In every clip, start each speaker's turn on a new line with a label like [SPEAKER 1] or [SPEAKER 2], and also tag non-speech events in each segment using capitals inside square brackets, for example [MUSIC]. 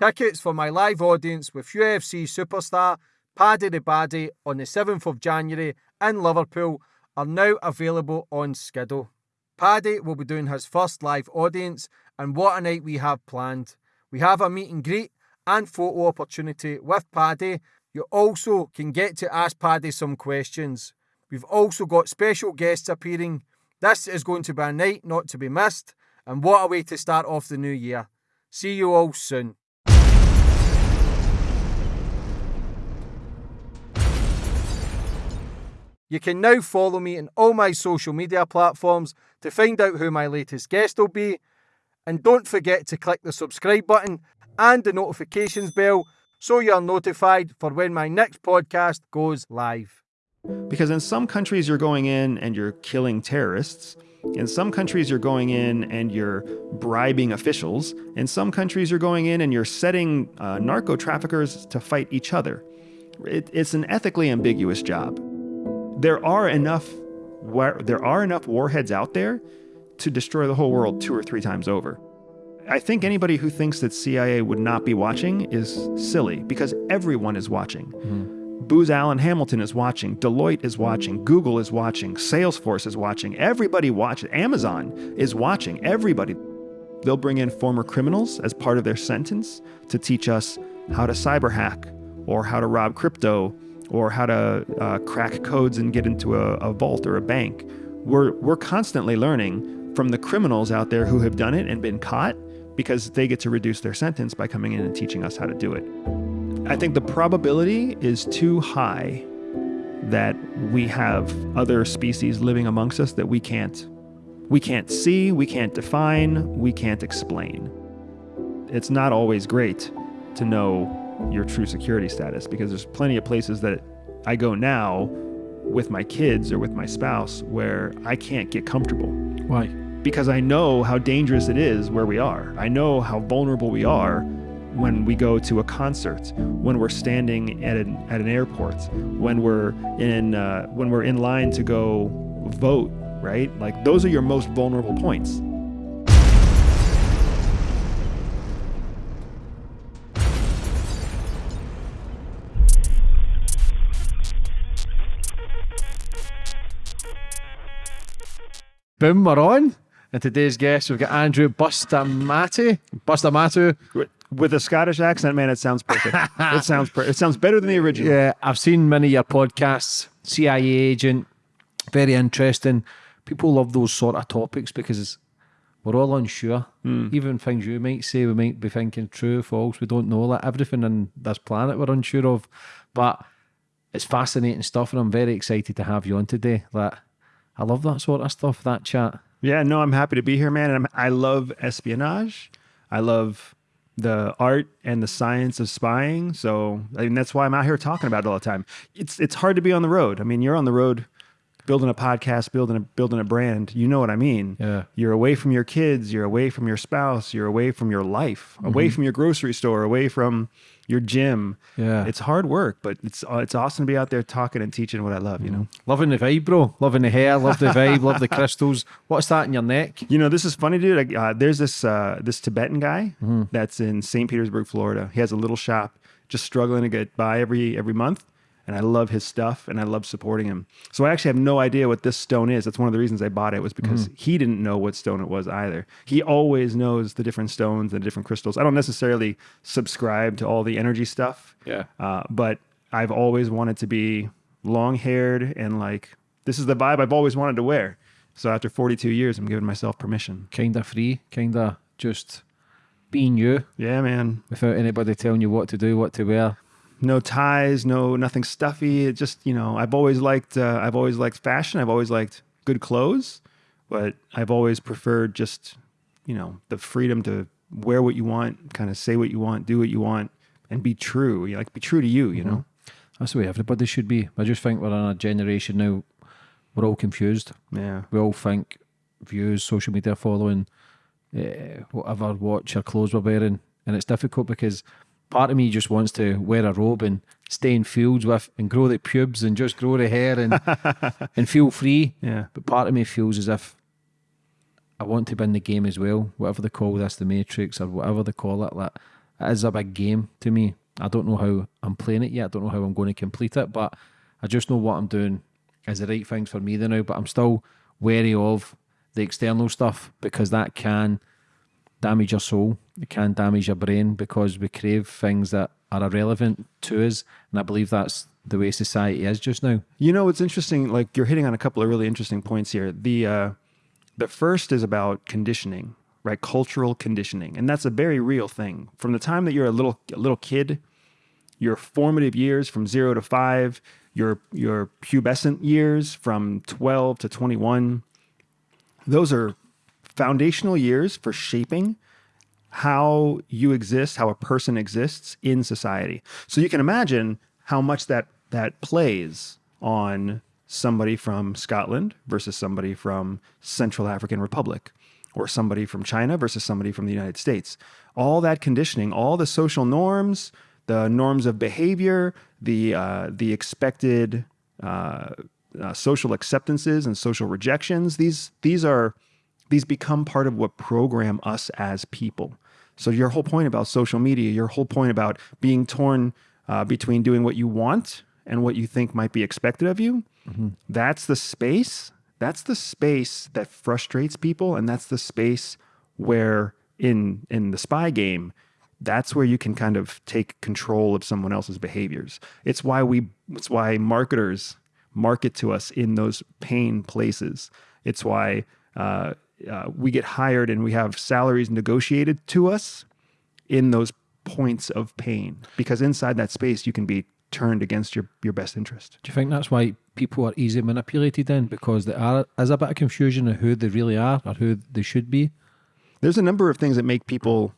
[SPEAKER 1] Tickets for my live audience with UFC superstar Paddy the Baddy on the 7th of January in Liverpool are now available on Skiddle. Paddy will be doing his first live audience, and what a night we have planned. We have a meet and greet and photo opportunity with Paddy. You also can get to ask Paddy some questions. We've also got special guests appearing. This is going to be a night not to be missed, and what a way to start off the new year. See you all soon. You can now follow me on all my social media platforms to find out who my latest guest will be. And don't forget to click the subscribe button and the notifications bell so you're notified for when my next podcast goes live.
[SPEAKER 2] Because in some countries, you're going in and you're killing terrorists. In some countries, you're going in and you're bribing officials. In some countries, you're going in and you're setting uh, narco traffickers to fight each other. It, it's an ethically ambiguous job there are enough there are enough warheads out there to destroy the whole world two or three times over. I think anybody who thinks that CIA would not be watching is silly because everyone is watching. Mm-hmm. Booz Allen Hamilton is watching, Deloitte is watching, Google is watching, Salesforce is watching, everybody watches, Amazon is watching, everybody. They'll bring in former criminals as part of their sentence to teach us how to cyber hack or how to rob crypto or how to uh, crack codes and get into a, a vault or a bank. We're, we're constantly learning from the criminals out there who have done it and been caught because they get to reduce their sentence by coming in and teaching us how to do it. I think the probability is too high that we have other species living amongst us that we can't we can't see, we can't define, we can't explain. It's not always great to know your true security status because there's plenty of places that I go now with my kids or with my spouse where I can't get comfortable.
[SPEAKER 1] Why?
[SPEAKER 2] Because I know how dangerous it is where we are. I know how vulnerable we are when we go to a concert, when we're standing at an, at an airport, when we're in uh, when we're in line to go vote, right? Like those are your most vulnerable points.
[SPEAKER 1] Boom, we're on. And today's guest, we've got Andrew Bustamante. Bustamatu.
[SPEAKER 2] With a Scottish accent, man, it sounds perfect. [LAUGHS] it sounds per- it sounds better than the original.
[SPEAKER 1] Yeah, I've seen many of your podcasts. CIA agent, very interesting. People love those sort of topics because we're all unsure. Mm. Even things you might say, we might be thinking true, false. We don't know. Like everything on this planet, we're unsure of. But it's fascinating stuff, and I'm very excited to have you on today. Like I love that sort of stuff, that chat.
[SPEAKER 2] Yeah, no, I'm happy to be here, man. And I'm, I love espionage. I love the art and the science of spying. So I mean, that's why I'm out here talking about it all the time. It's it's hard to be on the road. I mean, you're on the road building a podcast, building a building a brand. You know what I mean?
[SPEAKER 1] Yeah.
[SPEAKER 2] You're away from your kids, you're away from your spouse, you're away from your life, away mm-hmm. from your grocery store, away from your gym.
[SPEAKER 1] Yeah.
[SPEAKER 2] It's hard work, but it's uh, it's awesome to be out there talking and teaching what I love, you know.
[SPEAKER 1] Mm-hmm. Loving the vibe, bro. Loving the hair, love the vibe, love the [LAUGHS] crystals. What's that in your neck?
[SPEAKER 2] You know, this is funny, dude. Uh, there's this uh, this Tibetan guy mm-hmm. that's in St. Petersburg, Florida. He has a little shop just struggling to get by every every month and I love his stuff and I love supporting him. So I actually have no idea what this stone is. That's one of the reasons I bought it was because mm-hmm. he didn't know what stone it was either. He always knows the different stones and the different crystals. I don't necessarily subscribe to all the energy stuff.
[SPEAKER 1] Yeah.
[SPEAKER 2] Uh, but I've always wanted to be long haired and like this is the vibe I've always wanted to wear. So after 42 years, I'm giving myself permission.
[SPEAKER 1] Kind of free, kind of just being you.
[SPEAKER 2] Yeah, man.
[SPEAKER 1] Without anybody telling you what to do, what to wear
[SPEAKER 2] no ties, no nothing stuffy. It just you know I've always liked uh, I've always liked fashion. I've always liked good clothes, but I've always preferred just you know the freedom to wear what you want, kind of say what you want, do what you want, and be true. You know, like be true to you. You mm-hmm. know,
[SPEAKER 1] that's the way everybody should be. I just think we're in a generation now. We're all confused.
[SPEAKER 2] Yeah,
[SPEAKER 1] we all think views, social media following, uh, whatever watch or clothes we're wearing, and it's difficult because part of me just wants to wear a robe and stay in fields with and grow the pubes and just grow the hair and [LAUGHS] and feel free.
[SPEAKER 2] Yeah.
[SPEAKER 1] But part of me feels as if I want to be in the game as well. Whatever they call this, the Matrix or whatever they call it. Like it is a big game to me. I don't know how I'm playing it yet. I don't know how I'm going to complete it, but I just know what I'm doing is the right things for me there now. But I'm still wary of the external stuff because that can damage your soul. It can damage your brain because we crave things that are irrelevant to us. And I believe that's the way society is just now.
[SPEAKER 2] You know, it's interesting. Like you're hitting on a couple of really interesting points here. The uh, the first is about conditioning, right? Cultural conditioning, and that's a very real thing. From the time that you're a little a little kid, your formative years from zero to five, your your pubescent years from twelve to twenty one, those are foundational years for shaping how you exist, how a person exists in society. So you can imagine how much that that plays on somebody from Scotland versus somebody from Central African Republic or somebody from China versus somebody from the United States. All that conditioning, all the social norms, the norms of behavior, the uh, the expected uh, uh, social acceptances and social rejections. These these are these become part of what program us as people. So your whole point about social media, your whole point about being torn uh, between doing what you want and what you think might be expected of you, mm-hmm. that's the space. That's the space that frustrates people, and that's the space where in in the spy game, that's where you can kind of take control of someone else's behaviors. It's why we it's why marketers market to us in those pain places. It's why uh, uh, we get hired and we have salaries negotiated to us in those points of pain because inside that space you can be turned against your, your best interest.
[SPEAKER 1] Do you think that's why people are easily manipulated then? Because there are is a bit of confusion of who they really are or who they should be?
[SPEAKER 2] There's a number of things that make people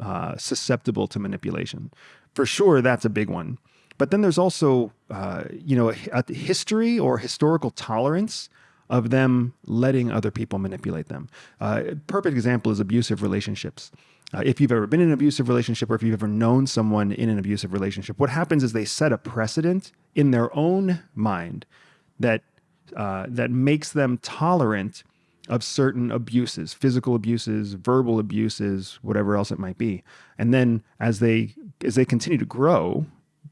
[SPEAKER 2] uh, susceptible to manipulation. For sure, that's a big one. But then there's also, uh, you know, a, a history or historical tolerance of them letting other people manipulate them. Uh, perfect example is abusive relationships. Uh, if you've ever been in an abusive relationship or if you've ever known someone in an abusive relationship, what happens is they set a precedent in their own mind that uh, that makes them tolerant of certain abuses, physical abuses, verbal abuses, whatever else it might be. And then as they as they continue to grow,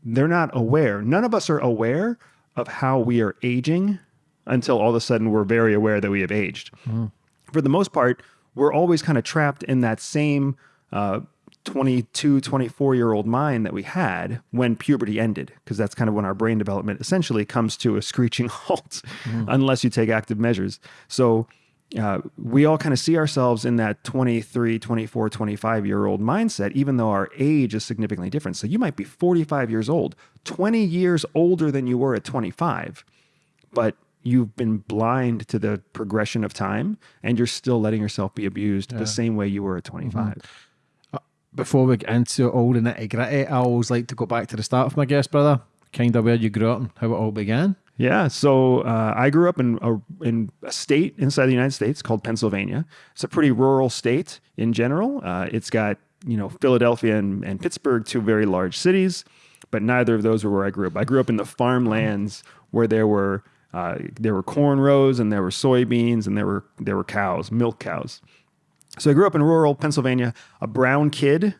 [SPEAKER 2] they're not aware. None of us are aware of how we are aging until all of a sudden we're very aware that we have aged. Mm. For the most part, we're always kind of trapped in that same uh, 22, 24 year old mind that we had when puberty ended, because that's kind of when our brain development essentially comes to a screeching [LAUGHS] halt mm. unless you take active measures. So uh, we all kind of see ourselves in that 23, 24, 25 year old mindset, even though our age is significantly different. So you might be 45 years old, 20 years older than you were at 25, but you've been blind to the progression of time and you're still letting yourself be abused yeah. the same way you were at 25. Mm-hmm
[SPEAKER 1] before we get into all the nitty gritty, I always like to go back to the start of my guest, brother, kind of where you grew up and how it all began.
[SPEAKER 2] Yeah, so uh, I grew up in a, in a state inside the United States called Pennsylvania. It's a pretty rural state in general. Uh, it's got you know Philadelphia and, and Pittsburgh, two very large cities, but neither of those were where I grew up. I grew up in the farmlands where there were uh, there were corn rows and there were soybeans and there were there were cows, milk cows. So I grew up in rural Pennsylvania, a brown kid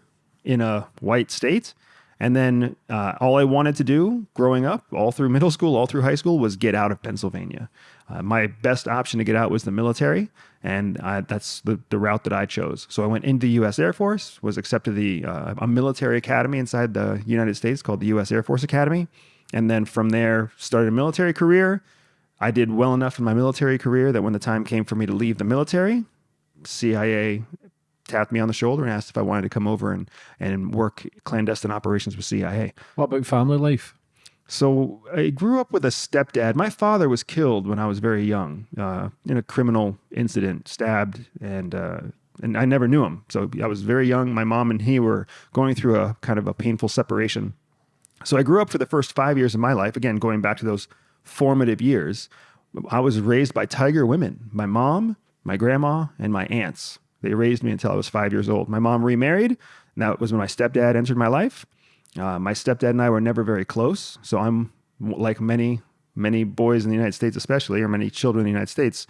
[SPEAKER 2] in a white state. And then uh, all I wanted to do growing up, all through middle school, all through high school, was get out of Pennsylvania. Uh, my best option to get out was the military, and I, that's the, the route that I chose. So I went into the U.S. Air Force, was accepted the uh, a military academy inside the United States called the U.S. Air Force Academy, and then from there started a military career. I did well enough in my military career that when the time came for me to leave the military, CIA tapped me on the shoulder and asked if I wanted to come over and, and work clandestine operations with CIA.
[SPEAKER 1] What about family life?
[SPEAKER 2] So I grew up with a stepdad. My father was killed when I was very young uh, in a criminal incident, stabbed, and uh, and I never knew him. So I was very young. My mom and he were going through a kind of a painful separation. So I grew up for the first five years of my life. Again, going back to those formative years, I was raised by tiger women. My mom, my grandma, and my aunts. They raised me until I was five years old. My mom remarried. And that was when my stepdad entered my life. Uh, my stepdad and I were never very close. So I'm like many, many boys in the United States, especially, or many children in the United States.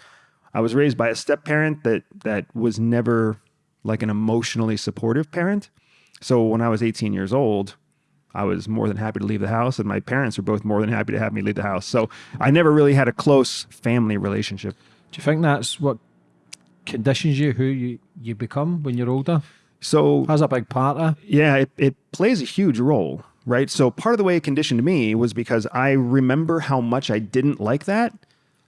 [SPEAKER 2] I was raised by a step parent that that was never like an emotionally supportive parent. So when I was 18 years old, I was more than happy to leave the house, and my parents were both more than happy to have me leave the house. So I never really had a close family relationship.
[SPEAKER 1] Do you think that's what conditions you who you, you become when you're older?
[SPEAKER 2] So
[SPEAKER 1] Has a big part of
[SPEAKER 2] Yeah, it, it plays a huge role, right? So part of the way it conditioned me was because I remember how much I didn't like that.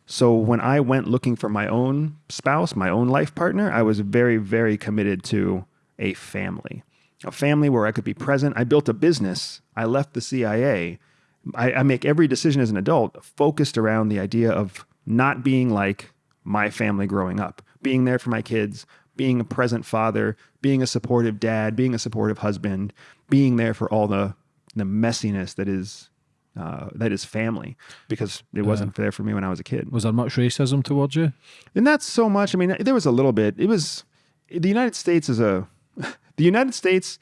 [SPEAKER 2] So when I went looking for my own spouse, my own life partner, I was very, very committed to a family, a family where I could be present. I built a business. I left the CIA. I, I make every decision as an adult focused around the idea of not being like my family growing up, being there for my kids, being a present father, being a supportive dad, being a supportive husband, being there for all the the messiness that is uh, that is family, because it wasn't there for me when I was a kid.
[SPEAKER 1] Was there much racism towards you?
[SPEAKER 2] And not so much. I mean, there was a little bit. It was the United States is a the United States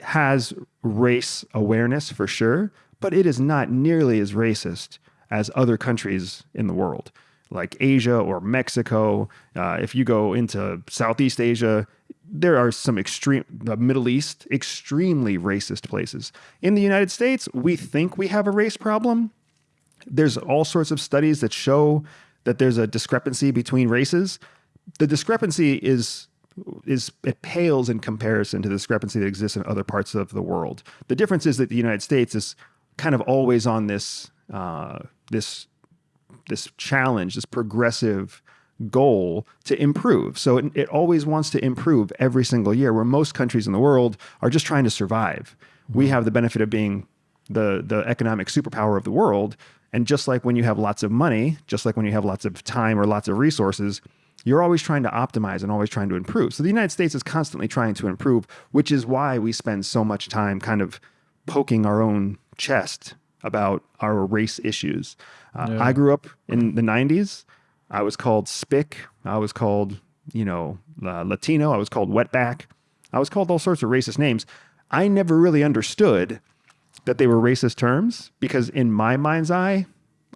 [SPEAKER 2] has race awareness for sure, but it is not nearly as racist as other countries in the world, like Asia or Mexico. Uh, if you go into Southeast Asia, there are some extreme, the Middle East, extremely racist places. In the United States, we think we have a race problem, there's all sorts of studies that show that there's a discrepancy between races. The discrepancy is is it pales in comparison to the discrepancy that exists in other parts of the world. The difference is that the United States is kind of always on this uh, this this challenge, this progressive goal to improve. So it, it always wants to improve every single year, where most countries in the world are just trying to survive. We have the benefit of being the the economic superpower of the world. And just like when you have lots of money, just like when you have lots of time or lots of resources, you're always trying to optimize and always trying to improve. So the United States is constantly trying to improve, which is why we spend so much time kind of poking our own chest about our race issues. Uh,
[SPEAKER 1] Yeah.
[SPEAKER 2] I grew up in the 90s. I was called spick. I was called, you know, uh, Latino. I was called wetback. I was called all sorts of racist names. I never really understood that they were racist terms because in my mind's eye,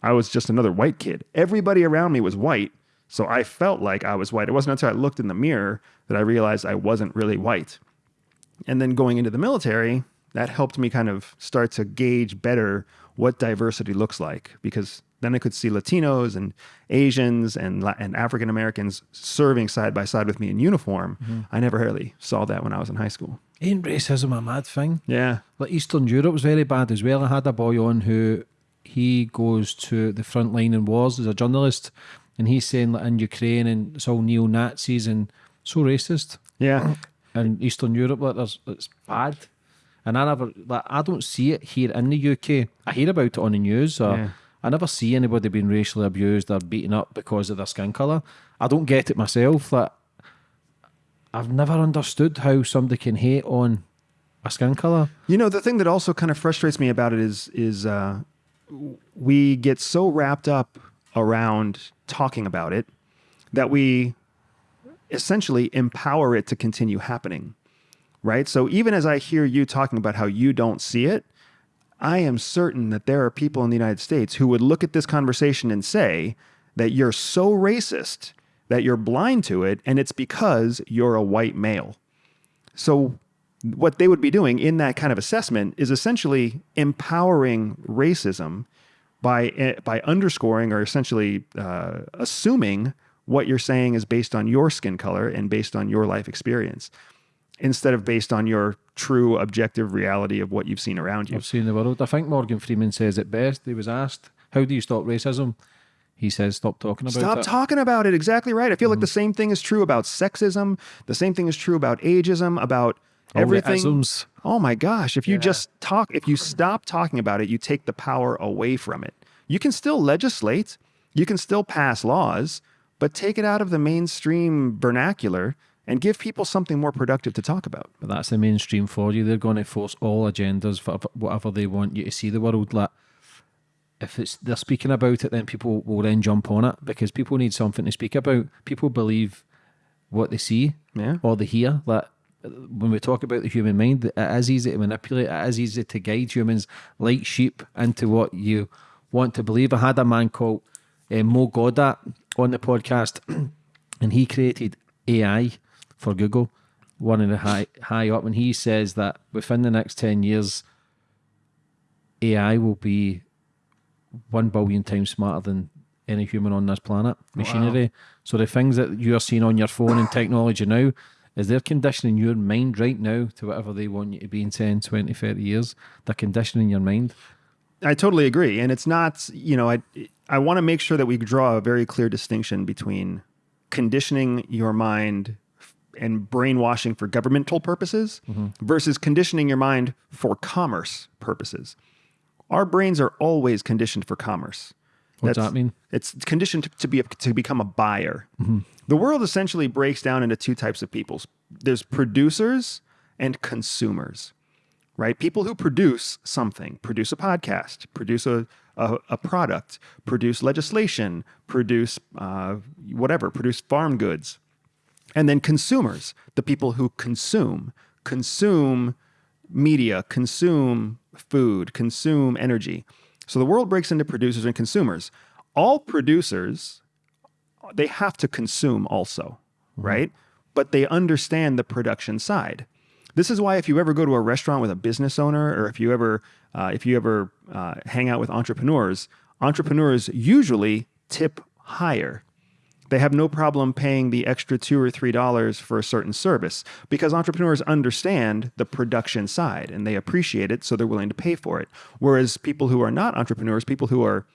[SPEAKER 2] I was just another white kid. Everybody around me was white, so I felt like I was white. It wasn't until I looked in the mirror that I realized I wasn't really white. And then going into the military, that helped me kind of start to gauge better what diversity looks like because then I could see Latinos and Asians and and African Americans serving side by side with me in uniform. Mm-hmm. I never really saw that when I was in high school.
[SPEAKER 1] Ain't racism a mad thing?
[SPEAKER 2] Yeah.
[SPEAKER 1] Like Eastern Europe was very bad as well. I had a boy on who he goes to the front line in wars as a journalist, and he's saying that in Ukraine and it's all neo Nazis and so racist.
[SPEAKER 2] Yeah. [CLEARS THROAT]
[SPEAKER 1] and Eastern Europe, like there's it's bad. And I never like I don't see it here in the UK. I hear about it on the news. Or
[SPEAKER 2] Yeah.
[SPEAKER 1] I never see anybody being racially abused or beaten up because of their skin colour. I don't get it myself. Like I've never understood how somebody can hate on a skin colour.
[SPEAKER 2] You know, the thing that also kind of frustrates me about it is is uh, we get so wrapped up around talking about it that we essentially empower it to continue happening. Right? So even as I hear you talking about how you don't see it, I am certain that there are people in the United States who would look at this conversation and say that you're so racist that you're blind to it and it's because you're a white male. So, what they would be doing in that kind of assessment is essentially empowering racism by eh, by underscoring or essentially uh, assuming what you're saying is based on your skin color and based on your life experience, instead of based on your true objective reality of what you've seen around you.
[SPEAKER 1] I've seen the world. I think Morgan Freeman says it best. He was asked, "How do you stop racism?" He says, "Stop talking about
[SPEAKER 2] Stop
[SPEAKER 1] it."
[SPEAKER 2] Stop talking about it. Exactly right. I feel like the same thing is true about sexism. The same thing is true about ageism. About everything. Oh my gosh. If you
[SPEAKER 1] Yeah.
[SPEAKER 2] just talk, if you stop talking about it, you take the power away from it. You can still legislate, you can still pass laws, but take it out of the mainstream vernacular and give people something more productive to talk about.
[SPEAKER 1] But that's the mainstream for you. They're going to force all agendas for whatever they want you to see the world. Like, if it's they're speaking about it, then people will then jump on it because people need something to speak about. People believe what they see
[SPEAKER 2] Yeah.
[SPEAKER 1] or they hear. Like when we talk about the human mind, it is easy to manipulate. It is easy to guide humans like sheep into what you want to believe. I had a man called uh, Mo Gawdat on the podcast, [CLEARS THROAT] and he created AI for Google. one of the high high up, and he says that within the next ten years, AI will be one billion times smarter than any human on this planet. Machinery. So the things that you are seeing on your phone and technology now, is they're conditioning your mind right now to whatever they want you to be in 10, 20, 30 years. They're conditioning your mind.
[SPEAKER 2] I totally agree, and it's not. You know, I I want to make sure that we draw a very clear distinction between conditioning your mind and brainwashing for governmental purposes mm-hmm. versus conditioning your mind for commerce purposes. Our brains are always conditioned for commerce.
[SPEAKER 1] What's that mean?
[SPEAKER 2] It's conditioned to, to be a, to become a buyer. Mm-hmm. The world essentially breaks down into two types of peoples. There's producers and consumers, right? People who produce something, produce a podcast, produce a a, a product, produce legislation, produce uh, whatever, produce farm goods, and then consumers, the people who consume, consume media, consume food, consume energy. So the world breaks into producers and consumers. All producers, they have to consume also, right? But they understand the production side. This is why if you ever go to a restaurant with a business owner, or if you ever uh, if you ever uh, hang out with entrepreneurs, entrepreneurs usually tip higher they have no problem paying the extra two or three dollars for a certain service because entrepreneurs understand the production side and they appreciate it, so they're willing to pay for it. Whereas people who are not entrepreneurs, people who are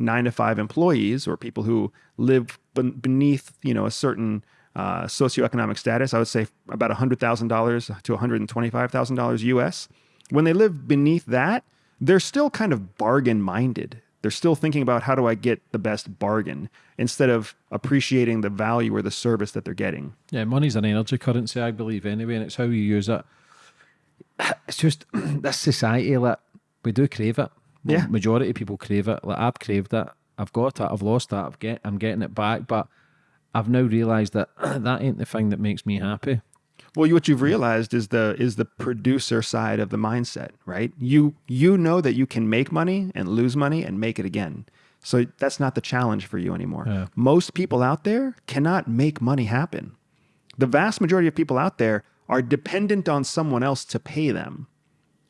[SPEAKER 2] nine to five employees or people who live beneath you know a certain uh, socioeconomic status, I would say about hundred thousand dollars to one hundred and twenty-five thousand dollars U.S. When they live beneath that, they're still kind of bargain minded. They're still thinking about how do I get the best bargain instead of appreciating the value or the service that they're getting.
[SPEAKER 1] Yeah, money's an energy currency, I believe, anyway, and it's how you use it. It's just [CLEARS THROAT] this society, that we do crave it.
[SPEAKER 2] Yeah.
[SPEAKER 1] majority of people crave it. Like I've craved it. I've got it. I've lost it. I've get. I'm getting it back, but I've now realised that [CLEARS THROAT] that ain't the thing that makes me happy.
[SPEAKER 2] Well, what you've realized is the is the producer side of the mindset, right? You you know that you can make money and lose money and make it again. So that's not the challenge for you anymore.
[SPEAKER 1] Yeah.
[SPEAKER 2] Most people out there cannot make money happen. The vast majority of people out there are dependent on someone else to pay them.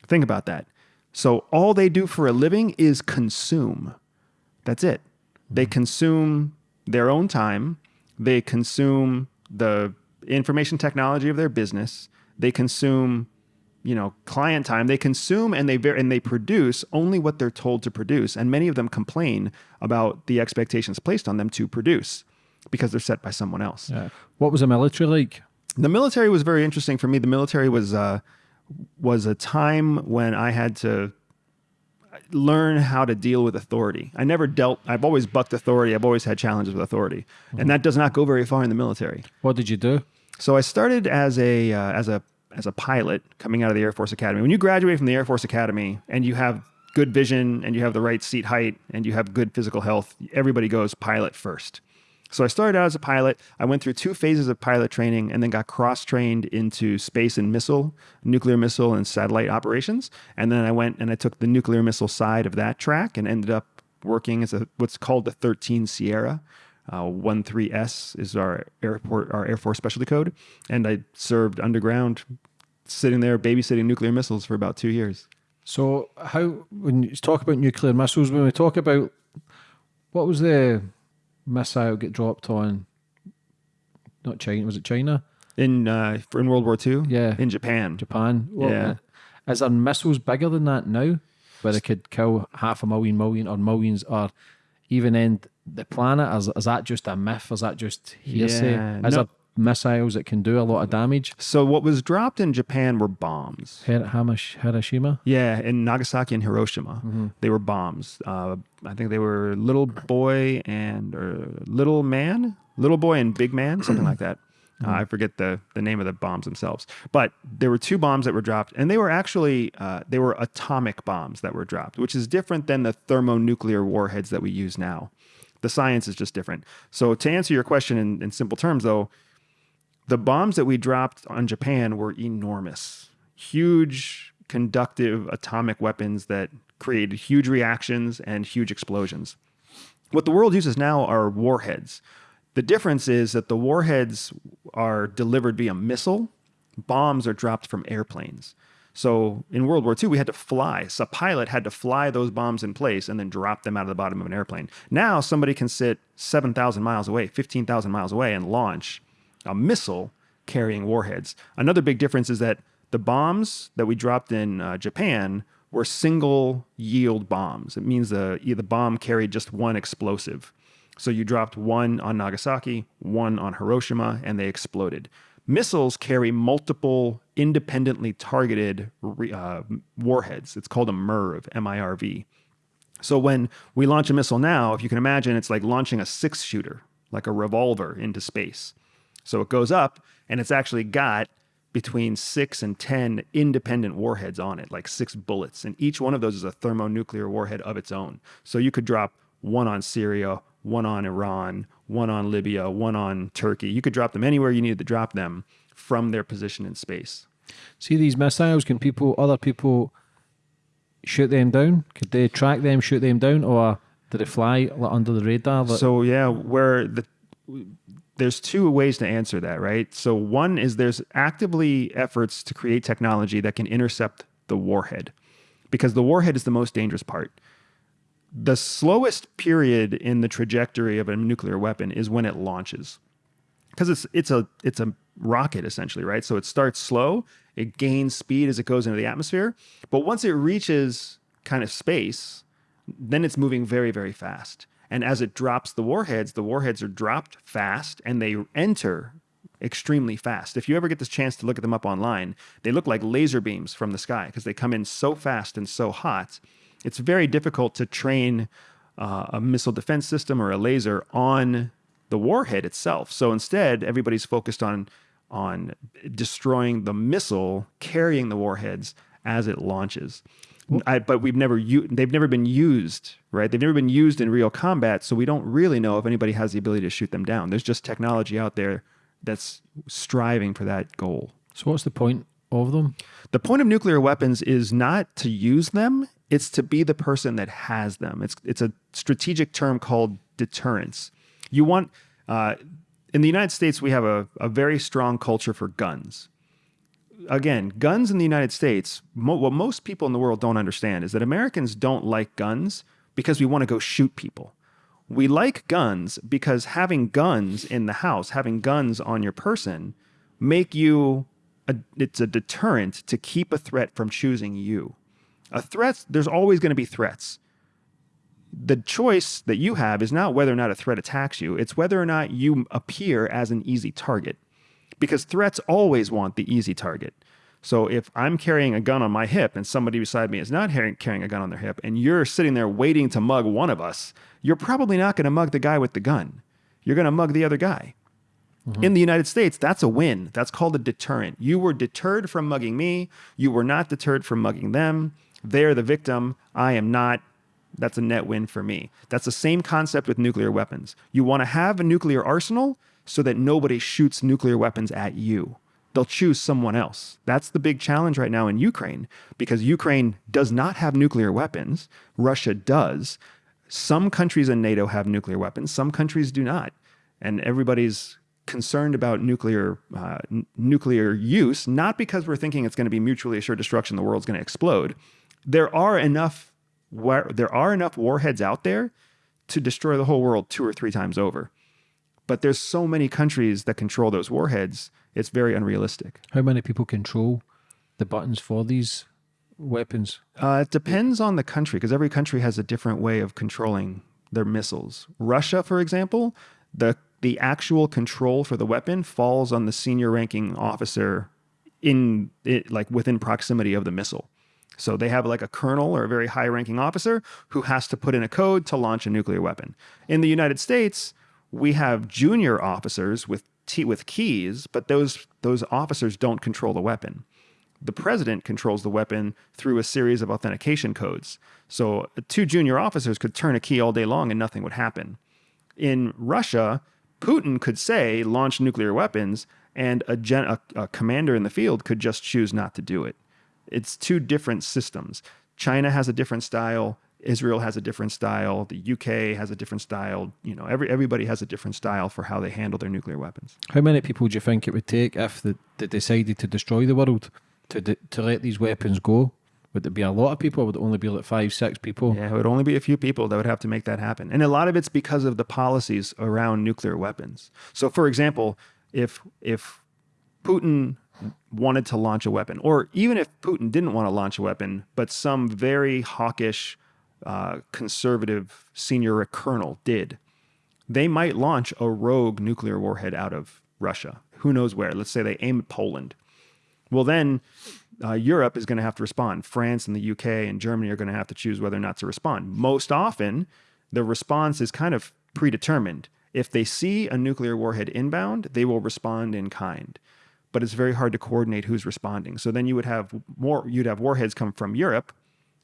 [SPEAKER 2] Think about that. So all they do for a living is consume. That's it. They consume their own time. They consume the information technology of their business. They consume, you know, client time. They consume and they and they produce only what they're told to produce. And many of them complain about the expectations placed on them to produce because they're set by someone else.
[SPEAKER 1] Yeah. What was the military like?
[SPEAKER 2] The military was very interesting for me. The military was uh, was a time when I had to learn how to deal with authority. I never dealt. I've always bucked authority. I've always had challenges with authority, and that does not go very far in the military.
[SPEAKER 1] What did you do?
[SPEAKER 2] So I started as a uh, as a as a pilot coming out of the Air Force Academy. When you graduate from the Air Force Academy and you have good vision and you have the right seat height and you have good physical health, everybody goes pilot first. So I started out as a pilot. I went through two phases of pilot training and then got cross trained into space and missile, nuclear missile and satellite operations. And then I went and I took the nuclear missile side of that track and ended up working as a what's called the 13 Sierra. Uh, 13S is our airport, our Air Force specialty code, and I served underground, sitting there babysitting nuclear missiles for about two years.
[SPEAKER 1] So how when you talk about nuclear missiles, when we talk about what was the missile get dropped on? Not China, was it China?
[SPEAKER 2] In uh, in World War II,
[SPEAKER 1] Yeah.
[SPEAKER 2] in Japan,
[SPEAKER 1] Japan? What-
[SPEAKER 2] Yeah.
[SPEAKER 1] Is there missiles bigger than that now, where they could kill half a million, million, or millions, or even end the planet? Is, is that just a myth? Is that just hearsay?
[SPEAKER 2] Yeah,
[SPEAKER 1] Is
[SPEAKER 2] no.
[SPEAKER 1] there missiles that can do a lot of damage?
[SPEAKER 2] So what was dropped in Japan were bombs.
[SPEAKER 1] Hir- Hiroshima?
[SPEAKER 2] Yeah, in Nagasaki and Hiroshima, they were bombs. Uh, I think they were little boy and or little man, little boy and big man, [CLEARS THROAT] something like that. Uh, I forget the the name of the bombs themselves, but there were two bombs that were dropped, and they were actually uh, they were atomic bombs that were dropped, which is different than the thermonuclear warheads that we use now. The science is just different. So to answer your question in, in simple terms, though, the bombs that we dropped on Japan were enormous, huge conductive atomic weapons that created huge reactions and huge explosions. What the world uses now are warheads. The difference is that the warheads are delivered via missile bombs are dropped from airplanes. So in World War II, we had to fly. So a pilot had to fly those bombs in place and then drop them out of the bottom of an airplane. Now somebody can sit 7,000 miles away, 15,000 miles away, and launch a missile carrying warheads. Another big difference is that the bombs that we dropped in uh, Japan were single yield bombs. It means the, the bomb carried just one explosive. So you dropped one on Nagasaki, one on Hiroshima, and they exploded. Missiles carry multiple independently targeted uh, warheads. It's called a MIRV, M I R V. So when we launch a missile now, if you can imagine, it's like launching a six shooter, like a revolver into space. So it goes up and it's actually got between six and 10 independent warheads on it, like six bullets. And each one of those is a thermonuclear warhead of its own. So you could drop one on Syria, one on Iran, one on Libya, one on Turkey. You could drop them anywhere you needed to drop them from their position in space.
[SPEAKER 1] See these missiles, can people, other people shoot them down? Could they track them, shoot them down, or did it fly under the radar?
[SPEAKER 2] So, yeah, where the there's two ways to answer that, right? So one is there's actively efforts to create technology that can intercept the warhead because the warhead is the most dangerous part. The slowest period in the trajectory of a nuclear weapon is when it launches. Because it's it's a it's a rocket essentially, right? So it starts slow, it gains speed as it goes into the atmosphere, but once it reaches kind of space, then it's moving very very fast. And as it drops the warheads, the warheads are dropped fast and they enter extremely fast. If you ever get this chance to look at them up online, they look like laser beams from the sky because they come in so fast and so hot. It's very difficult to train uh, a missile defense system or a laser on the warhead itself. So instead, everybody's focused on on destroying the missile carrying the warheads as it launches. I, but we've never u- they've never been used, right? They've never been used in real combat, so we don't really know if anybody has the ability to shoot them down. There's just technology out there that's striving for that goal.
[SPEAKER 1] So what's the point of them?
[SPEAKER 2] The point of nuclear weapons is not to use them, it's to be the person that has them. It's it's a strategic term called deterrence. You want uh, in the United States, we have a, a very strong culture for guns again, guns in the United States, mo- what most people in the world don't understand is that Americans don't like guns because we want to go shoot people. We like guns because having guns in the house, having guns on your person, make you a, it's a deterrent to keep a threat from choosing you. A threat, there's always going to be threats. The choice that you have is not whether or not a threat attacks you, it's whether or not you appear as an easy target because threats always want the easy target. So if I'm carrying a gun on my hip and somebody beside me is not carrying a gun on their hip and you're sitting there waiting to mug one of us, you're probably not going to mug the guy with the gun. You're going to mug the other guy. Mm-hmm. In the United States, that's a win. That's called a deterrent. You were deterred from mugging me. You were not deterred from mugging them. They're the victim. I am not. That's a net win for me. That's the same concept with nuclear weapons. You want to have a nuclear arsenal, so that nobody shoots nuclear weapons at you. They'll choose someone else. That's the big challenge right now in Ukraine because Ukraine does not have nuclear weapons. Russia does. Some countries in NATO have nuclear weapons, some countries do not. And everybody's concerned about nuclear uh, nuclear use, not because we're thinking it's going to be mutually assured destruction, the world's going to explode. There are enough where there are enough warheads out there to destroy the whole world two or three times over. But there's so many countries that control those warheads, it's very unrealistic.
[SPEAKER 1] How many people control the buttons for these weapons?
[SPEAKER 2] Uh, it depends on the country because every country has a different way of controlling their missiles. Russia, for example, the the actual control for the weapon falls on the senior ranking officer in it, like within proximity of the missile. So they have like a colonel or a very high ranking officer who has to put in a code to launch a nuclear weapon. In the United States, we have junior officers with t- with keys, but those those officers don't control the weapon. The president controls the weapon through a series of authentication codes. So uh, two junior officers could turn a key all day long and nothing would happen. In Russia, Putin could say launch nuclear weapons, and a, gen- a, a commander in the field could just choose not to do it. It's two different systems. China has a different style. Israel has a different style. The UK has a different style. You know, every everybody has a different style for how they handle their nuclear weapons.
[SPEAKER 1] How many people do you think it would take if they, they decided to destroy the world to de- to let these weapons go? Would it be a lot of people? Would it only be like five, six people?
[SPEAKER 2] Yeah, it would only be a few people that would have to make that happen. And a lot of it's because of the policies around nuclear weapons. So for example, if if Putin wanted to launch a weapon, or even if Putin didn't want to launch a weapon, but some very hawkish, uh, conservative senior colonel did, they might launch a rogue nuclear warhead out of Russia. Who knows where? Let's say they aim at Poland. Well, then uh, Europe is going to have to respond. France and the UK and Germany are going to have to choose whether or not to respond. Most often, the response is kind of predetermined. If they see a nuclear warhead inbound, they will respond in kind. But it's very hard to coordinate who's responding. So then you would have more you'd have warheads come from Europe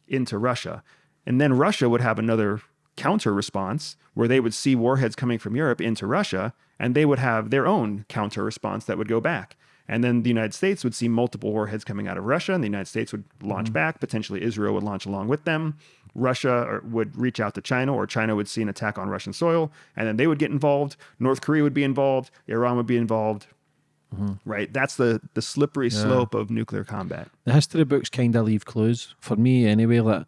[SPEAKER 2] into Russia. And then Russia would have another counter response where they would see warheads coming from Europe into Russia and they would have their own counter response that would go back. And then the United States would see multiple warheads coming out of Russia, and the United States would launch mm-hmm. back. Potentially, Israel would launch along with them. Russia would reach out to China, or China would see an attack on Russian soil, and then they would get involved. North Korea would be involved. Iran would be involved. Mm-hmm. Right, that's the the slippery yeah. slope of nuclear combat.
[SPEAKER 1] The history books kind of leave clues for me, anyway. Like,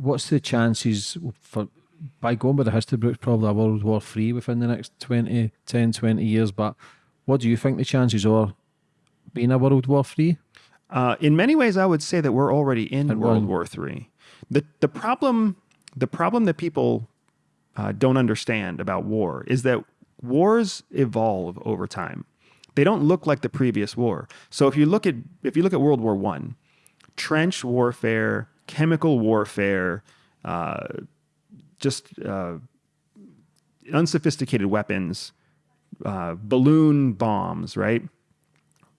[SPEAKER 1] what's the chances for by going by the history books, probably a World War Three within the next 20, 10, 20 years, but what do you think the chances are being a World War Three?
[SPEAKER 2] Uh, in many ways, I would say that we're already in and World War Three. The the problem the problem that people uh, don't understand about war is that wars evolve over time. They don't look like the previous war. So if you look at if you look at World War One, trench warfare, chemical warfare, uh, just uh, unsophisticated weapons, uh, balloon bombs, right?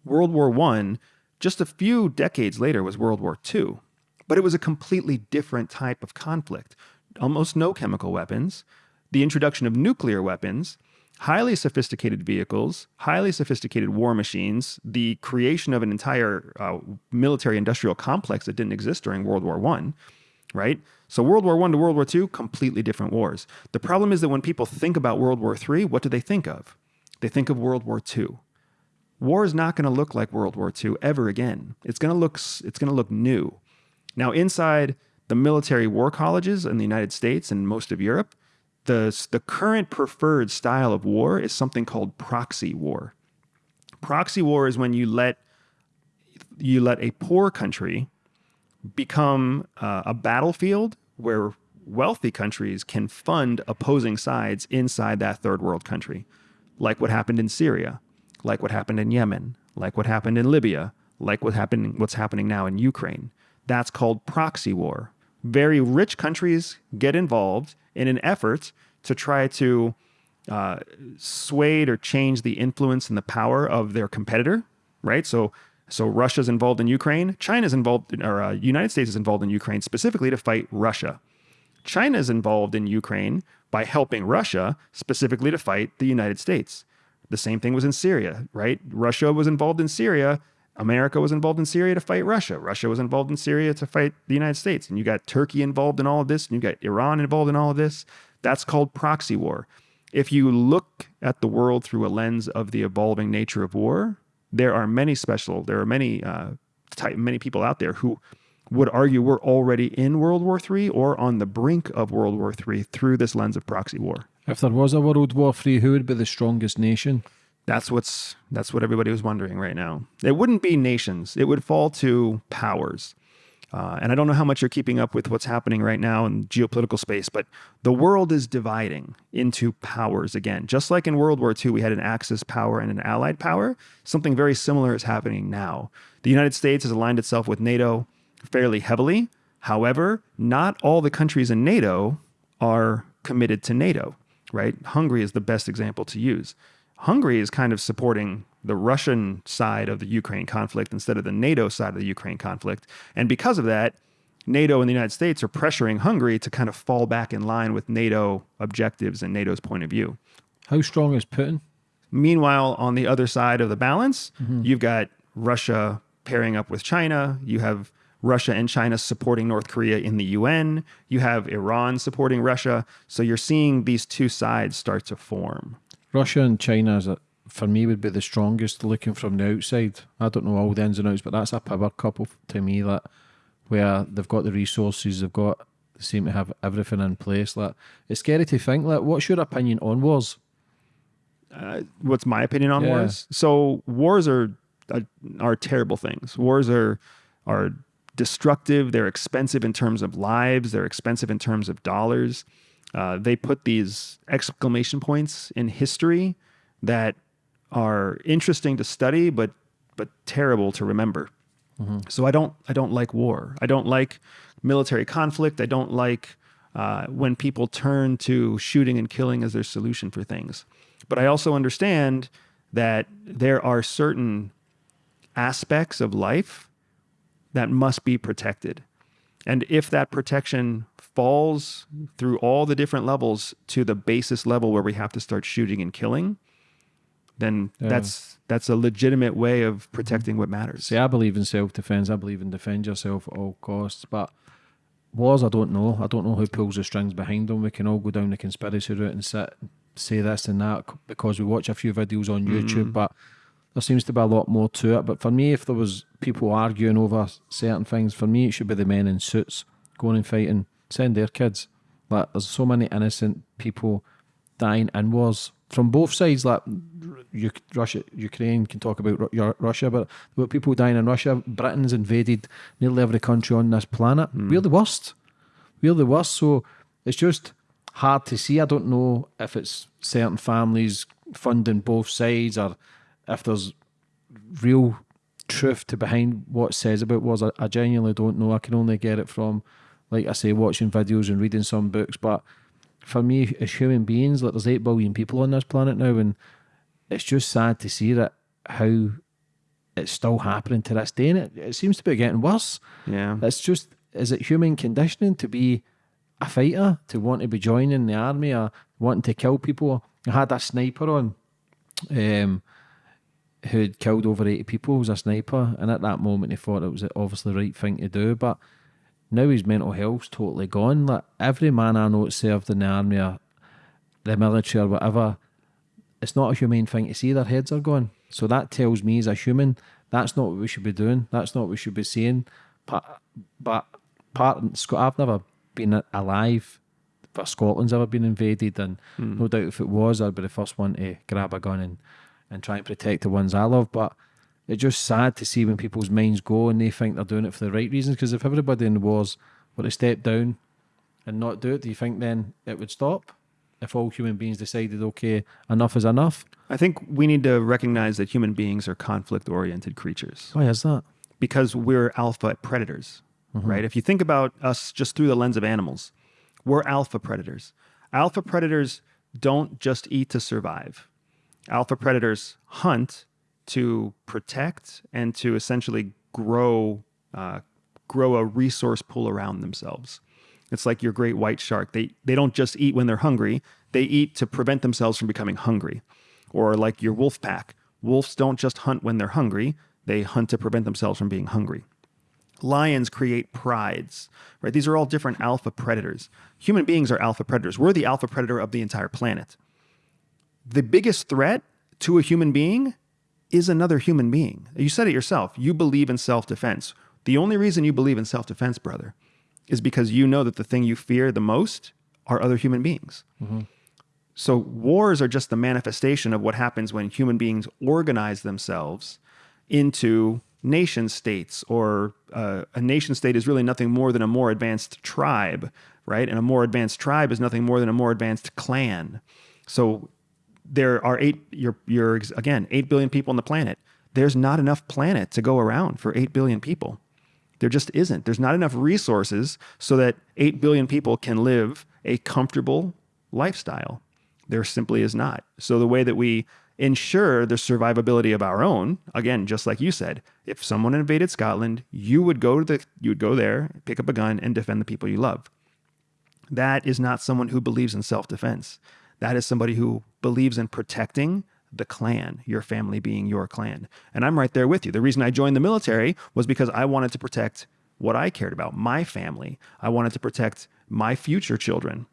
[SPEAKER 2] World War One, just a few decades later, was World War II, but it was a completely different type of conflict. Almost no chemical weapons, the introduction of nuclear weapons, highly sophisticated vehicles, highly sophisticated war machines, the creation of an entire uh, military industrial complex that didn't exist during World War One, right? So World War One to World War II, completely different wars. The problem is that when people think about World War III, what do they think of? They think of World War II. War is not going to look like World War II ever again. It's going to look it's going to look new. Now inside the military war colleges in the United States and most of Europe, the the current preferred style of war is something called proxy war. Proxy war is when you let you let a poor country become uh, a battlefield where wealthy countries can fund opposing sides inside that third world country like what happened in Syria, like what happened in Yemen, like what happened in Libya, like what happened, what's happening now in Ukraine. That's called proxy war. Very rich countries get involved in an effort to try to uh, sway or change the influence and the power of their competitor, right? So, so Russia's involved in Ukraine, China's involved, in, or uh, United States is involved in Ukraine specifically to fight Russia. China's involved in Ukraine by helping Russia specifically to fight the United States. The same thing was in Syria, right? Russia was involved in Syria. America was involved in Syria to fight Russia. Russia was involved in Syria to fight the United States. And you got Turkey involved in all of this, and you got Iran involved in all of this. That's called proxy war. If you look at the world through a lens of the evolving nature of war, there are many special, there are many uh, type, many people out there who would argue we're already in World War III or on the brink of World War III through this lens of proxy war.
[SPEAKER 1] If there was a World War III, who would be the strongest nation?
[SPEAKER 2] That's what's that's what everybody was wondering right now. It wouldn't be nations; it would fall to powers. Uh, and I don't know how much you're keeping up with what's happening right now in geopolitical space, but the world is dividing into powers again. Just like in World War II, we had an Axis power and an Allied power. Something very similar is happening now. The United States has aligned itself with NATO fairly heavily. However, not all the countries in NATO are committed to NATO, right? Hungary is the best example to use. Hungary is kind of supporting the Russian side of the Ukraine conflict instead of the NATO side of the Ukraine conflict. And because of that, NATO and the United States are pressuring Hungary to kind of fall back in line with NATO objectives and NATO's point of view.
[SPEAKER 1] How strong is Putin?
[SPEAKER 2] Meanwhile, on the other side of the balance, mm-hmm. you've got Russia pairing up with China. You have Russia and China supporting North Korea in the UN. You have Iran supporting Russia. So you're seeing these two sides start to form.
[SPEAKER 1] Russia and China, is a, for me, would be the strongest looking from the outside. I don't know all the ins and outs, but that's a power couple to me that where they've got the resources, they've got, they seem to have everything in place. Like, it's scary to think, like, what's your opinion on wars?
[SPEAKER 2] Uh, what's my opinion on
[SPEAKER 1] Yeah.
[SPEAKER 2] wars? So wars are are, are terrible things. Wars are are destructive. They're expensive in terms of lives. They're expensive in terms of dollars. Uh, they put these exclamation points in history that are interesting to study, but but terrible to remember. So I don't I don't like war. I don't like military conflict. I don't like uh, when people turn to shooting and killing as their solution for things. But I also understand that there are certain aspects of life that must be protected. And if that protection falls through all the different levels to the basis level where we have to start shooting and killing, then
[SPEAKER 1] Yeah.
[SPEAKER 2] that's that's a legitimate way of mm-hmm. protecting what matters.
[SPEAKER 1] See, I believe in self defense. I believe in defend yourself at all costs. But wars, I don't know. I don't know who pulls the strings behind them. We can all go down the conspiracy route and sit say this and that because we watch a few videos on mm-hmm. YouTube. But there seems to be a lot more to it. But for me, if there was people arguing over certain things, for me it should be the men in suits going and fighting. Send their kids. Like there's so many innocent people dying in wars from both sides. Like Russia, Ukraine can talk about Ru- Ru- Russia, but there were people dying in Russia. Britain's invaded nearly every country on this planet. Hmm. We're the worst. We're the worst. So it's just hard to see. I don't know if it's certain families funding both sides or if there's real truth to behind what it says about wars. I, I genuinely don't know. I can only get it from, like I say, watching videos and reading some books. But for me, as human beings, like there's eight billion people on this planet now, and it's just sad to see that how it's still happening to this day, and it, it seems to be getting worse.
[SPEAKER 2] Yeah.
[SPEAKER 1] It's just, is it human conditioning to be a fighter, to want to be joining the army or wanting to kill people? I had a sniper on um, who'd killed over 80 people, was a sniper, and at that moment he thought it was obviously the right thing to do, but now his mental health's totally gone. Like every man I know that served in the army or the military or whatever, it's not a humane thing to see their heads are gone. So that tells me as a human, that's not what we should be doing. That's not what we should be saying. But, but part I've never been alive for Scotland's ever been invaded, and hmm. no doubt if it was, I'd be the first one to grab a gun and, and try and protect the ones I love. But it's just sad to see when people's minds go and they think they're doing it for the right reasons. Because if everybody in the wars were to step down and not do it, do you think then it would stop? If all human beings decided, okay, enough is enough.
[SPEAKER 2] I think we need to recognize that human beings are conflict oriented creatures
[SPEAKER 1] Why is that?
[SPEAKER 2] because we're alpha predators, mm-hmm. right? If you think about us just through the lens of animals, we're alpha predators. Alpha predators don't just eat to survive, alpha predators hunt to protect and to essentially grow, uh, grow a resource pool around themselves. It's like your great white shark. They they don't just eat when they're hungry. They eat to prevent themselves from becoming hungry. Or like your wolf pack. Wolves don't just hunt when they're hungry. They hunt to prevent themselves from being hungry. Lions create prides, right? These are all different alpha predators. Human beings are alpha predators. We're the alpha predator of the entire planet. The biggest threat to a human being is another human being. You said it yourself. You believe in self defense. The only reason you believe in self defense, brother, is because you know that the thing you fear the most are other human beings. So wars are just the manifestation of what happens when human beings organize themselves into nation states, or uh, a nation state is really nothing more than a more advanced tribe, right? And a more advanced tribe is nothing more than a more advanced clan. So there are eight you're you're again 8 billion people on the planet. There's not enough planet to go around for 8 billion people. There just isn't. There's not enough resources so that 8 billion people can live a comfortable lifestyle. There simply is not. So the way that we ensure the survivability of our own again just like you said if someone invaded scotland you would go to the you would go there pick up a gun and defend the people you love. That is not someone who believes in self defense. That is somebody who believes in protecting the clan, your family being your clan. And I'm right there with you. The reason I joined the military was because I wanted to protect what I cared about, my family. I wanted to protect my future children.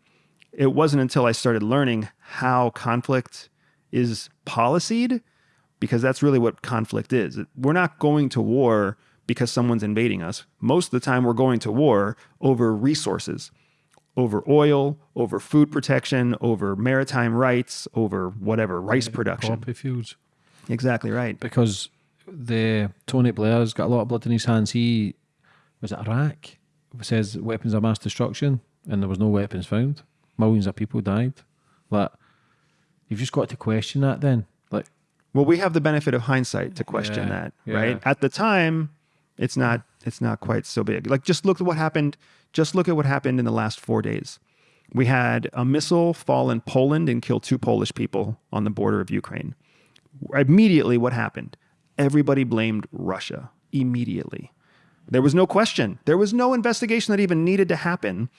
[SPEAKER 2] It wasn't until I started learning how conflict is policied, because that's really what conflict is. We're not going to war because someone's invading us. Most of the time, we're going to war over resources, over oil, over food protection, over maritime rights, over whatever, rice production.
[SPEAKER 1] Poppy fields.
[SPEAKER 2] Exactly right.
[SPEAKER 1] Because the Tony Blair's got a lot of blood in his hands. He was it Iraq? says weapons of mass destruction, and there was no weapons found. Millions of people died. Like you've just got to question that. Then, like,
[SPEAKER 2] Well, we have the benefit of hindsight to question
[SPEAKER 1] Yeah,
[SPEAKER 2] that,
[SPEAKER 1] yeah.
[SPEAKER 2] right? At the time, it's not it's not quite so big. Like just look at what happened. Just look at what happened in the last four days. We had a missile fall in Poland and kill two Polish people on the border of Ukraine. Immediately, what happened? Everybody blamed Russia. Immediately. There was no question. There was no investigation that even needed to happen.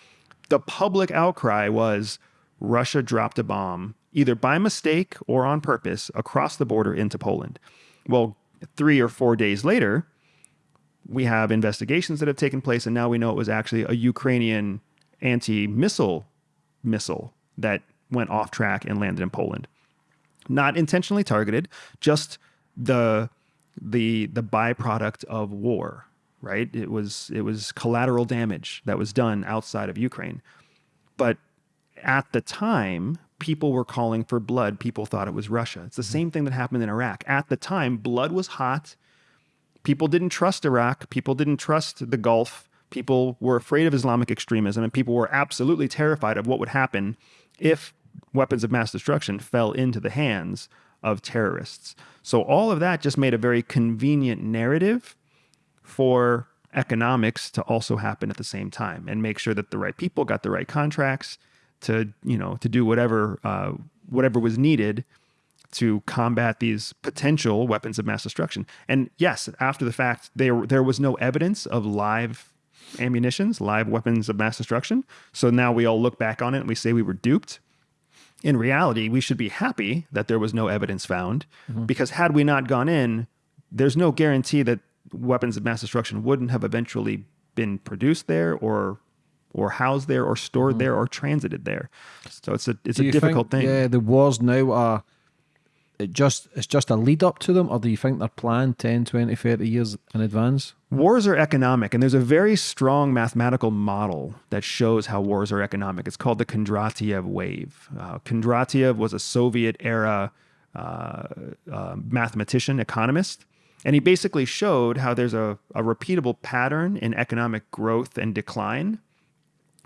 [SPEAKER 2] The public outcry was Russia dropped a bomb, either by mistake or on purpose, across the border into Poland. Well, three or four days later, we have investigations that have taken place, and now we know it was actually a Ukrainian anti missile missile that went off track and landed in Poland. Not intentionally targeted, just the the the byproduct of war, right? It was it was collateral damage that was done outside of Ukraine. But at the time, people were calling for blood. People thought it was Russia. It's the mm-hmm. same thing that happened in Iraq. At the time, blood was hot. People didn't trust Iraq. People didn't trust the Gulf. People were afraid of Islamic extremism, and people were absolutely terrified of what would happen if weapons of mass destruction fell into the hands of terrorists. So, all of that just made a very convenient narrative for economics to also happen at the same time and make sure that the right people got the right contracts to you know to do whatever uh, whatever was needed to combat these potential weapons of mass destruction. And yes, after the fact, there there was no evidence of live ammunitions, live weapons of mass destruction. So now we all look back on it and we say we were duped. In reality, we should be happy that there was no evidence found mm-hmm. because had we not gone in, there's no guarantee that weapons of mass destruction wouldn't have eventually been produced there or or housed there or stored mm-hmm. there or transited there. So it's a it's
[SPEAKER 1] do
[SPEAKER 2] a difficult
[SPEAKER 1] think,
[SPEAKER 2] thing.
[SPEAKER 1] Yeah, the wars now are it just it's just a lead up to them, or do you think they're planned 10, 20, 30 years in advance?
[SPEAKER 2] Wars are economic, and there's a very strong mathematical model that shows how wars are economic. It's called the Kondratiev wave. Uh, Kondratiev was a Soviet era uh, uh, mathematician, economist, and he basically showed how there's a, a repeatable pattern in economic growth and decline.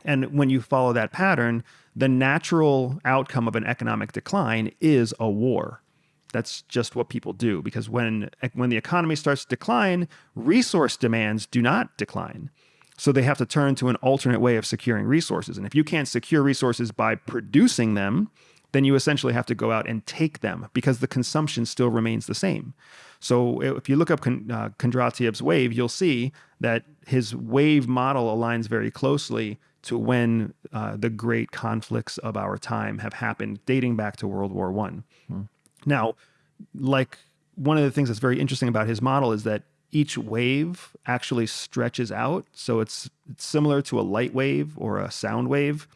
[SPEAKER 2] And when you follow that pattern, the natural outcome of an economic decline is a war. That's just what people do because when when the economy starts to decline, resource demands do not decline. So they have to turn to an alternate way of securing resources. And if you can't secure resources by producing them, then you essentially have to go out and take them because the consumption still remains the same. So if you look up uh, Kondratiev's wave, you'll see that his wave model aligns very closely to when uh, the great conflicts of our time have happened, dating back to World War One. Now, like one of the things that's very interesting about his model is that each wave actually stretches out. So it's, it's similar to a light wave or a sound wave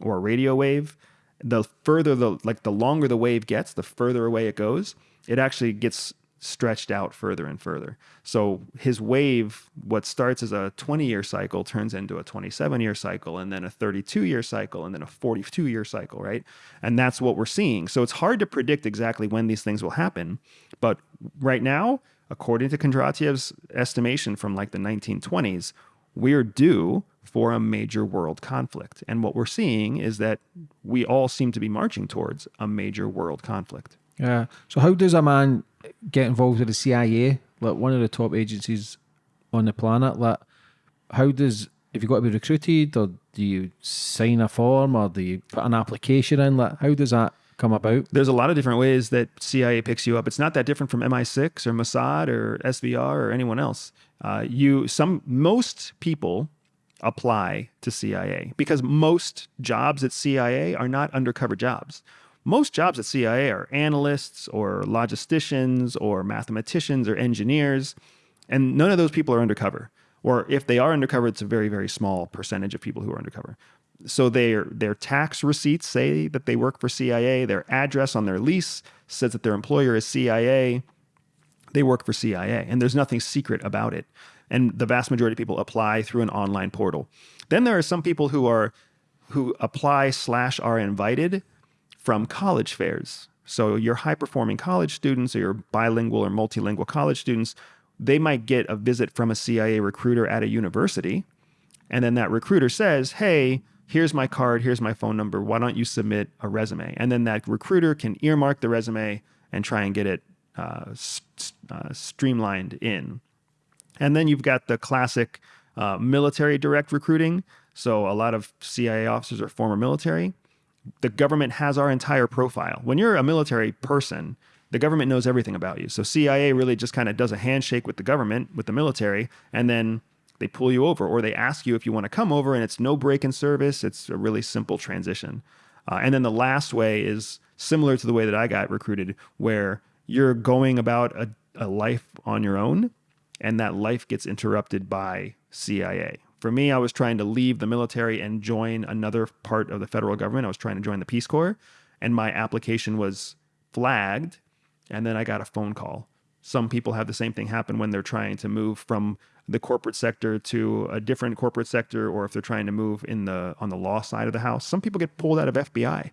[SPEAKER 2] or a radio wave. The further the like the longer the wave gets, the further away it goes, it actually gets stretched out further and further. So his wave, what starts as a 20 year cycle, turns into a 27 year cycle, and then a 32 year cycle, and then a 42 year cycle, right? And that's what we're seeing. So it's hard to predict exactly when these things will happen. But right now, according to Kondratiev's estimation from like the 1920s, we're due for a major world conflict. And what we're seeing is that we all seem to be marching towards a major world conflict.
[SPEAKER 1] Yeah. So how does a man get involved with the CIA, like one of the top agencies on the planet? Like, how does if you got to be recruited, or do you sign a form, or do you put an application in? Like, how does that come about?
[SPEAKER 2] There's a lot of different ways that CIA picks you up. It's not that different from MI6 or Mossad or SVR or anyone else. Uh, you some most people apply to CIA because most jobs at CIA are not undercover jobs. Most jobs at CIA are analysts or logisticians or mathematicians or engineers, and none of those people are undercover. or if they are undercover, it's a very very small percentage of people who are undercover. So their their tax receipts say that they work for CIA. Their address on their lease says that their employer is CIA. They work for CIA, and there's nothing secret about it. And the vast majority of people apply through an online portal. Then there are some people who are who apply slash are invited from college fairs. So your high performing college students or your bilingual or multilingual college students, they might get a visit from a CIA recruiter at a university. And then that recruiter says, Hey, here's my card, here's my phone number. Why don't you submit a resume? And then that recruiter can earmark the resume and try and get it uh, uh, streamlined in. And then you've got the classic uh, military direct recruiting. So a lot of CIA officers are former military. The government has our entire profile. When you're a military person, the government knows everything about you. So CIA really just kind of does a handshake with the government, with the military, and then they pull you over or they ask you if you want to come over and it's no break in service. It's a really simple transition. Uh, and then the last way is similar to the way that I got recruited, where you're going about a, a life on your own and that life gets interrupted by CIA. For me, I was trying to leave the military and join another part of the federal government. I was trying to join the Peace Corps, and my application was flagged, and then I got a phone call. Some people have the same thing happen when they're trying to move from the corporate sector to a different corporate sector, or if they're trying to move in the on the law side of the house. Some people get pulled out of FBI.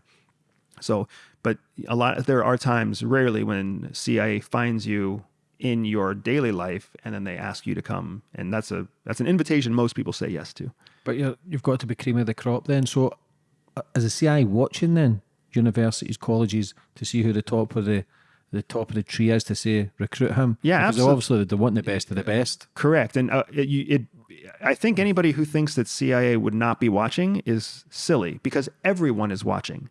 [SPEAKER 2] So, but a lot there are times, rarely, when CIA finds you in your daily life and then they ask you to come and that's a that's an invitation most people say yes to
[SPEAKER 1] But you're, you've got to be cream of the crop then. So, as a CIA watching then universities, colleges to see who the top of the the top of the tree is to say recruit him?
[SPEAKER 2] Yeah,
[SPEAKER 1] because
[SPEAKER 2] absolute-
[SPEAKER 1] obviously they want the best of the best.
[SPEAKER 2] correct and uh, it, it i think anybody who thinks that cia would not be watching is silly because everyone is watching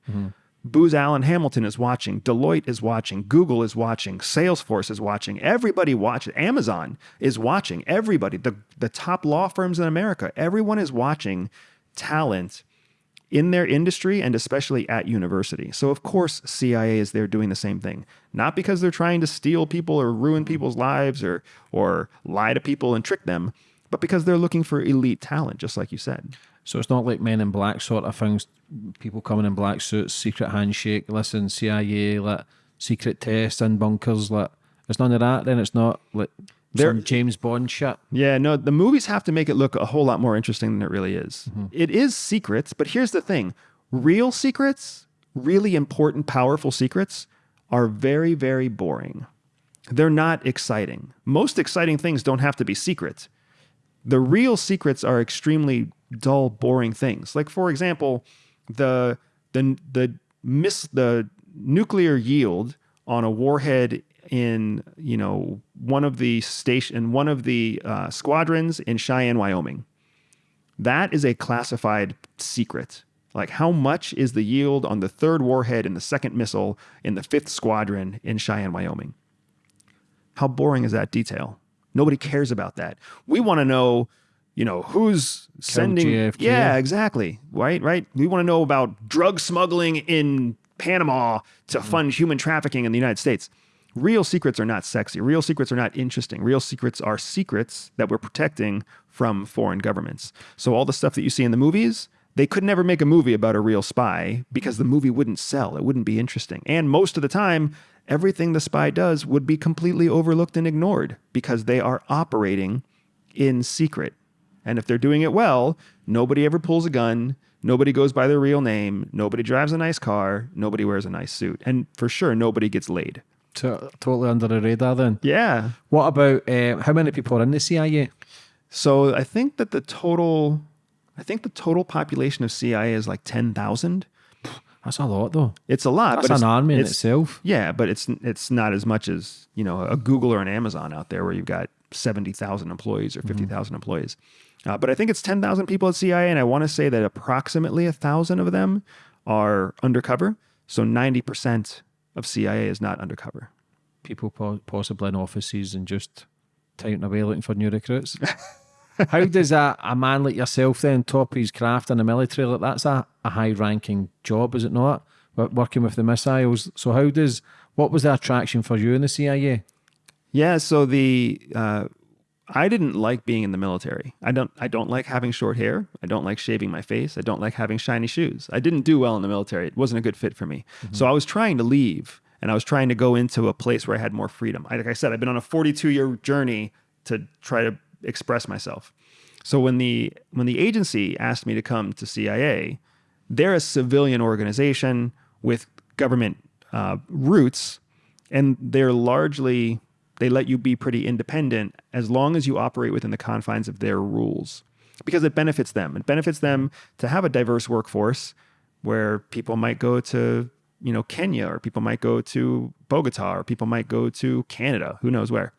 [SPEAKER 2] Booz Allen Hamilton is watching. Deloitte is watching. Google is watching. Salesforce is watching. Everybody watches. Amazon is watching. Everybody, the, the top law firms in America, everyone is watching talent in their industry and especially at university. So of course CIA is there doing the same thing. Not because they're trying to steal people or ruin people's lives or or lie to people and trick them, but because they're looking for elite talent just like you said.
[SPEAKER 1] So it's not like Men in Black sort of things. People coming in black suits, secret handshake. Listen, CIA, like secret tests in bunkers. Like it's none of that. Then it's not like
[SPEAKER 2] There-
[SPEAKER 1] some James Bond shit.
[SPEAKER 2] Yeah, no, the movies have to make it look a whole lot more interesting than it really is. Mm-hmm. It is secrets, but here's the thing real secrets, really important, powerful secrets, are very, very boring. They're not exciting. Most exciting things don't have to be secrets. The real secrets are extremely dull, boring things. Like, for example, the the the miss the nuclear yield on a warhead in you know one of the station one of the uh, squadrons in Cheyenne, Wyoming. That is a classified secret. Like how much is the yield on the third warhead in the second missile in the fifth squadron in Cheyenne, Wyoming? How boring is that detail? Nobody cares about that. We want to know, you know, who's sending.
[SPEAKER 1] JFK.
[SPEAKER 2] Yeah, exactly. Right, right. We want to know about drug smuggling in Panama to mm-hmm. fund human trafficking in the United States. Real secrets are not sexy. Real secrets are not interesting. Real secrets are secrets that we're protecting from foreign governments. So all the stuff that you see in the movies, they could never make a movie about a real spy because the movie wouldn't sell. It wouldn't be interesting. And most of the time, everything the spy does would be completely overlooked and ignored because they are operating in secret. And if they're doing it well, nobody ever pulls a gun, nobody goes by their real name, nobody drives a nice car, nobody wears a nice suit, and for sure nobody gets laid.
[SPEAKER 1] To, totally under the radar. Then
[SPEAKER 2] Yeah.
[SPEAKER 1] what about uh, how many people are in the CIA?
[SPEAKER 2] So I think that the total I think the total population of CIA is like 10,000.
[SPEAKER 1] That's a lot though.
[SPEAKER 2] It's a lot,
[SPEAKER 1] That's
[SPEAKER 2] but it's,
[SPEAKER 1] an army in
[SPEAKER 2] it's-
[SPEAKER 1] itself.
[SPEAKER 2] Yeah, but it's it's not as much as, you know, a Google or an Amazon out there where you've got 70,000 employees or 50,000 employees. Uh, but I think it's 10,000 people at CIA, and I want to say that approximately a thousand of them are undercover. So 90% of CIA is not undercover.
[SPEAKER 1] People po- possibly in offices and just touting away looking for new recruits. [LAUGHS] How does a, a man like yourself then top his craft in the military? Like that's a, a high ranking job, is it not? Wo- Working with the missiles. So how does what was the attraction for you in the CIA?
[SPEAKER 2] Yeah, so the uh, I didn't like being in the military. I don't I don't like having short hair. I don't like shaving my face. I don't like having shiny shoes. I didn't do well in the military. It wasn't a good fit for me. So I was trying to leave and I was trying to go into a place where I had more freedom. I, like I said, I've been on a 42 year journey to try to express myself. So when the when the agency asked me to come to CIA, they're a civilian organization with government uh, roots, and they're largely they let you be pretty independent as long as you operate within the confines of their rules because it benefits them. It benefits them to have a diverse workforce where people might go to, you know, Kenya or people might go to Bogota or people might go to Canada, who knows where.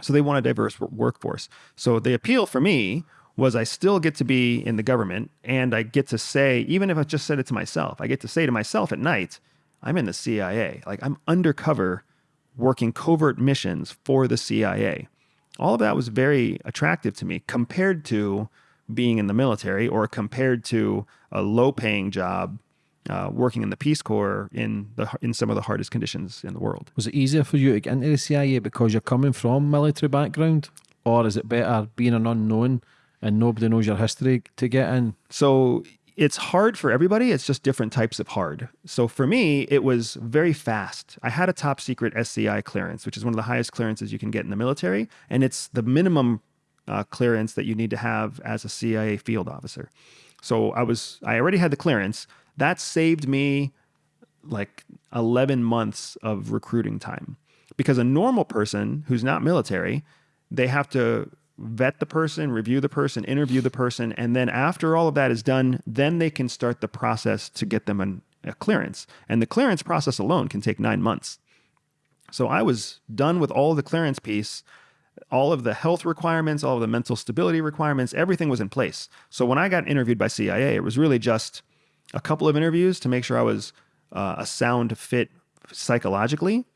[SPEAKER 2] So they want a diverse workforce. So the appeal for me was I still get to be in the government and I get to say, even if I just said it to myself, I get to say to myself at night, I'm in the CIA. Like I'm undercover working covert missions for the CIA. All of that was very attractive to me compared to being in the military or compared to a low paying job uh, working in the Peace Corps in the in some of the hardest conditions in the world.
[SPEAKER 1] Was it easier for you to get into the CIA because you're coming from military background, or is it better being an unknown and nobody knows your history to get in?
[SPEAKER 2] So it's hard for everybody. It's just different types of hard. So for me, it was very fast. I had a top secret SCI clearance, which is one of the highest clearances you can get in the military, and it's the minimum uh, clearance that you need to have as a CIA field officer. So I was I already had the clearance. That saved me like 11 months of recruiting time. Because a normal person who's not military, they have to vet the person, review the person, interview the person, and then after all of that is done, then they can start the process to get them an, a clearance. And the clearance process alone can take nine months. So I was done with all the clearance piece, all of the health requirements, all of the mental stability requirements, everything was in place. So when I got interviewed by CIA, it was really just a couple of interviews to make sure I was uh, a sound fit psychologically,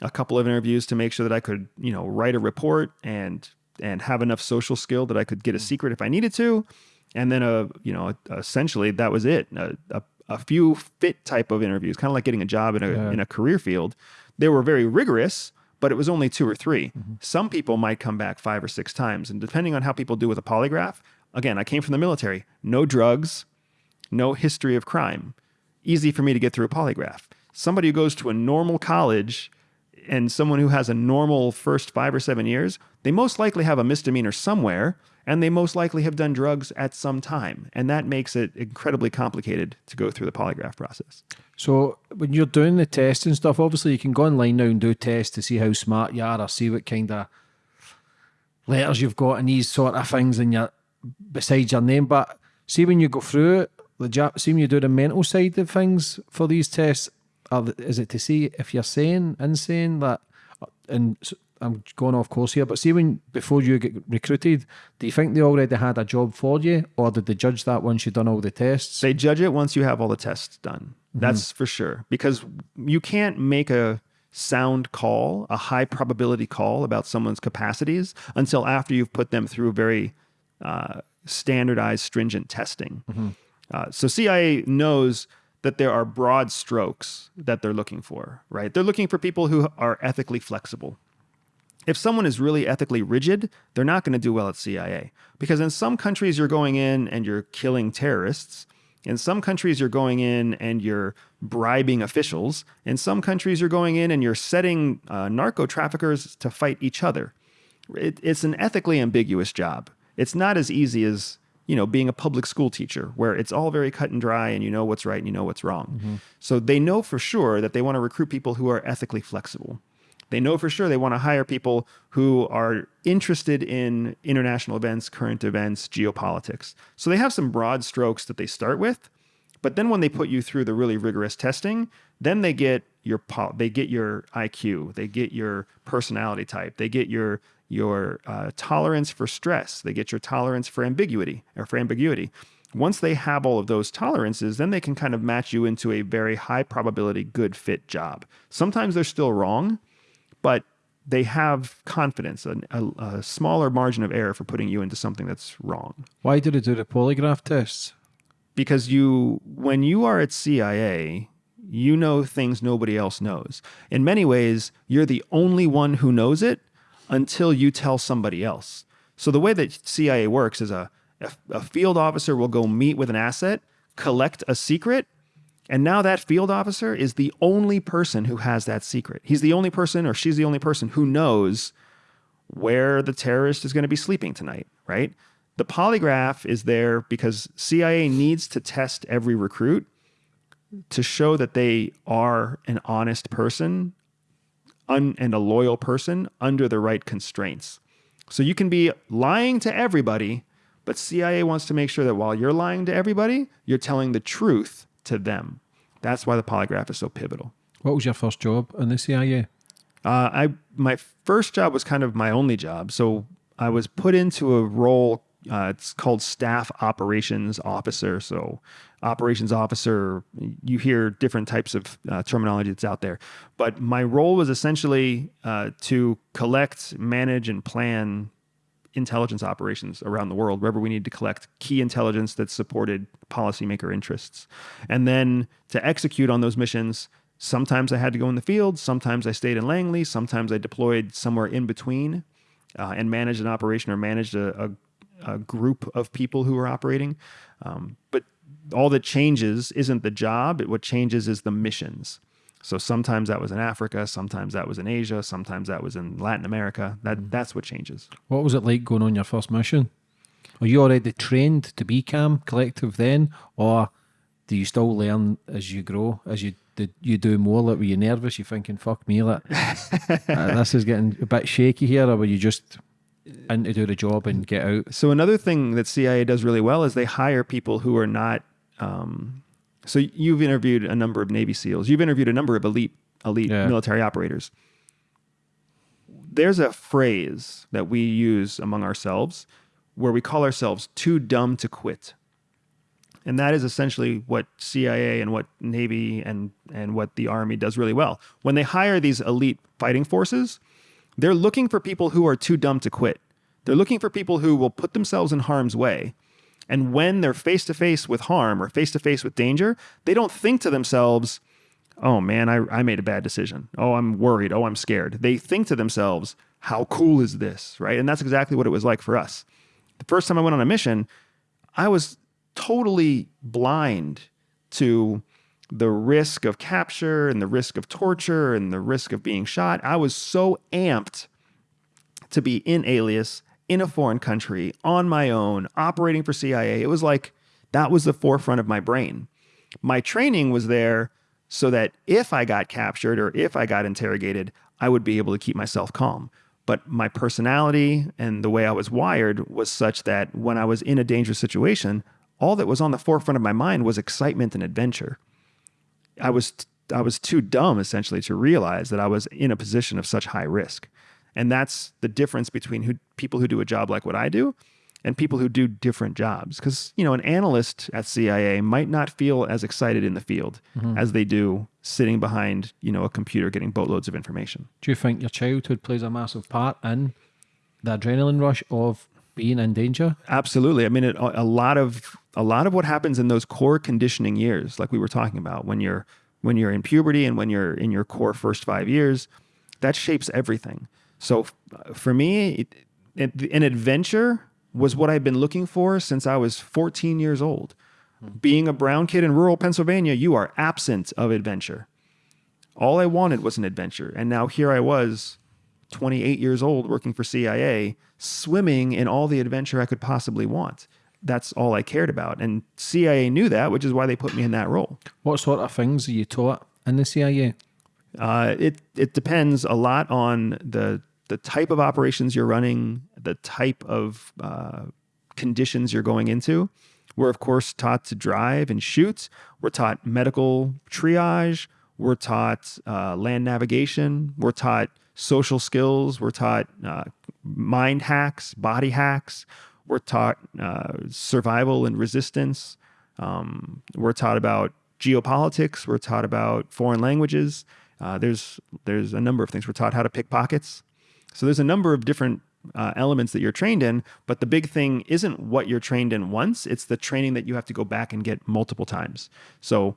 [SPEAKER 2] a couple of interviews to make sure that I could, you know, write a report and and have enough social skill that I could get a hmm. secret if I needed to, and then a, you know, essentially that was it. A, a, a few fit type of interviews, kind of like getting a job in a
[SPEAKER 1] Yeah.
[SPEAKER 2] in a career field. They were very rigorous, but it was only two or 3 mm-hmm. Some people might come back five or six times, and depending on how people do with a polygraph. Again, I came from the military. No drugs, no history of crime. Easy for me to get through a polygraph. Somebody who goes to a normal college and someone who has a normal first five or seven years, they most likely have a misdemeanor somewhere and they most likely have done drugs at some time. And that makes it incredibly complicated to go through the polygraph process.
[SPEAKER 1] So when you're doing the tests and stuff, obviously you can go online now and do tests to see how smart you are or see what kind of letters you've got and these sort of things in your besides your name. But see when you go through it, the ja- see when you do the mental side of things for these tests, are is it to see if you're sane, insane, that and I'm going off course here, but see when before you get recruited, do you think they already had a job for you, or did they judge that once you've done all the tests?
[SPEAKER 2] They judge it once you have all the tests done. That's for sure. Because you can't make a sound call, a high probability call about someone's capacities until after you've put them through very uh, standardized, stringent testing. Uh, so CIA knows that there are broad strokes that they're looking for, right? They're looking for people who are ethically flexible if someone is really ethically rigid, they're not going to do well at CIA. Because in some countries, you're going in and you're killing terrorists. In some countries, you're going in and you're bribing officials. In some countries, you're going in and you're setting uh, narco traffickers to fight each other. It, it's an ethically ambiguous job. It's not as easy as you know being a public school teacher, where it's all very cut and dry, and you know what's right and you know what's wrong. Mm-hmm. So they know for sure that they want to recruit people who are ethically flexible. They know for sure they want to hire people who are interested in international events, current events, geopolitics. So they have some broad strokes that they start with, but then when they put you through the really rigorous testing, then they get your they get your IQ, they get your personality type, they get your your uh, tolerance for stress, they get your tolerance for ambiguity or for ambiguity. Once they have all of those tolerances, then they can kind of match you into a very high probability good fit job. Sometimes they're still wrong, but they have confidence, a, a, a smaller margin of error for putting you into something that's wrong.
[SPEAKER 1] Why did they do the polygraph tests?
[SPEAKER 2] Because you, when you are at CIA, you know things nobody else knows. In many ways, you're the only one who knows it until you tell somebody else. So the way that CIA works is a, a, field officer will go meet with an asset, collect a secret, and now that field officer is the only person who has that secret. He's the only person or she's the only person who knows where the terrorist is going to be sleeping tonight, right? The polygraph is there because CIA needs to test every recruit to show that they are an honest person un- and a loyal person under the right constraints. So you can be lying to everybody, but CIA wants to make sure that while you're lying to everybody, you're telling the truth to them. That's why the polygraph is so pivotal.
[SPEAKER 1] What was your first job in the CIA?
[SPEAKER 2] Uh, I my first job was kind of my only job. So I was put into a role. Uh, it's called staff operations officer. So operations officer, you hear different types of uh, terminology that's out there. But my role was essentially uh, to collect, manage, and plan intelligence operations around the world, wherever we need to collect key intelligence that supported policymaker interests. And then to execute on those missions, sometimes I had to go in the field, sometimes I stayed in Langley, sometimes I deployed somewhere in between uh, and managed an operation or managed a, a, a group of people who were operating. Um, but all that changes isn't the job, what changes is the missions. So sometimes that was in Africa, sometimes that was in Asia, sometimes that was in Latin America. That that's what changes.
[SPEAKER 1] What was it like going on your first mission? Are you already trained to be CAM collective then, or do you still learn as you grow, as you did you do more? Like were you nervous? You thinking, "Fuck me, like [LAUGHS] uh, this is getting a bit shaky here," or were you just in to do the job and get out?
[SPEAKER 2] So another thing that CIA does really well is they hire people who are not. Um, so you've interviewed a number of Navy SEALs. You've interviewed a number of elite elite
[SPEAKER 1] Yeah.
[SPEAKER 2] military operators. There's a phrase that we use among ourselves where we call ourselves too dumb to quit. And that is essentially what CIA and what Navy and, and what the Army does really well. When they hire these elite fighting forces, they're looking for people who are too dumb to quit. They're looking for people who will put themselves in harm's way. And when they're face to face with harm or face to face with danger, they don't think to themselves, oh man, I, I made a bad decision. Oh, I'm worried. Oh, I'm scared. They think to themselves, how cool is this? Right. And that's exactly what it was like for us. The first time I went on a mission, I was totally blind to the risk of capture and the risk of torture and the risk of being shot. I was so amped to be in Alias in a foreign country on my own, operating for CIA. It was like that was the forefront of my brain. My training was there so that if I got captured or if I got interrogated, I would be able to keep myself calm. But my personality and the way I was wired was such that when I was in a dangerous situation, all that was on the forefront of my mind was excitement and adventure. I was I was too dumb essentially to realize that I was in a position of such high risk. And that's the difference between who people who do a job like what I do and people who do different jobs cuz you know an analyst at CIA might not feel as excited in the field mm-hmm. as they do sitting behind, you know, a computer getting boatloads of information.
[SPEAKER 1] Do you think your childhood plays a massive part in the adrenaline rush of being in danger?
[SPEAKER 2] Absolutely. I mean, it, a a lot of a lot of what happens in those core conditioning years, like we were talking about, when you're when you're in puberty and when you're in your core first five years, that shapes everything. So for me, it, it, an adventure was what I've been looking for since I was 14 years old. Being a brown kid in rural Pennsylvania, you are absent of adventure. All I wanted was an adventure, and now here I was 28 years old working for CIA, swimming in all the adventure I could possibly want. That's all I cared about. And CIA knew that, which is why they put me in that role.
[SPEAKER 1] What sort of things are you taught in the CIA?
[SPEAKER 2] Uh, it it depends a lot on the the type of operations you're running, the type of uh, conditions you're going into. We're of course taught to drive and shoot. We're taught medical triage. We're taught uh, land navigation. We're taught social skills. We're taught uh, mind hacks, body hacks. We're taught uh, survival and resistance. Um, we're taught about geopolitics. We're taught about foreign languages. Uh, there's there's a number of things. We're taught how to pick pockets. So there's a number of different uh, elements that you're trained in. But the big thing isn't what you're trained in once. It's the training that you have to go back and get multiple times. So,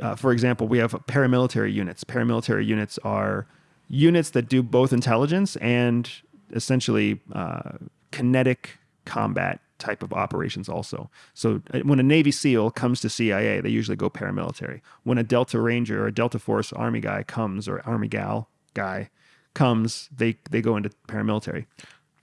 [SPEAKER 2] uh, for example, we have paramilitary units. Paramilitary units are units that do both intelligence and essentially uh, kinetic combat type of operations also. So uh, when a Navy SEAL comes to CIA, they usually go paramilitary. When a Delta Ranger or a Delta Force Army guy comes or Army gal guy comes, they they go into paramilitary.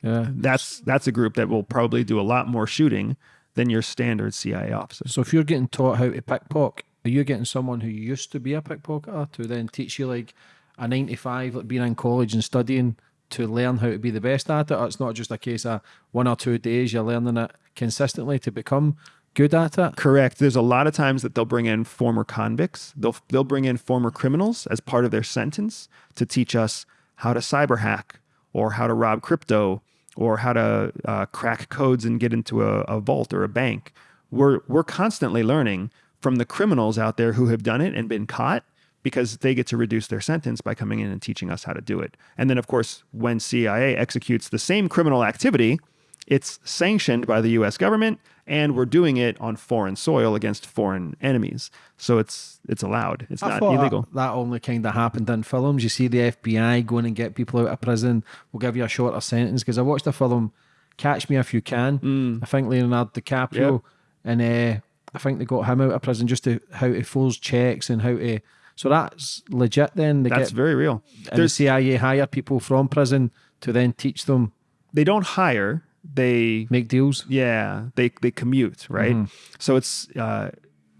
[SPEAKER 1] Yeah.
[SPEAKER 2] That's that's a group that will probably do a lot more shooting than your standard CIA officer.
[SPEAKER 1] So if you're getting taught how to pickpocket, are you getting someone who used to be a pickpocketer to then teach you like a nine to five, like being in college and studying to learn how to be the best at it? Or it's not just a case of one or two days you're learning it consistently to become good at it.
[SPEAKER 2] Correct. There's a lot of times that they'll bring in former convicts. They'll they'll bring in former criminals as part of their sentence to teach us how to cyber hack or how to rob crypto or how to uh, crack codes and get into a, a vault or a bank. We're we're constantly learning from the criminals out there who have done it and been caught because they get to reduce their sentence by coming in and teaching us how to do it. And then, of course, when CIA executes the same criminal activity, it's sanctioned by the US government and we're doing it on foreign soil against foreign enemies. So it's it's allowed. It's
[SPEAKER 1] I
[SPEAKER 2] not illegal.
[SPEAKER 1] That, that only kind of happened in films. You see the FBI going and get people out of prison. We'll give you a shorter sentence because I watched a film, Catch Me If You Can.
[SPEAKER 2] Mm.
[SPEAKER 1] I think Leonardo DiCaprio, and uh, I think they got him out of prison just to how to forge checks and how to. So that's legit. Then they
[SPEAKER 2] That's
[SPEAKER 1] get
[SPEAKER 2] very real.
[SPEAKER 1] and the
[SPEAKER 2] There's
[SPEAKER 1] CIA hire people from prison to then teach them
[SPEAKER 2] they don't hire, they
[SPEAKER 1] make deals.
[SPEAKER 2] Yeah, they they commute, right?
[SPEAKER 1] Mm-hmm.
[SPEAKER 2] So it's uh,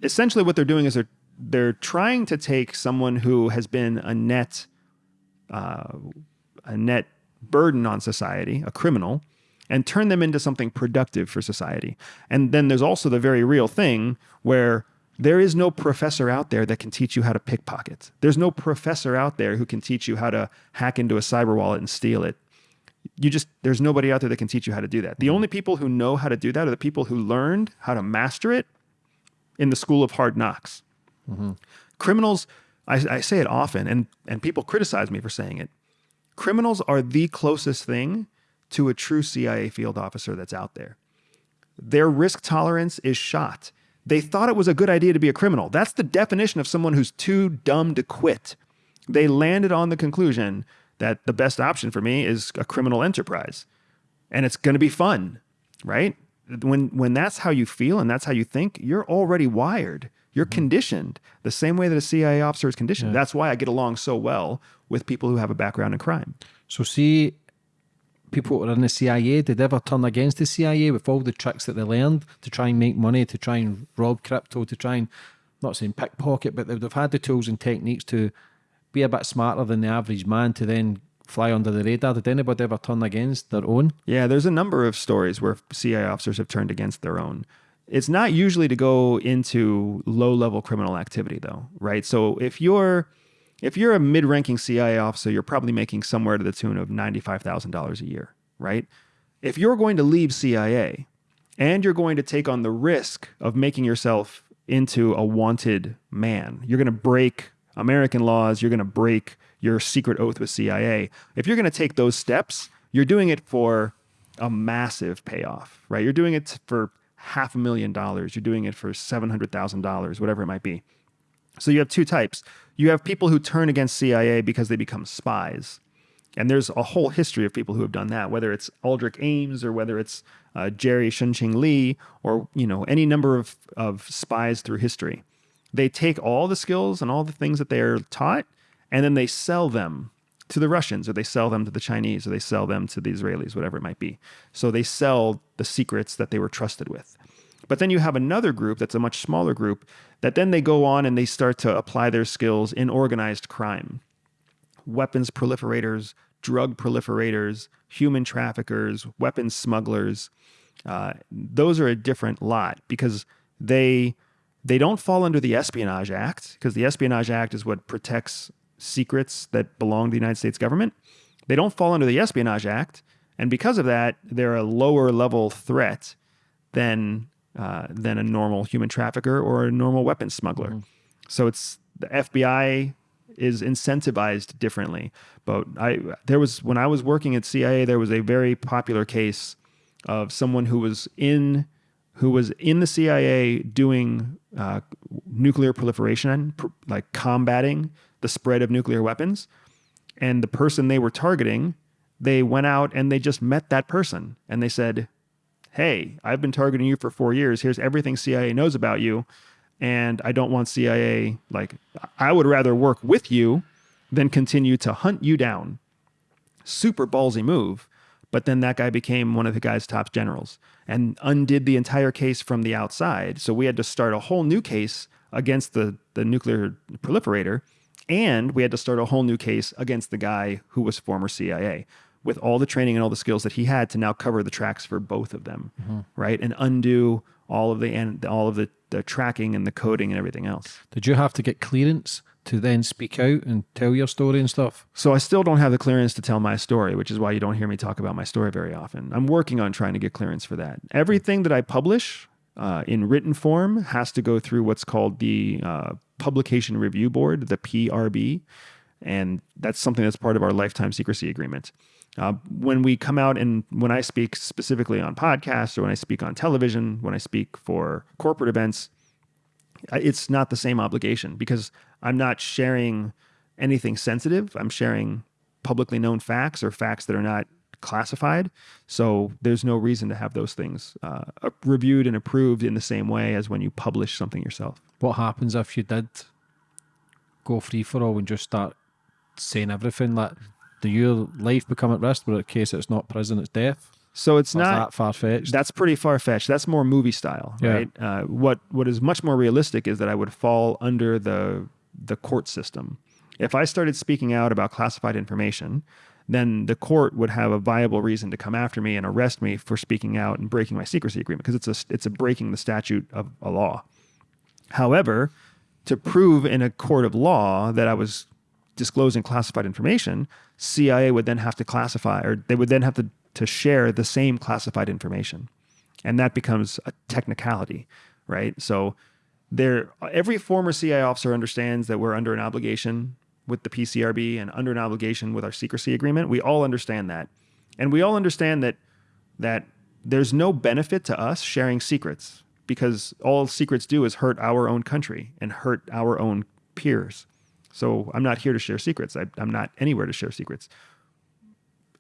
[SPEAKER 2] essentially what they're doing is they're they're trying to take someone who has been a net uh, a net burden on society, a criminal, and turn them into something productive for society. And then there's also the very real thing where there is no professor out there that can teach you how to pickpocket. There's no professor out there who can teach you how to hack into a cyber wallet and steal it you just there's nobody out there that can teach you how to do that. The mm-hmm. only people who know how to do that are the people who learned how to master it in the school of hard knocks. Mm-hmm. Criminals, I, I say it often, and and people criticize me for saying it. Criminals are the closest thing to a true CIA field officer that's out there. Their risk tolerance is shot. They thought it was a good idea to be a criminal. That's the definition of someone who's too dumb to quit. They landed on the conclusion that the best option for me is a criminal enterprise. And it's going to be fun, right? When when that's how you feel and that's how you think, you're already wired. You're mm-hmm. conditioned the same way that a CIA officer is conditioned. That's why I get along so well with people who have a background in crime.
[SPEAKER 1] So see, people who are in the CIA, did they ever turn against the CIA with all the tricks that they learned to try and make money, to try and rob crypto, to try and not saying pickpocket, but they've, they've had the tools and techniques to be a bit smarter than the average man to then fly under the radar. Did anybody ever turn against their own?
[SPEAKER 2] Yeah, there's a number of stories where CIA officers have turned against their own. It's not usually to go into low-level criminal activity though, right? So if you're if you're a mid-ranking CIA officer, you're probably making somewhere to the tune of $95,000 a year, right? If you're going to leave CIA and you're going to take on the risk of making yourself into a wanted man, you're going to break American laws, you're going to break your secret oath with CIA. If you're going to take those steps, you're doing it for a massive payoff, right? You're doing it for half a million dollars, you're doing it for $700,000, whatever it might be. So you have two types. You have people who turn against CIA because they become spies. And there's a whole history of people who have done that, whether it's Aldrich Ames or whether it's uh, Jerry Chun Shing Lee or you know any number of, of spies through history. They take all the skills and all the things that they're taught, and then they sell them to the Russians or they sell them to the Chinese or they sell them to the Israelis, whatever it might be. So they sell the secrets that they were trusted with. But then you have another group that's a much smaller group that then they go on and they start to apply their skills in organized crime. Weapons proliferators, drug proliferators, human traffickers, weapons smugglers. Uh, those are a different lot because they they don't fall under the Espionage Act because the Espionage Act is what protects secrets that belong to the United States government. They don't fall under the Espionage Act, and because of that, they're a lower level threat than uh, than a normal human trafficker or a normal weapons smuggler. So it's the FBI is incentivized differently. But I there was when I was working at CIA, there was a very popular case of someone who was in who was in the CIA doing uh, nuclear proliferation, pr- like combating the spread of nuclear weapons, and the person they were targeting they went out and they just met that person and they said, Hey, I've been targeting you for four years. Here's everything CIA knows about you. And I don't want CIA, like, I would rather work with you than continue to hunt you down. Super ballsy move. But then that guy became one of the guy's top generals and undid the entire case from the outside. So we had to start a whole new case against the, the nuclear proliferator. And we had to start a whole new case against the guy who was former CIA with all the training and all the skills that he had to now cover the tracks for both of them, mm-hmm. right? And undo all of the and all of the, the tracking and the coding and everything else.
[SPEAKER 1] Did you have to get clearance to then speak out and tell your story and stuff?
[SPEAKER 2] So I still don't have the clearance to tell my story, which is why you don't hear me talk about my story very often. I'm working on trying to get clearance for that. Everything that I publish uh, in written form has to go through what's called the uh, Publication Review Board, the PRB, and that's something that's part of our lifetime secrecy agreement. Uh, when we come out and when I speak specifically on podcasts or when I speak on television, when I speak for corporate events, it's not the same obligation because I'm not sharing anything sensitive. I'm sharing publicly known facts or facts that are not classified. So there's no reason to have those things uh, reviewed and approved in the same way as when you publish something yourself.
[SPEAKER 1] What happens if you did go free for all and just start saying everything? Like, do your life become at risk? But in case it's not prison, it's death.
[SPEAKER 2] So it's
[SPEAKER 1] Or
[SPEAKER 2] not
[SPEAKER 1] that far fetched.
[SPEAKER 2] That's pretty far fetched. That's more movie style,
[SPEAKER 1] Yeah.
[SPEAKER 2] right? Uh, what what is much more realistic is that I would fall under the the court system. If I started speaking out about classified information, then the court would have a viable reason to come after me and arrest me for speaking out and breaking my secrecy agreement because it's a it's a breaking the statute of a law. However, to prove in a court of law that I was disclosing classified information, CIA would then have to classify, or they would then have to, to share the same classified information. And that becomes a technicality, right? So there, every former CIA officer understands that we're under an obligation with the PCRB and under an obligation with our secrecy agreement. We all understand that. And we all understand that that there's no benefit to us sharing secrets because all secrets do is hurt our own country and hurt our own peers. So I'm not here to share secrets. I, I'm not anywhere to share secrets.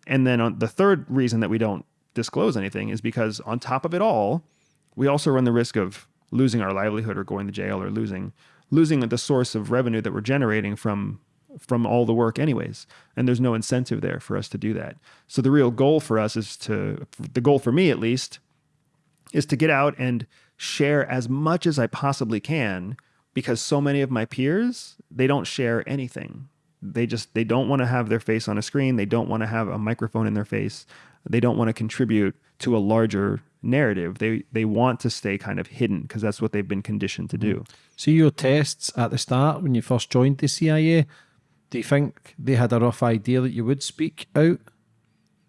[SPEAKER 2] And then on the third reason that we don't disclose anything is because on top of it all, we also run the risk of losing our livelihood or going to jail or losing losing the source of revenue that we're generating from from all the work anyways. And there's no incentive there for us to do that. So the real goal for us is to the goal for me at least is to get out and share as much as I possibly can because so many of my peers they don't share anything. They just they don't want to have their face on a screen. They don't want to have a microphone in their face. They don't want to contribute to a larger narrative they they want to stay kind of hidden because that's what they've been conditioned to do
[SPEAKER 1] mm. So your tests at the start when you first joined the CIA. Do you think they had a rough idea that you would speak out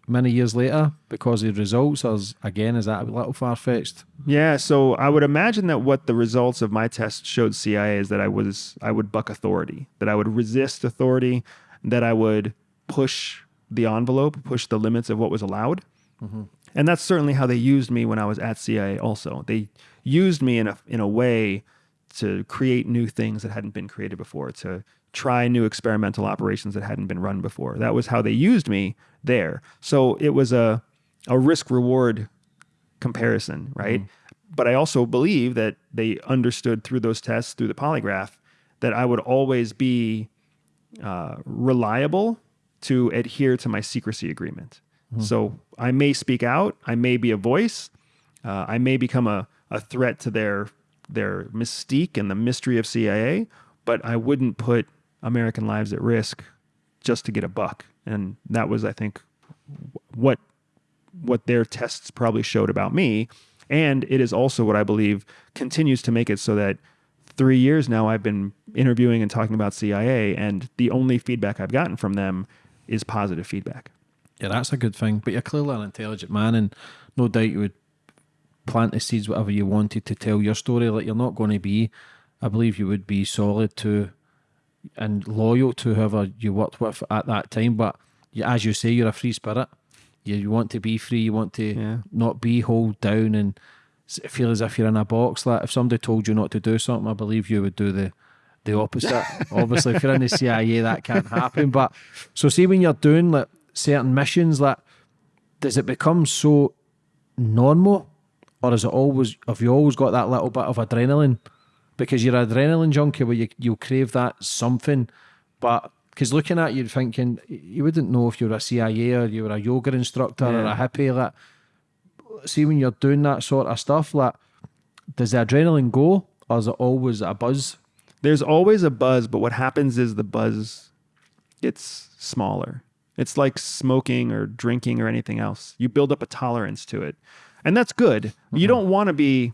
[SPEAKER 1] many years later because the results? Or is, again, is that a little far fetched?
[SPEAKER 2] Yeah, so I would imagine that what the results of my test showed CIA is that I was I would buck authority, that I would resist authority, that I would push the envelope, push the limits of what was allowed. Mm-hmm. And that's certainly how they used me when I was at CIA also. They used me in a in a way to create new things that hadn't been created before, to try new experimental operations that hadn't been run before. That was how they used me there. So it was a a risk reward comparison, right? But I also believe that they understood through those tests, through the polygraph, that I would always be uh, reliable to adhere to my secrecy agreement. So I may speak out, I may be a voice, uh, I may become a, a threat to their their mystique and the mystery of CIA, but I wouldn't put American lives at risk just to get a buck. And that was, I think, what what their tests probably showed about me. And it is also what I believe continues to make it so that three years now I've been interviewing and talking about CIA, and the only feedback I've gotten from them is positive feedback.
[SPEAKER 1] Yeah, that's a good thing. But you're clearly an intelligent man, and no doubt you would plant the seeds whatever you wanted to tell your story. Like you're not going to be, I believe you would be solid to and loyal to whoever you worked with at that time. But you, as you say, you're a free spirit. You, you want to be free. You want to
[SPEAKER 2] Yeah.
[SPEAKER 1] not be hold down and feel as if you're in a box. Like if somebody told you not to do something, I believe you would do the the opposite. [LAUGHS] Obviously, if you're in the CIA, that can't happen. But so see when you're doing like certain missions that does it become so normal or is it always have you always got that little bit of adrenaline? Because you're an adrenaline junkie where you, you'll crave that something but because looking at you thinking you wouldn't know if you were a cia or you were a yoga instructor or a hippie like see when you're doing that sort of stuff like does the adrenaline go or is it always a buzz?
[SPEAKER 2] There's always a buzz, but what happens is the buzz gets smaller. It's like smoking or drinking or anything else. You build up a tolerance to it. And that's good. You don't want to be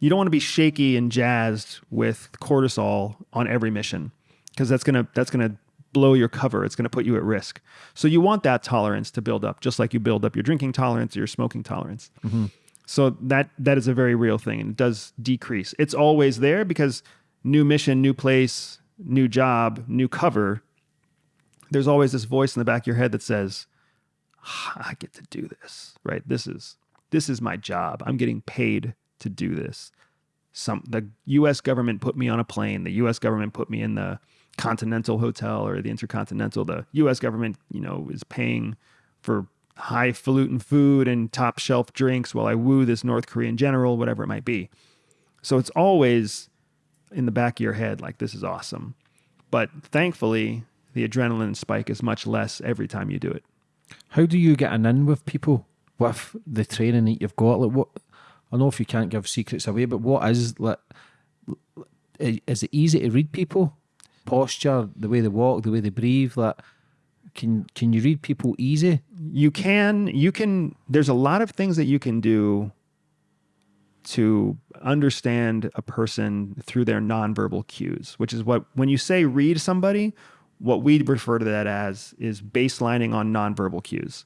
[SPEAKER 2] you don't want to be shaky and jazzed with cortisol on every mission because that's going to that's going to blow your cover. It's going to put you at risk. So you want that tolerance to build up just like you build up your drinking tolerance or your smoking tolerance. Mm-hmm. So that that is a very real thing and it does decrease. It's always there because new mission, new place, new job, new cover. There's always this voice in the back of your head that says, "Ah, "I get to do this." Right? This is this is my job. I'm getting paid to do this. Some the US government put me on a plane. The US government put me in the Continental Hotel or the Intercontinental. The US government, you know, is paying for highfalutin food and top shelf drinks while I woo this North Korean general, whatever it might be. So it's always in the back of your head, like, this is awesome. But thankfully, the adrenaline spike is much less every time you do it.
[SPEAKER 1] How do you get an in with people with the training that you've got? Like what? I know if you can't give secrets away, but what is like? Is it easy to read people? Posture, the way they walk, the way they breathe. Like, can can you read people easy?
[SPEAKER 2] you can you can there's a lot of things that you can do to understand a person through their nonverbal cues which is what when you say read somebody what we refer to that as is baselining on nonverbal cues.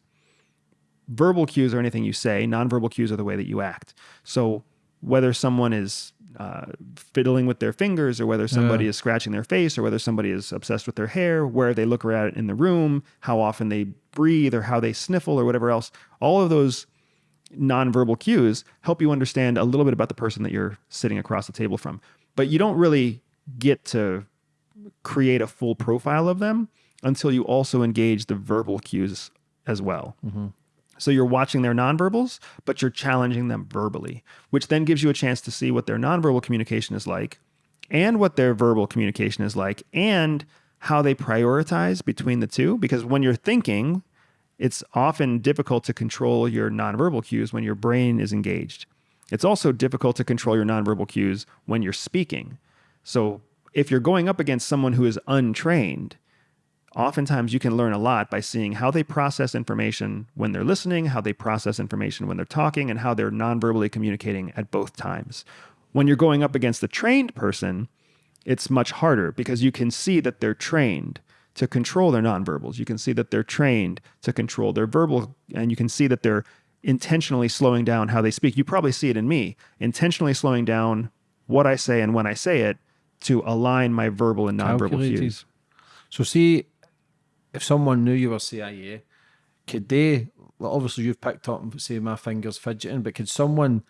[SPEAKER 2] Verbal cues are anything you say. Nonverbal cues are the way that you act. So whether someone is uh, fiddling with their fingers or whether somebody
[SPEAKER 1] Yeah.
[SPEAKER 2] is scratching their face or whether somebody is obsessed with their hair where they look around in the room how often they breathe or how they sniffle or whatever else all of those nonverbal cues help you understand a little bit about the person that you're sitting across the table from. But you don't really get to create a full profile of them until you also engage the verbal cues as well mm-hmm. so you're watching their nonverbals, but you're challenging them verbally, which then gives you a chance to see what their nonverbal communication is like and what their verbal communication is like and how they prioritize between the two. Because when you're thinking, it's often difficult to control your nonverbal cues when your brain is engaged. It's also difficult to control your nonverbal cues when you're speaking. So if you're going up against someone who is untrained, oftentimes you can learn a lot by seeing how they process information when they're listening, how they process information when they're talking, and how they're non-verbally communicating at both times. When you're going up against a trained person, it's much harder because you can see that they're trained to control their nonverbals. You can see that they're trained to control their verbal, and you can see that they're intentionally slowing down how they speak. You probably see it in me, intentionally slowing down what I say and when I say it to align my verbal and nonverbal cues.
[SPEAKER 1] So, see, if someone knew you were CIA, could they? Well, obviously, you've picked up and say my fingers fidgeting, but could someone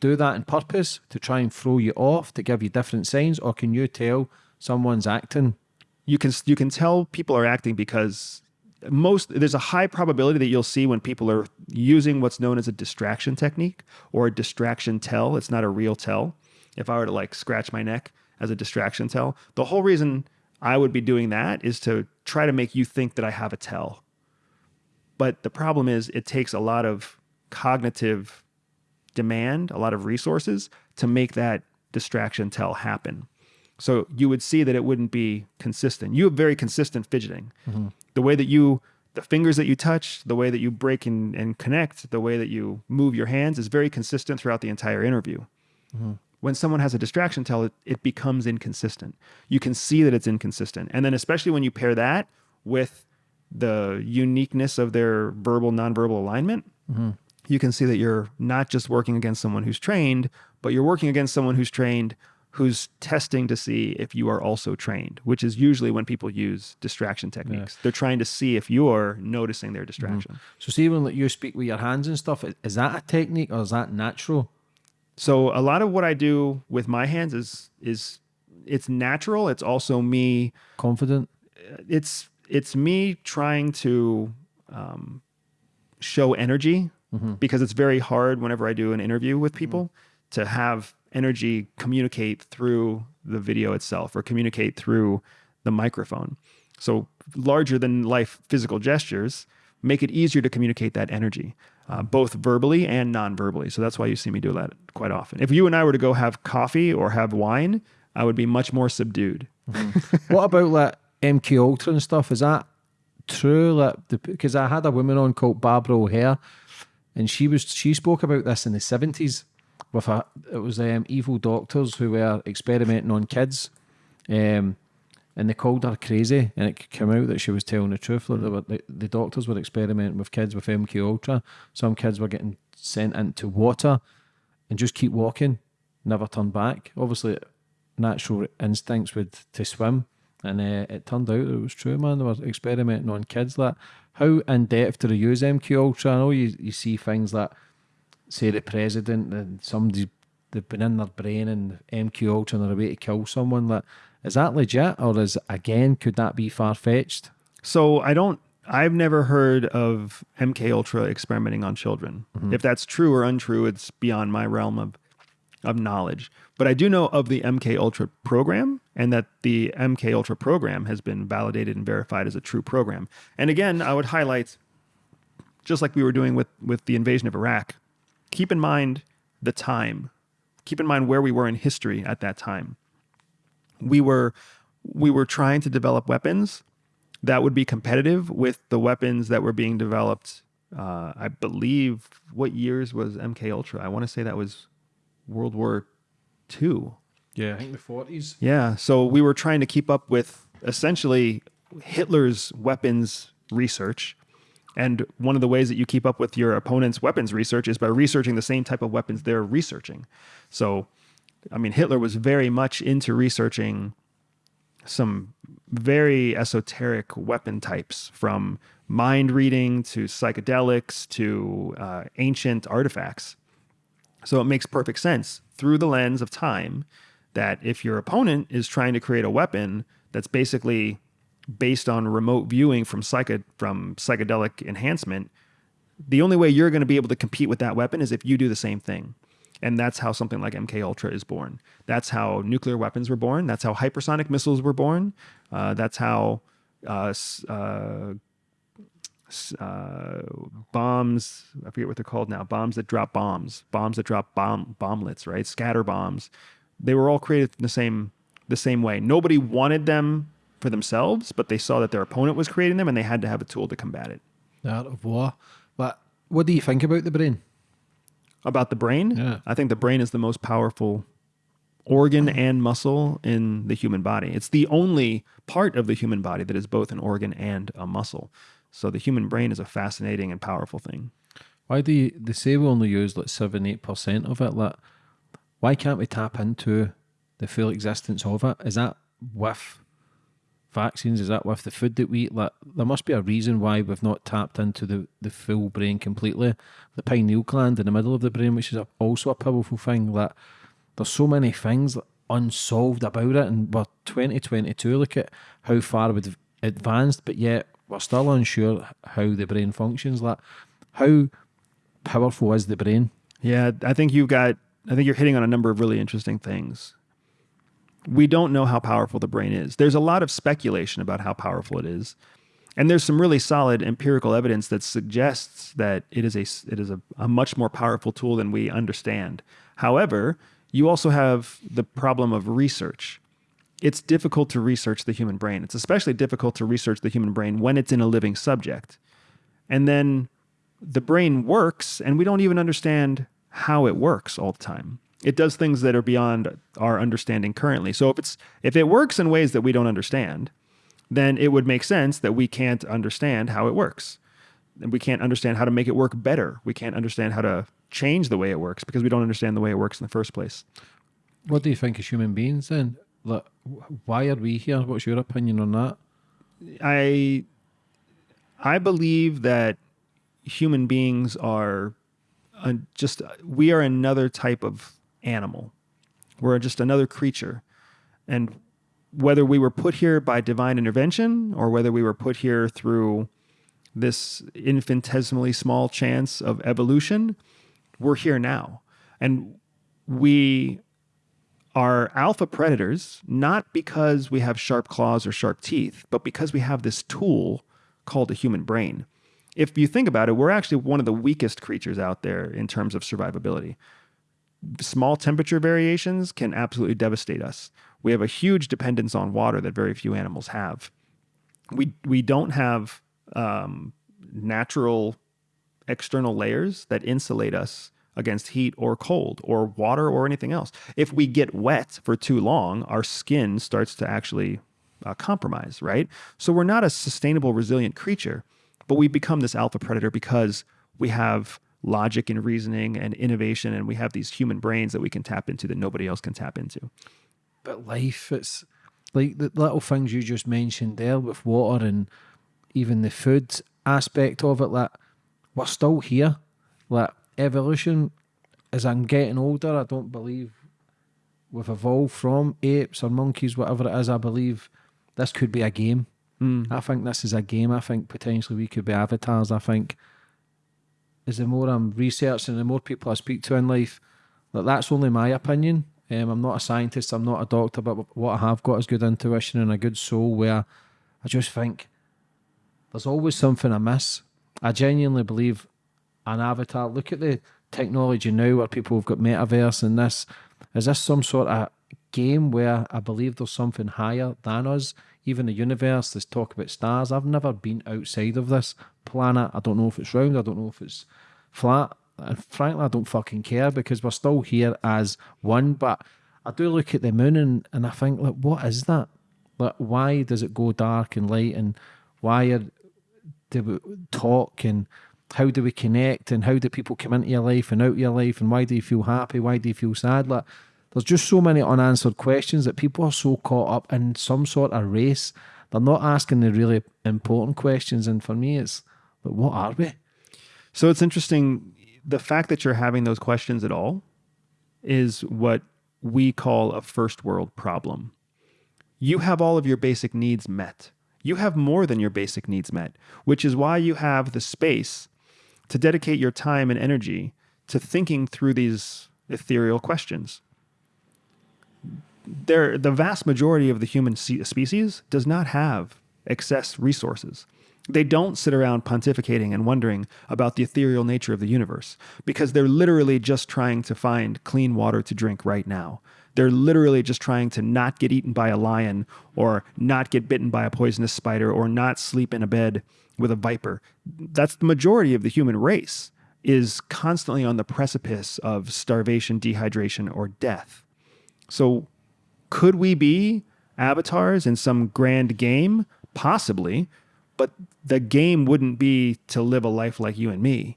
[SPEAKER 1] do that on purpose to try and throw you off to give you different signs, or can you tell someone's acting?
[SPEAKER 2] you can you can tell people are acting because most there's a high probability that you'll see when people are using what's known as a distraction technique or a distraction tell. It's not a real tell. If I were to like scratch my neck as a distraction tell, the whole reason I would be doing that is to try to make you think that I have a tell. But the problem is it takes a lot of cognitive demand, a lot of resources to make that distraction tell happen. So you would see that it wouldn't be consistent. You have very consistent fidgeting. Mm-hmm. The way that you, the fingers that you touch, the way that you break and, and connect, the way that you move your hands is very consistent throughout the entire interview. Mm-hmm. When someone has a distraction tell, it, it becomes inconsistent. You can see that it's inconsistent. And then, especially when you pair that with the uniqueness of their verbal, nonverbal alignment, mm-hmm. you can see that you're not just working against someone who's trained, but you're working against someone who's trained who's testing to see if you are also trained, which is usually when people use distraction techniques. They're trying to see if you're noticing their mm-hmm. distraction.
[SPEAKER 1] So, see when you speak with your hands and stuff, is, is that a technique or is that natural?
[SPEAKER 2] So a lot of what I do with my hands is is it's natural. It's also me
[SPEAKER 1] Confident?
[SPEAKER 2] Uh, it's it's me trying to um, show energy mm-hmm. because it's very hard whenever I do an interview with mm-hmm. people to have energy communicate through the video itself or communicate through the microphone. So larger than life physical gestures make it easier to communicate that energy, uh, both verbally and non-verbally. So that's why you see me do that quite often. If you and I were to go have coffee or have wine, I would be much more subdued. [LAUGHS]
[SPEAKER 1] what about like MK Ultra and stuff? Is that true? Like, because I had a woman on called Barbara O'Hare, and she was she spoke about this in the seventies with a it was um, evil doctors who were experimenting on kids, um, and they called her crazy, and it came out that she was telling the truth. Like the, the doctors were experimenting with kids with MK Ultra. Some kids were getting sent into water, and just keep walking, never turn back. Obviously, natural instincts would to swim, and uh, it turned out it was true, man. They were experimenting on kids. Like, how in depth do they use MK Ultra? I know you, you see things that say, the president and somebody they've been in their brain and MK Ultra and they're about to kill someone. Like, is that legit, or is again could that be far fetched?
[SPEAKER 2] So I don't. I've never heard of MK Ultra experimenting on children. Mm-hmm. If that's true or untrue, it's beyond my realm of of knowledge. But I do know of the MK Ultra program and that the MK Ultra program has been validated and verified as a true program. And again, I would highlight just like we were doing with with the invasion of Iraq, keep in mind the time. Keep in mind where we were in history at that time. We were we were trying to develop weapons that would be competitive with the weapons that were being developed. Uh, I believe what years was MK Ultra? I want to say that was World War II.
[SPEAKER 1] Yeah, I think the forties.
[SPEAKER 2] Yeah, so we were trying to keep up with essentially Hitler's weapons research. And one of the ways that you keep up with your opponent's weapons research is by researching the same type of weapons they're researching. So, I mean, Hitler was very much into researching some very esoteric weapon types from mind reading to psychedelics to uh, ancient artifacts. So it makes perfect sense through the lens of time that if your opponent is trying to create a weapon that's basically based on remote viewing from psycho from psychedelic enhancement, the only way you're going to be able to compete with that weapon is if you do the same thing. And that's how something like MK Ultra is born. That's how nuclear weapons were born. That's how hypersonic missiles were born. Uh, that's how uh, uh, uh, bombs. I forget what they're called now. Bombs that drop bombs. Bombs that drop bomb bomblets. Right. Scatter bombs. They were all created the same the same way. Nobody wanted them for themselves, but they saw that their opponent was creating them, and they had to have a tool to combat it.
[SPEAKER 1] Art of war. But what do you think about the brain?
[SPEAKER 2] About the brain,
[SPEAKER 1] Yeah.
[SPEAKER 2] I think the brain is the most powerful organ and muscle in the human body. It's the only part of the human body that is both an organ and a muscle. So the human brain is a fascinating and powerful thing.
[SPEAKER 1] Why do you, they say we only use like seven, eight percent of it? Like, why can't we tap into the full existence of it? Is that with vaccines? Is that with the food that we eat? Like, there must be a reason why we've not tapped into the, the full brain completely. The pineal gland in the middle of the brain, which is a, also a powerful thing. Like, there's so many things unsolved about it, and we're 2022. Look at how far we've advanced, but yet we're still unsure how the brain functions. Like, how powerful is the brain?
[SPEAKER 2] Yeah, I think you've got, I think you're hitting on a number of really interesting things. We don't know how powerful the brain is. There's a lot of speculation about how powerful it is. And there's some really solid empirical evidence that suggests that it is a it is a, a much more powerful tool than we understand. However, you also have the problem of research. It's difficult to research the human brain. It's especially difficult to research the human brain when it's in a living subject. And then the brain works and we don't even understand how it works all the time. It does things that are beyond our understanding currently. So if it's if it works in ways that we don't understand, then it would make sense that we can't understand how it works. And we can't understand how to make it work better. We can't understand how to change the way it works because we don't understand the way it works in the first place.
[SPEAKER 1] What do you think as human beings then? Like, why are we here? What's your opinion on that?
[SPEAKER 2] I I believe that human beings are uh, just we are another type of animal. We're just another creature, and whether we were put here by divine intervention or whether we were put here through this infinitesimally small chance of evolution, we're here now. And we are alpha predators not because we have sharp claws or sharp teeth, but because we have this tool called a human brain. If you think about it, we're actually one of the weakest creatures out there in terms of survivability. Small temperature variations can absolutely devastate us. We have a huge dependence on water that very few animals have. We we don't have um, natural external layers that insulate us against heat or cold or water or anything else. If we get wet for too long, our skin starts to actually uh, compromise, right? So we're not a sustainable, resilient creature, but we become this alpha predator because we have logic and reasoning and innovation and we have these human brains that we can tap into that nobody else can tap into.
[SPEAKER 1] But life, it's like the little things you just mentioned there with water and even the food aspect of it, like we're still here. Like evolution, as I'm getting older, I don't believe we've evolved from apes or monkeys, whatever it is. I believe this could be a game.
[SPEAKER 2] Mm.
[SPEAKER 1] I think this is a game. I think potentially we could be avatars. I think as the more I'm researching, the more people I speak to in life, that that's only my opinion. Um, I'm not a scientist, I'm not a doctor, but what I have got is good intuition and a good soul where I just think there's always something I miss. I genuinely believe an avatar. Look at the technology now where people have got metaverse and this. Is this some sort of game where I believe there's something higher than us? Even the universe, this talk about stars. I've never been outside of this planet. I don't know if it's round, I don't know if it's flat. And frankly, I don't fucking care because we're still here as one. But I do look at the moon and, and I think, like, what is that? Like, why does it go dark and light? And why are, do we talk? And how do we connect? And how do people come into your life and out of your life? And why do you feel happy? Why do you feel sad? Like, there's just so many unanswered questions that people are so caught up in some sort of race. They're not asking the really important questions. And for me, it's, but what are we?
[SPEAKER 2] So it's interesting the fact that you're having those questions at all is what we call a first world problem. You have all of your basic needs met. You have more than your basic needs met, which is why you have the space to dedicate your time and energy to thinking through these ethereal questions. There, the vast majority of the human species does not have excess resources. They don't sit around pontificating and wondering about the ethereal nature of the universe because they're literally just trying to find clean water to drink right now. They're literally just trying to not get eaten by a lion or not get bitten by a poisonous spider or not sleep in a bed with a viper. That's the majority of the human race is constantly on the precipice of starvation, dehydration, or death. So could we be avatars in some grand game? Possibly but the game wouldn't be to live a life like you and me,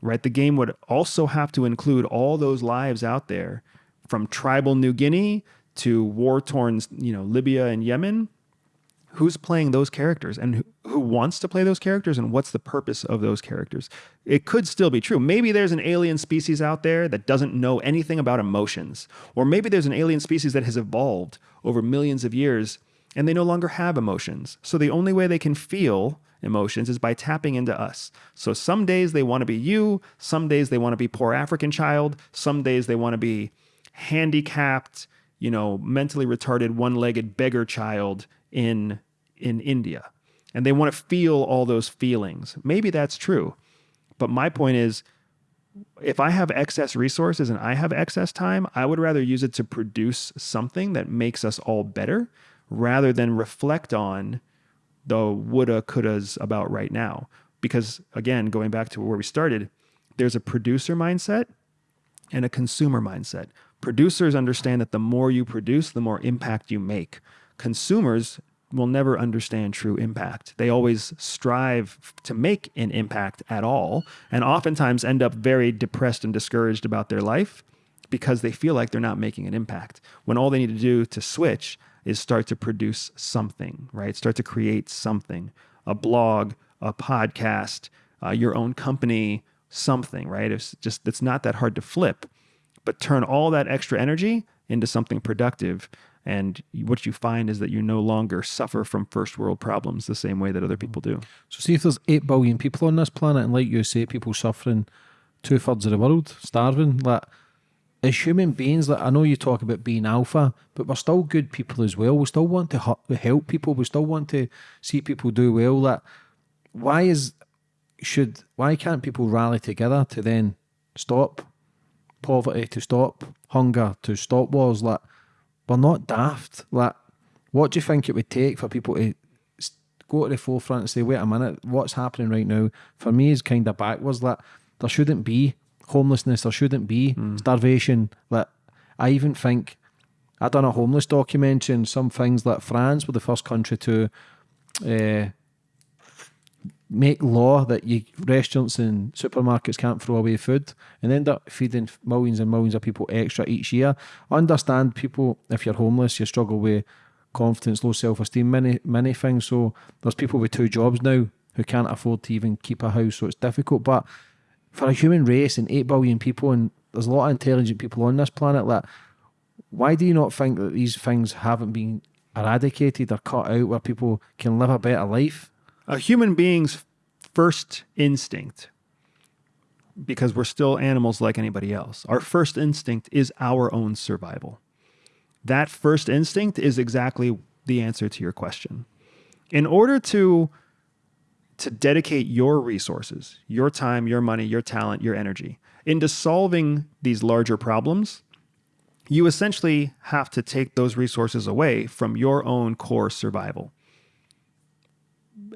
[SPEAKER 2] right? The game would also have to include all those lives out there from tribal New Guinea to war torn, you know, Libya and Yemen. Who's playing those characters and who, who wants to play those characters and what's the purpose of those characters? It could still be true. Maybe there's an alien species out there that doesn't know anything about emotions, or maybe there's an alien species that has evolved over millions of years and they no longer have emotions. So the only way they can feel emotions is by tapping into us. So some days they want to be you, some days they want to be poor African child, some days they want to be handicapped, you know, mentally retarded one-legged beggar child in in India. And they want to feel all those feelings. Maybe that's true. But my point is if I have excess resources and I have excess time, I would rather use it to produce something that makes us all better rather than reflect on the woulda, couldas about right now. Because again, going back to where we started, there's a producer mindset and a consumer mindset. Producers understand that the more you produce, the more impact you make. Consumers will never understand true impact. They always strive to make an impact at all, and oftentimes end up very depressed and discouraged about their life because they feel like they're not making an impact. When all they need to do to switch is start to produce something, right? Start to create something, a blog, a podcast, uh, your own company, something, right? It's just, it's not that hard to flip, but turn all that extra energy into something productive. And what you find is that you no longer suffer from first world problems the same way that other people do.
[SPEAKER 1] So see if there's eight billion people on this planet, and like you say, people suffering two thirds of the world, starving. Like as human beings, like I know you talk about being alpha, but we're still good people as well. We still want to help people. We still want to see people do well. That why is should why can't people rally together to then stop poverty, to stop hunger, to stop wars? Like we're not daft. Like what do you think it would take for people to go to the forefront and say, wait a minute, what's happening right now? For me, is kind of backwards. Like there shouldn't be homelessness. There shouldn't be starvation. Like I even think I've done a homeless documentary and some things like France were the first country to uh, make law that you restaurants and supermarkets can't throw away food and end up feeding millions and millions of people extra each year. I understand people if you're homeless, you struggle with confidence, low self esteem, many many things. So there's people with two jobs now who can't afford to even keep a house, so it's difficult. But for a human race and eight billion people and there's a lot of intelligent people on this planet, like why do you not think that these things haven't been eradicated or cut out where people can live a better life?
[SPEAKER 2] a human being's first instinct because we're still animals like anybody else our first instinct is our own survival that first instinct is exactly the answer to your question in order to to dedicate your resources your time your money your talent your energy into solving these larger problems you essentially have to take those resources away from your own core survival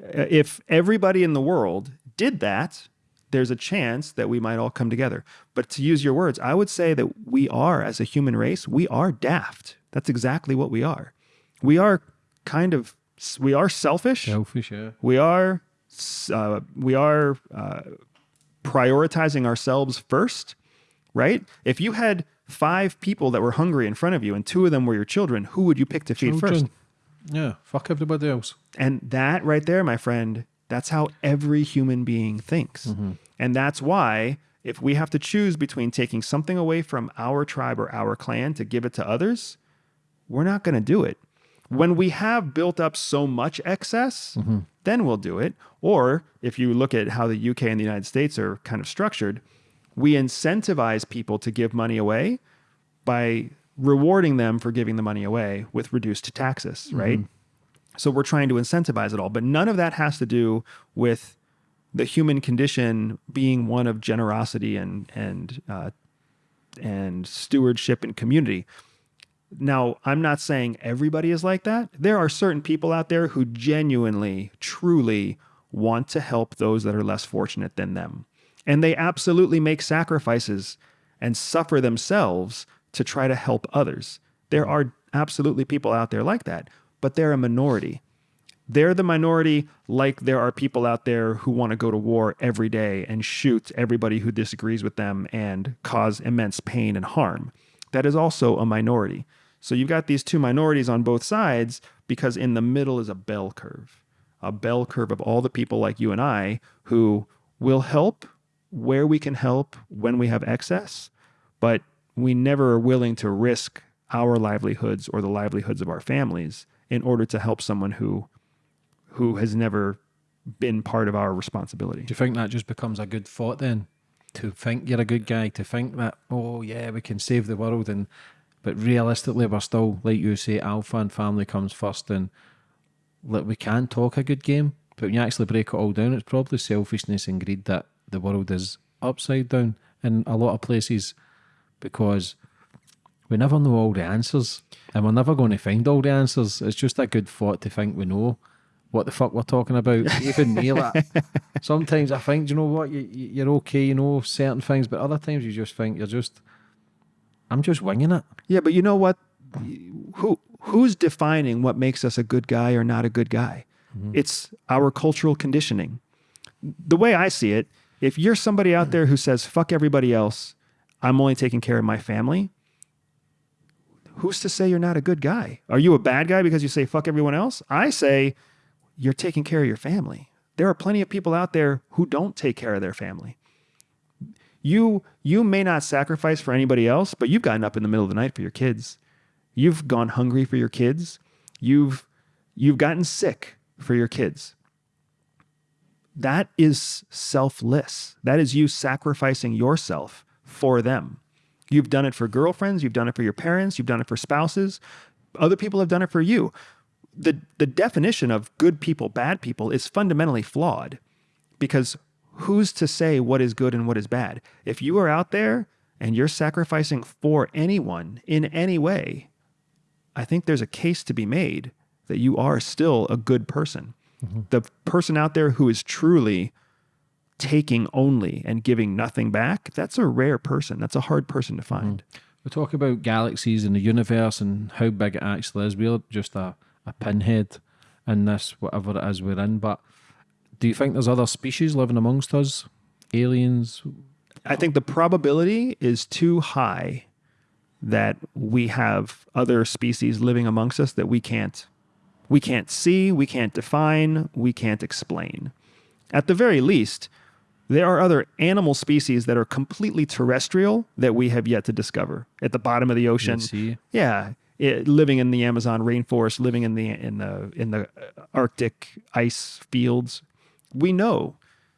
[SPEAKER 2] uh, if everybody in the world did that, there's a chance that we might all come together. But to use your words, I would say that we are, as a human race, we are daft. That's exactly what we are. We are kind of, we are selfish.
[SPEAKER 1] Selfish, yeah.
[SPEAKER 2] We are, uh, we are uh, prioritizing ourselves first, right? If you had five people that were hungry in front of you and two of them were your children, who would you pick to feed first?
[SPEAKER 1] Yeah, fuck everybody else.
[SPEAKER 2] And that right there, my friend, that's how every human being thinks. And that's why if we have to choose between taking something away from our tribe or our clan to give it to others, we're not going to do it. When we have built up so much excess, then we'll do it. Or if you look at how the UK and the United States are kind of structured, we incentivize people to give money away by rewarding them for giving the money away with reduced taxes, right? So we're trying to incentivize it all, but none of that has to do with the human condition being one of generosity and and uh, and stewardship and community. Now, I'm not saying everybody is like that. There are certain people out there who genuinely, truly want to help those that are less fortunate than them. And they absolutely make sacrifices and suffer themselves to try to help others. There are absolutely people out there like that, but they're a minority. They're the minority, like there are people out there who want to go to war every day and shoot everybody who disagrees with them and cause immense pain and harm. That is also a minority. So you've got these two minorities on both sides because in the middle is a bell curve, a bell curve of all the people like you and I who will help where we can help when we have excess, but we never are willing to risk our livelihoods or the livelihoods of our families in order to help someone who who has never been part of our responsibility.
[SPEAKER 1] Do you think that just becomes a good thought then? To think you're a good guy, to think that, oh yeah, we can save the world and but realistically we're still, like you say, alpha and family comes first and like we can talk a good game, but when you actually break it all down, it's probably selfishness and greed that the world is upside down in a lot of places because we never know all the answers and we're never going to find all the answers. It's just a good thought to think we know what the fuck we're talking about. [LAUGHS] Even me, like, sometimes I think, you know what, you, you- you're okay, you know certain things, but other times you just think you're just, I'm just winging it.
[SPEAKER 2] Yeah, but you know what? Who who's defining what makes us a good guy or not a good guy? Mm-hmm. It's our cultural conditioning. The way I see it, if you're somebody out there who says fuck everybody else, I'm only taking care of my family, who's to say you're not a good guy? Are you a bad guy because you say fuck everyone else? I say you're taking care of your family. There are plenty of people out there who don't take care of their family. You you may not sacrifice for anybody else, but you've gotten up in the middle of the night for your kids. You've gone hungry for your kids. You've you've gotten sick for your kids. That is selfless. That is you sacrificing yourself for them. You've done it for girlfriends, you've done it for your parents, you've done it for spouses. Other people have done it for you. The the definition of good people, bad people is fundamentally flawed because who's to say what is good and what is bad? If you are out there and you're sacrificing for anyone in any way, I think there's a case to be made that you are still a good person. Mm-hmm. The person out there who is truly taking only and giving nothing back, that's a rare person. That's a hard person to find. Mm-hmm.
[SPEAKER 1] We talk about galaxies and the universe and how big it actually is. We're just a, a pinhead in this, whatever it is we're in. But do you think there's other species living amongst us? Aliens?
[SPEAKER 2] I think the probability is too high that we have other species living amongst us that we can't we can't see, we can't define, we can't explain. At the very least, there are other animal species that are completely terrestrial that we have yet to discover at the bottom of the ocean. Yeah, it, living in the Amazon rainforest, living in the in the in the Arctic ice fields. We know.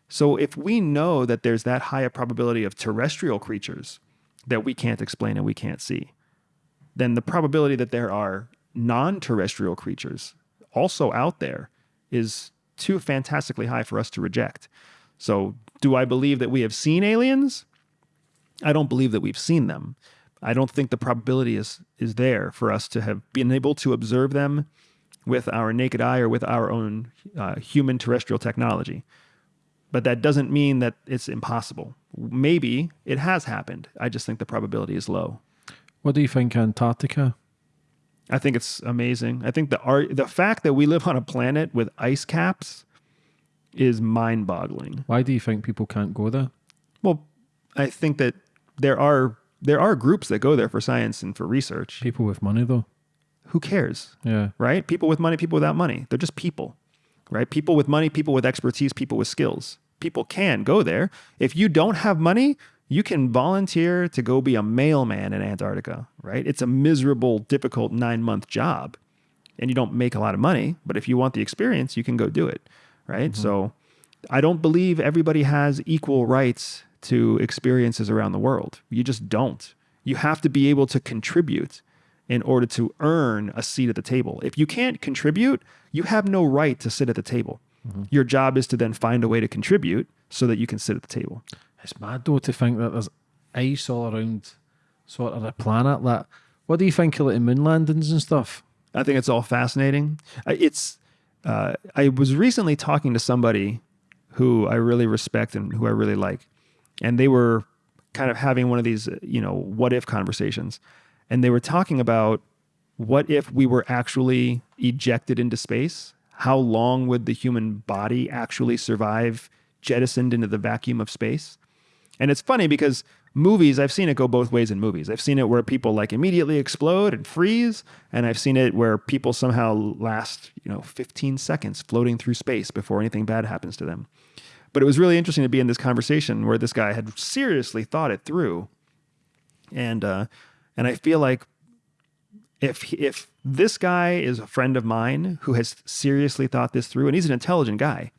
[SPEAKER 2] So if we know that there's that high a probability of terrestrial creatures that we can't explain and we can't see, then the probability that there are non-terrestrial creatures also out there is too fantastically high for us to reject. So do I believe that we have seen aliens? I don't believe that we've seen them. I don't think the probability is is there for us to have been able to observe them with our naked eye or with our own uh, human terrestrial technology. But that doesn't mean that it's impossible. Maybe it has happened. I just think the probability is low.
[SPEAKER 1] What do you think Antarctica?
[SPEAKER 2] I think it's amazing. I think the art, the fact that we live on a planet with ice caps is mind-boggling.
[SPEAKER 1] Why do you think people can't go there?
[SPEAKER 2] Well, I think that there are there are groups that go there for science and for research.
[SPEAKER 1] People with money, though.
[SPEAKER 2] Who cares?
[SPEAKER 1] Yeah.
[SPEAKER 2] right? People with money, people without money. They're just people, right? People with money, people with expertise, people with skills. People can go there. If you don't have money, you can volunteer to go be a mailman in Antarctica, right? It's a miserable, difficult nine month job and you don't make a lot of money. But if you want the experience, you can go do it, right? Mm-hmm. So I don't believe everybody has equal rights to experiences around the world. You just don't. You have to be able to contribute in order to earn a seat at the table. If you can't contribute, you have no right to sit at the table. Your job is to then find a way to contribute so that you can sit at the table.
[SPEAKER 1] It's mad though to think that there's ice all around sort of the planet. That what do you think of like the moon landings and stuff?
[SPEAKER 2] I think it's all fascinating. I- It's. Uh, I was recently talking to somebody who I really respect and who I really like, and they were kind of having one of these, you know, what if conversations, and they were talking about what if we were actually ejected into space? How long would the human body actually survive jettisoned into the vacuum of space? And it's funny because movies, I've seen it go both ways in movies. I've seen it where people like immediately explode and freeze, and I've seen it where people somehow last, you know, 15 seconds floating through space before anything bad happens to them. But it was really interesting to be in this conversation where this guy had seriously thought it through. And uh and I feel like if if this guy is a friend of mine who has seriously thought this through and he's an intelligent guy,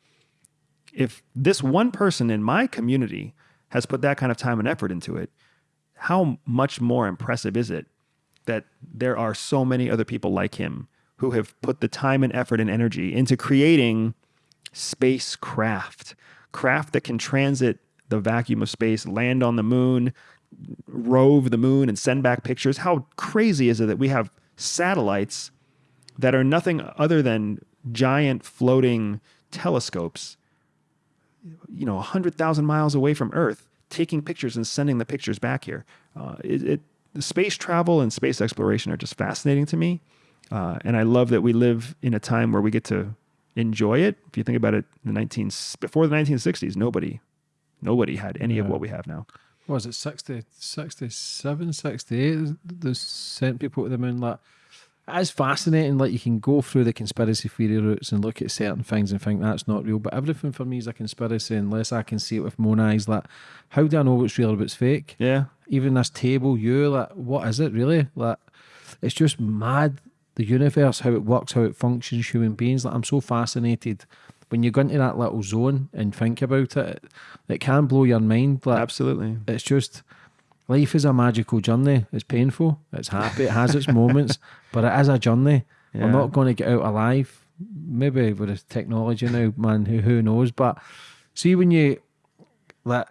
[SPEAKER 2] if this one person in my community has put that kind of time and effort into it, how much more impressive is it that there are so many other people like him who have put the time and effort and energy into creating spacecraft, craft that can transit the vacuum of space, land on the moon, rove the moon, and send back pictures? How crazy is it that we have satellites that are nothing other than giant floating telescopes you know, 100,000 miles away from Earth, taking pictures and sending the pictures back here. Uh, it, it, the space travel and space exploration are just fascinating to me. Uh, and I love that we live in a time where we get to enjoy it. If you think about it, the 19, before the 1960s, nobody, nobody had any of what we have now.
[SPEAKER 1] What was it 60, 67, 68? They sent people to the moon. Like, it's fascinating. Like, you can go through the conspiracy theory routes and look at certain things and think that's not real. But everything for me is a conspiracy unless I can see it with my own eyes. Like, how do I know what's real or what's fake?
[SPEAKER 2] Yeah.
[SPEAKER 1] Even this table, you, like, what is it really? Like, it's just mad the universe, how it works, how it functions, human beings. Like I'm so fascinated when you go into that little zone and think about it, it can blow your mind. Like
[SPEAKER 2] Absolutely.
[SPEAKER 1] it's just life is a magical journey. It's painful, it's happy, it has its [LAUGHS] moments, but it is a journey.
[SPEAKER 2] Yeah.
[SPEAKER 1] We're not going to get out alive. Maybe with the technology now, man, who who knows? But see when you like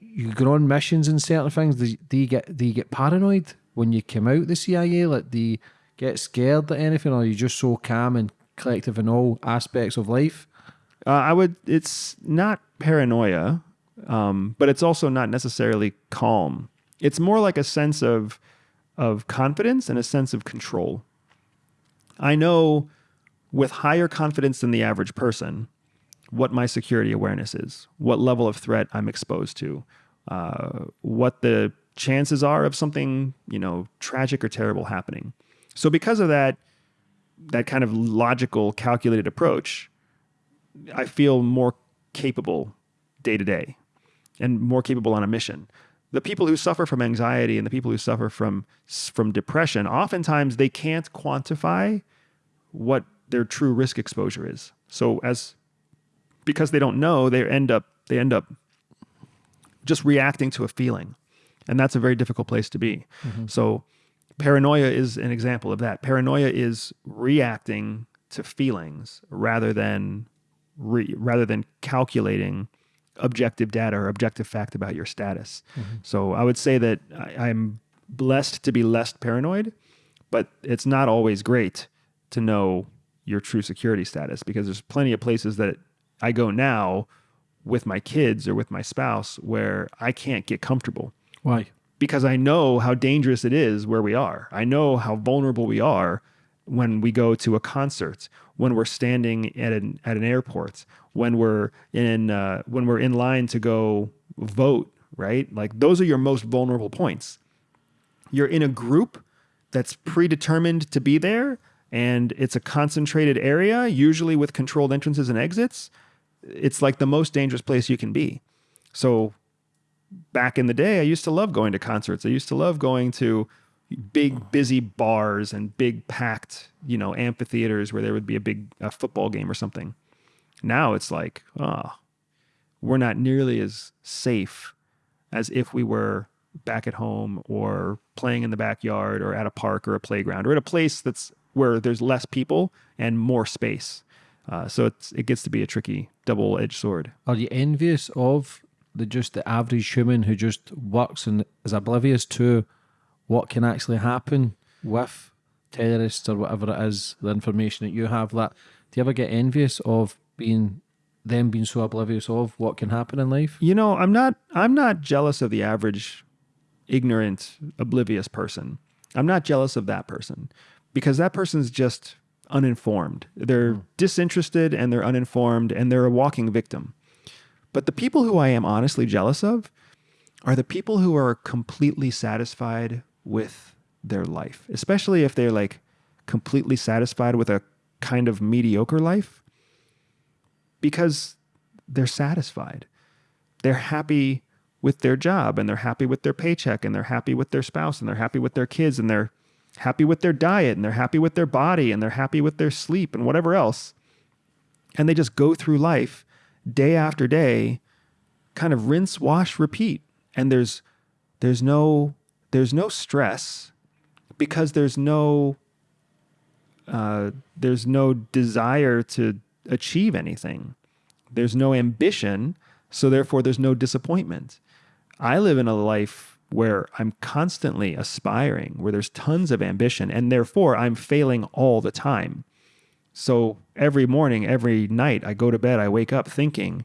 [SPEAKER 1] you go on missions and certain things, do, do you get do you get paranoid when you come out the CIA? Like do you get scared at anything, or are you just so calm and collective in all aspects of life?
[SPEAKER 2] Uh, I would. It's not paranoia, um, but it's also not necessarily calm. It's more like a sense of of confidence and a sense of control. I know with higher confidence than the average person what my security awareness is, what level of threat I'm exposed to, uh, what the chances are of something you know tragic or terrible happening. So because of that, that kind of logical, calculated approach, I feel more capable day to day and more capable on a mission. The people who suffer from anxiety and the people who suffer from from depression, oftentimes they can't quantify what their true risk exposure is. So as because they don't know, they end up they end up just reacting to a feeling. And that's a very difficult place to be. Mm-hmm. So paranoia is an example of that. Paranoia is reacting to feelings rather than re, rather than calculating objective data or objective fact about your status. Mm-hmm. So I would say that I, I'm blessed to be less paranoid, but it's not always great to know your true security status because there's plenty of places that I go now with my kids or with my spouse where I can't get comfortable
[SPEAKER 1] Why?
[SPEAKER 2] Because I know how dangerous it is where we are. I know how vulnerable we are when we go to a concert, when we're standing at an at an airport, when we're in uh, when we're in line to go vote. Right, like those are your most vulnerable points. You're in a group that's predetermined to be there, and it's a concentrated area, usually with controlled entrances and exits. It's like the most dangerous place you can be. So back in the day, I used to love going to concerts. I used to love going to big, busy bars and big, packed, you know, amphitheaters where there would be a big football game or something. Now it's like, oh, we're not nearly as safe as if we were back at home or playing in the backyard or at a park or a playground or at a place that's where there's less people and more space. Uh, so it's, it gets to be a tricky double-edged sword.
[SPEAKER 1] Are you envious of the just the average human who just works and is oblivious to what can actually happen with terrorists or whatever it is, the information that you have? That do you ever get envious of being them being so oblivious of what can happen in life?
[SPEAKER 2] You know, I'm not I'm not jealous of the average ignorant, oblivious person. I'm not jealous of that person because that person's just uninformed. They're hmm. disinterested and they're uninformed and they're a walking victim. But the people who I am honestly jealous of are the people who are completely satisfied with their life, especially if they're like completely satisfied with a kind of mediocre life because they're satisfied. They're happy with their job and they're happy with their paycheck and they're happy with their spouse and they're happy with their kids and they're happy with their diet and they're happy with their body and they're happy with their sleep and whatever else. And they just go through life day after day, kind of rinse, wash, repeat. And there's there's no there's no stress because there's no uh, there's no desire to achieve anything. There's no ambition, so therefore there's no disappointment. I live in a life where I'm constantly aspiring, where there's tons of ambition, and therefore I'm failing all the time. So every morning, every night, I go to bed, I wake up thinking,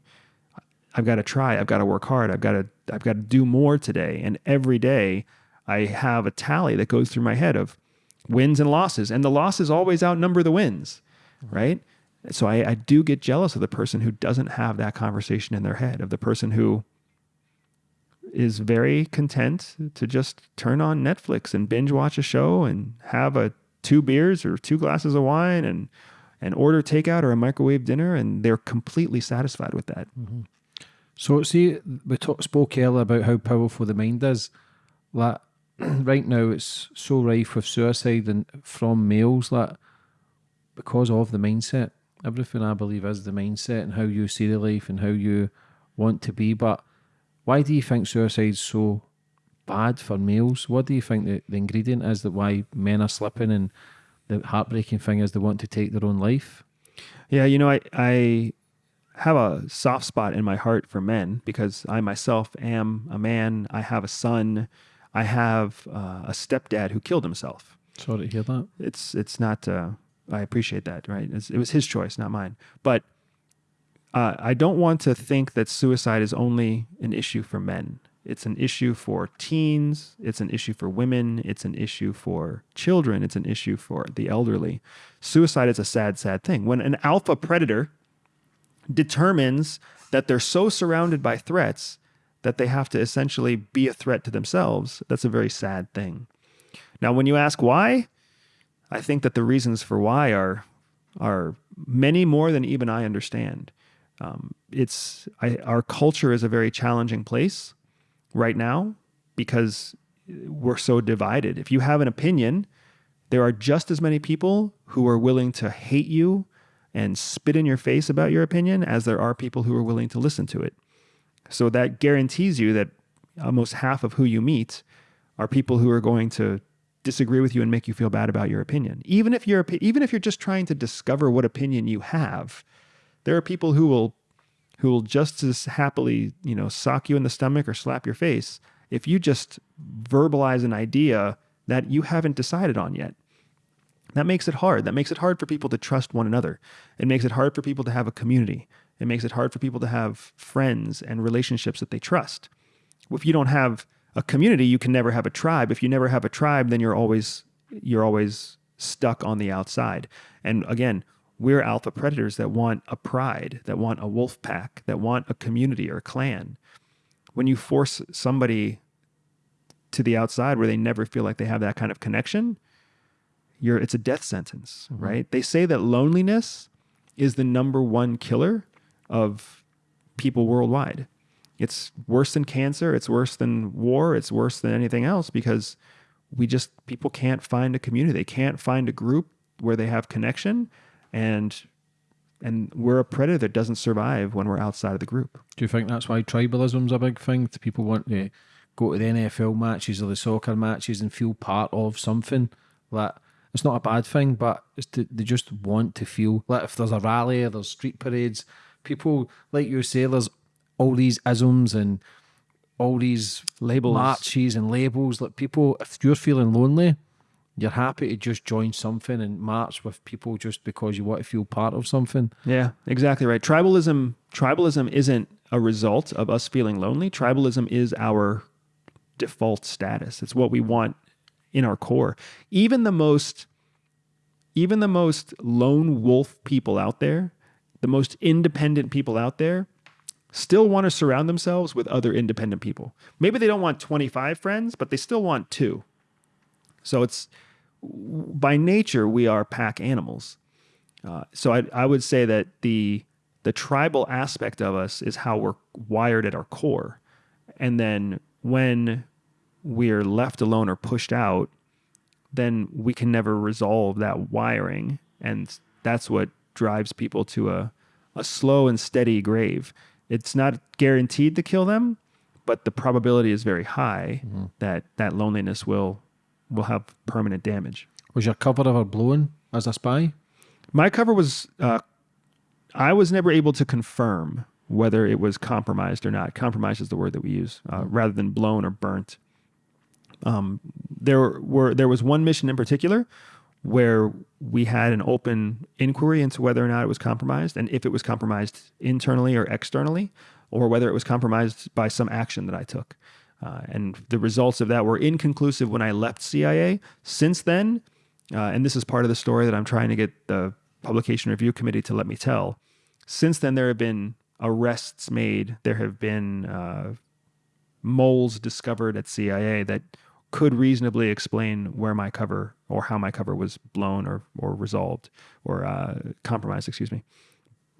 [SPEAKER 2] I've got to try, I've got to work hard, I've got to, I've got to do more today. And every day, I have a tally that goes through my head of wins and losses, and the losses always outnumber the wins, right? So I, I do get jealous of the person who doesn't have that conversation in their head, of the person who is very content to just turn on Netflix and binge watch a show and have a two beers or two glasses of wine and and order takeout or a microwave dinner and they're completely satisfied with that. Mm-hmm.
[SPEAKER 1] So, see, we talk, spoke earlier about how powerful the mind is. Like, [CLEARS THROAT] right now it's so rife with suicide and from males that because of the mindset. Everything I believe is the mindset and how you see the life and how you want to be. But why do you think suicide's so bad for males? What do you think the, the ingredient is that why men are slipping and the heartbreaking thing is they want to take their own life?
[SPEAKER 2] Yeah, you know, I, I have a soft spot in my heart for men because I myself am a man. I have a son. I have uh, a stepdad who killed himself.
[SPEAKER 1] Sorry to hear that.
[SPEAKER 2] It's it's not. Uh, I appreciate that. Right? It's, it was his choice, not mine. But uh, I don't want to think that suicide is only an issue for men. It's an issue for teens. It's an issue for women. It's an issue for children. It's an issue for the elderly. Suicide is a sad, sad thing. When an alpha predator determines that they're so surrounded by threats that they have to essentially be a threat to themselves, that's a very sad thing. Now, when you ask why, I think that the reasons for why are are many more than even I understand. Um, it's I, our culture is a very challenging place right now because we're so divided. If you have an opinion, there are just as many people who are willing to hate you and spit in your face about your opinion as there are people who are willing to listen to it. So that guarantees you that almost half of who you meet are people who are going to disagree with you and make you feel bad about your opinion. Even if you're even if you're just trying to discover what opinion you have, there are people who will who will just as happily, you know, sock you in the stomach or slap your face if you just verbalize an idea that you haven't decided on yet. That makes it hard. That makes it hard for people to trust one another. It makes it hard for people to have a community. It makes it hard for people to have friends and relationships that they trust. If you don't have a community, you can never have a tribe. If you never have a tribe, then you're always you're always stuck on the outside. And again, we're alpha predators that want a pride, that want a wolf pack, that want a community or a clan. When you force somebody to the outside where they never feel like they have that kind of connection, you're it's a death sentence, mm-hmm. right? They say that loneliness is the number one killer of people worldwide. It's worse than cancer, it's worse than war, it's worse than anything else because we just people can't find a community. They can't find a group where they have connection and and we're a predator that doesn't survive when we're outside of the group.
[SPEAKER 1] Do you think that's why tribalism's a big thing? Do people want to go to the NFL matches or the soccer matches and feel part of something that it's not a bad thing, but to, they just want to feel like if there's a rally or there's street parades, people like you say, there's all these isms and all these labels, marches and labels. Like people, if you're feeling lonely, you're happy to just join something and march with people just because you want to feel part of something.
[SPEAKER 2] Yeah, exactly right. Tribalism, tribalism isn't a result of us feeling lonely. Tribalism is our default status. It's what we want in our core. Even the most even the most lone wolf people out there, the most independent people out there, still want to surround themselves with other independent people. Maybe they don't want 25 friends, but they still want two. So it's by nature we are pack animals. Uh, so I, I would say that the the tribal aspect of us is how we're wired at our core, and then when we're left alone or pushed out, then we can never resolve that wiring. And that's what drives people to a, a slow and steady grave. It's not guaranteed to kill them, but the probability is very high mm-hmm. that that loneliness will will have permanent damage.
[SPEAKER 1] Was your cover ever blown as a spy?
[SPEAKER 2] My cover was. Uh, I was never able to confirm whether it was compromised or not. Compromised is the word that we use, uh, rather than blown or burnt. Um, there were there was one mission in particular where we had an open inquiry into whether or not it was compromised and if it was compromised internally or externally, or whether it was compromised by some action that I took. Uh, and the results of that were inconclusive when I left CIA. Since then, uh, and this is part of the story that I'm trying to get the publication review committee to let me tell. Since then, there have been arrests made. There have been uh, moles discovered at CIA that could reasonably explain where my cover or how my cover was blown or or resolved or uh, compromised. Excuse me.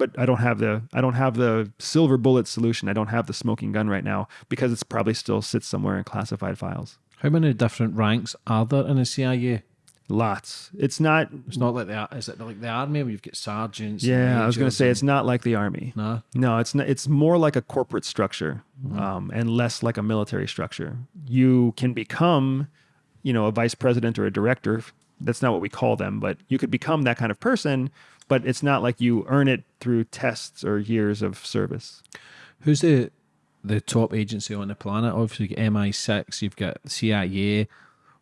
[SPEAKER 2] But I don't have the I don't have the silver bullet solution. I don't have the smoking gun right now because it's probably still sits somewhere in classified files.
[SPEAKER 1] How many different ranks are there in the CIA?
[SPEAKER 2] Lots. It's not.
[SPEAKER 1] It's not like the is it like the army where you've got sergeants?
[SPEAKER 2] Yeah, I was going to say it's not like the army.
[SPEAKER 1] Nah.
[SPEAKER 2] No, it's not, it's more like a corporate structure um, and less like a military structure. You can become, you know, a vice president or a director. That's not what we call them, but you could become that kind of person. But it's not like you earn it through tests or years of service.
[SPEAKER 1] Who's the the top agency on the planet? Obviously, you've MI6, you've got CIA.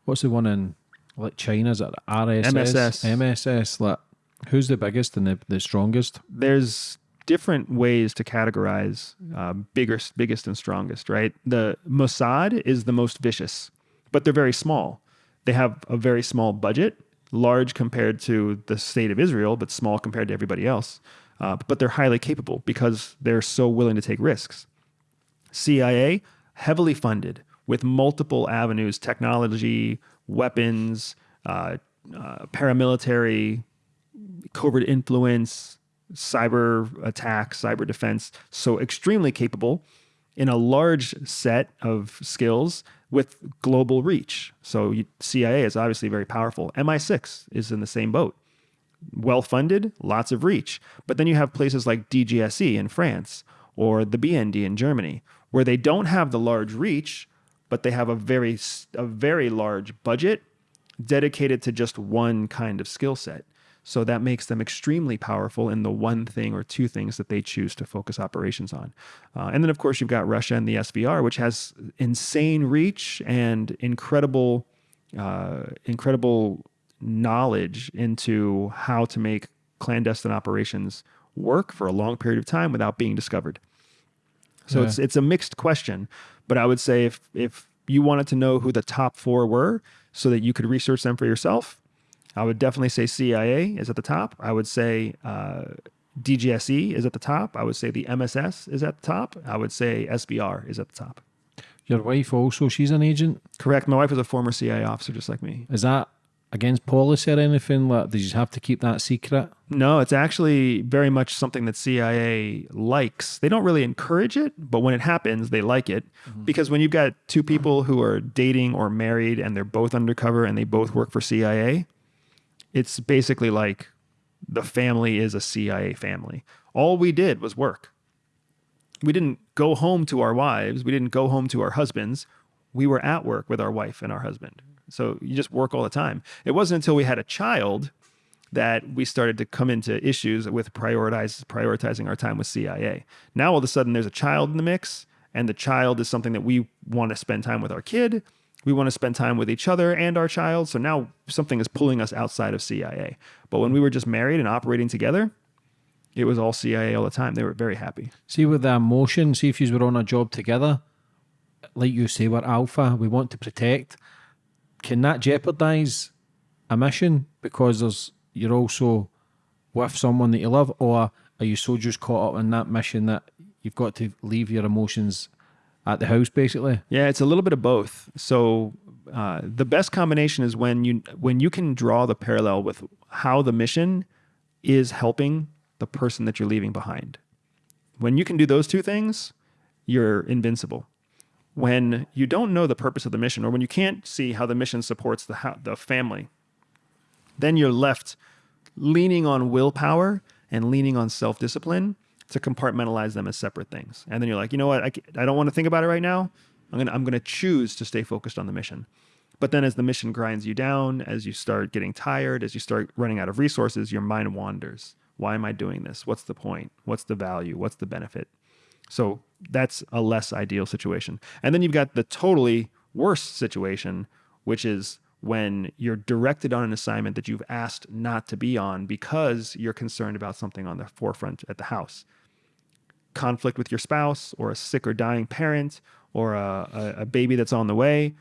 [SPEAKER 1] What's the one in like China? Is it RSS?
[SPEAKER 2] MSS.
[SPEAKER 1] MSS. Like, who's the biggest and the, the strongest?
[SPEAKER 2] there's different ways to categorize uh, bigger, biggest, and strongest. Right? The Mossad is the most vicious, but they're very small. They have a very small budget, large compared to the state of Israel, but small compared to everybody else. Uh, but they're highly capable because they're so willing to take risks. CIA, heavily funded with multiple avenues technology, weapons, uh, uh, paramilitary, covert influence, cyber attacks, cyber defense. So extremely capable in a large set of skills with global reach. So CIA is obviously very powerful. MI6 is in the same boat. Well funded, lots of reach. But then you have places like DGSE in France or the BND in Germany where they don't have the large reach, but they have a very a very large budget dedicated to just one kind of skill set. So that makes them extremely powerful in the one thing or two things that they choose to focus operations on. Uh, and then, of course, you've got Russia and the SVR, which has insane reach and incredible, uh, incredible knowledge into how to make clandestine operations work for a long period of time without being discovered. So
[SPEAKER 1] Yeah.
[SPEAKER 2] it's it's a mixed question, but I would say if if you wanted to know who the top four were, so that you could research them for yourself, I would definitely say CIA is at the top. I would say uh, DGSE is at the top. I would say the MSS is at the top. I would say SVR is at the top.
[SPEAKER 1] Your wife also, she's an agent.
[SPEAKER 2] Correct. My wife is a former CIA officer, just like me.
[SPEAKER 1] Is that against policy or anything? Like, did you have to keep that secret?
[SPEAKER 2] No, it's actually very much something that CIA likes. They don't really encourage it, but when it happens, they like it. Because when you've got two people who are dating or married and they're both undercover and they both work for CIA, it's basically like the family is a CIA family. All we did was work. We didn't go home to our wives, we didn't go home to our husbands. We were at work with our wife and our husband. So you just work all the time. It wasn't until we had a child that we started to come into issues with prioritize prioritizing our time with CIA. Now all of a sudden there's a child in the mix, and the child is something that we want to spend time with our kid. We want to spend time with each other and our child. So now something is pulling us outside of CIA. But when we were just married and operating together, it was all CIA all the time. They were very happy.
[SPEAKER 1] See with the emotion, see if you were on a job together, like you say, we're alpha, we want to protect. Can that jeopardize a mission because there's you're also with someone that you love, or are you so just caught up in that mission that you've got to leave your emotions at the house basically?
[SPEAKER 2] Yeah, it's a little bit of both. So uh, the best combination is when you when you can draw the parallel with how the mission is helping the person that you're leaving behind. When you can do those two things, you're invincible. When you don't know the purpose of the mission, or when you can't see how the mission supports the the family, then you're left leaning on willpower and leaning on self discipline to compartmentalize them as separate things. And then you're like, you know what? I, I don't want to think about it right now. I'm gonna I'm gonna choose to stay focused on the mission. But then as the mission grinds you down, as you start getting tired, as you start running out of resources, your mind wanders. Why am I doing this? What's the point? What's the value? What's the benefit? So that's a less ideal situation. And then you've got the totally worst situation, which is when you're directed on an assignment that you've asked not to be on because you're concerned about something on the forefront at the house. Conflict with your spouse, or a sick or dying parent, or a, a, baby that's on the way.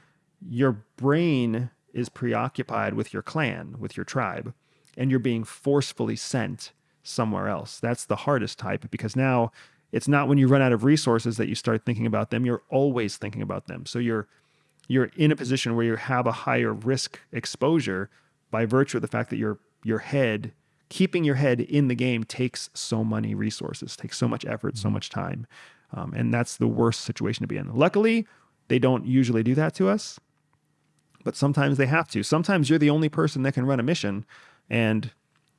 [SPEAKER 2] Your brain is preoccupied with your clan, with your tribe, and you're being forcefully sent somewhere else. That's the hardest type because now it's not when you run out of resources that you start thinking about them. You're always thinking about them. So you're you're in a position where you have a higher risk exposure by virtue of the fact that your your head keeping your head in the game takes so many resources, takes so much effort, so much time, um, and that's the worst situation to be in. Luckily, they don't usually do that to us. but sometimes they have to. Sometimes you're the only person that can run a mission, and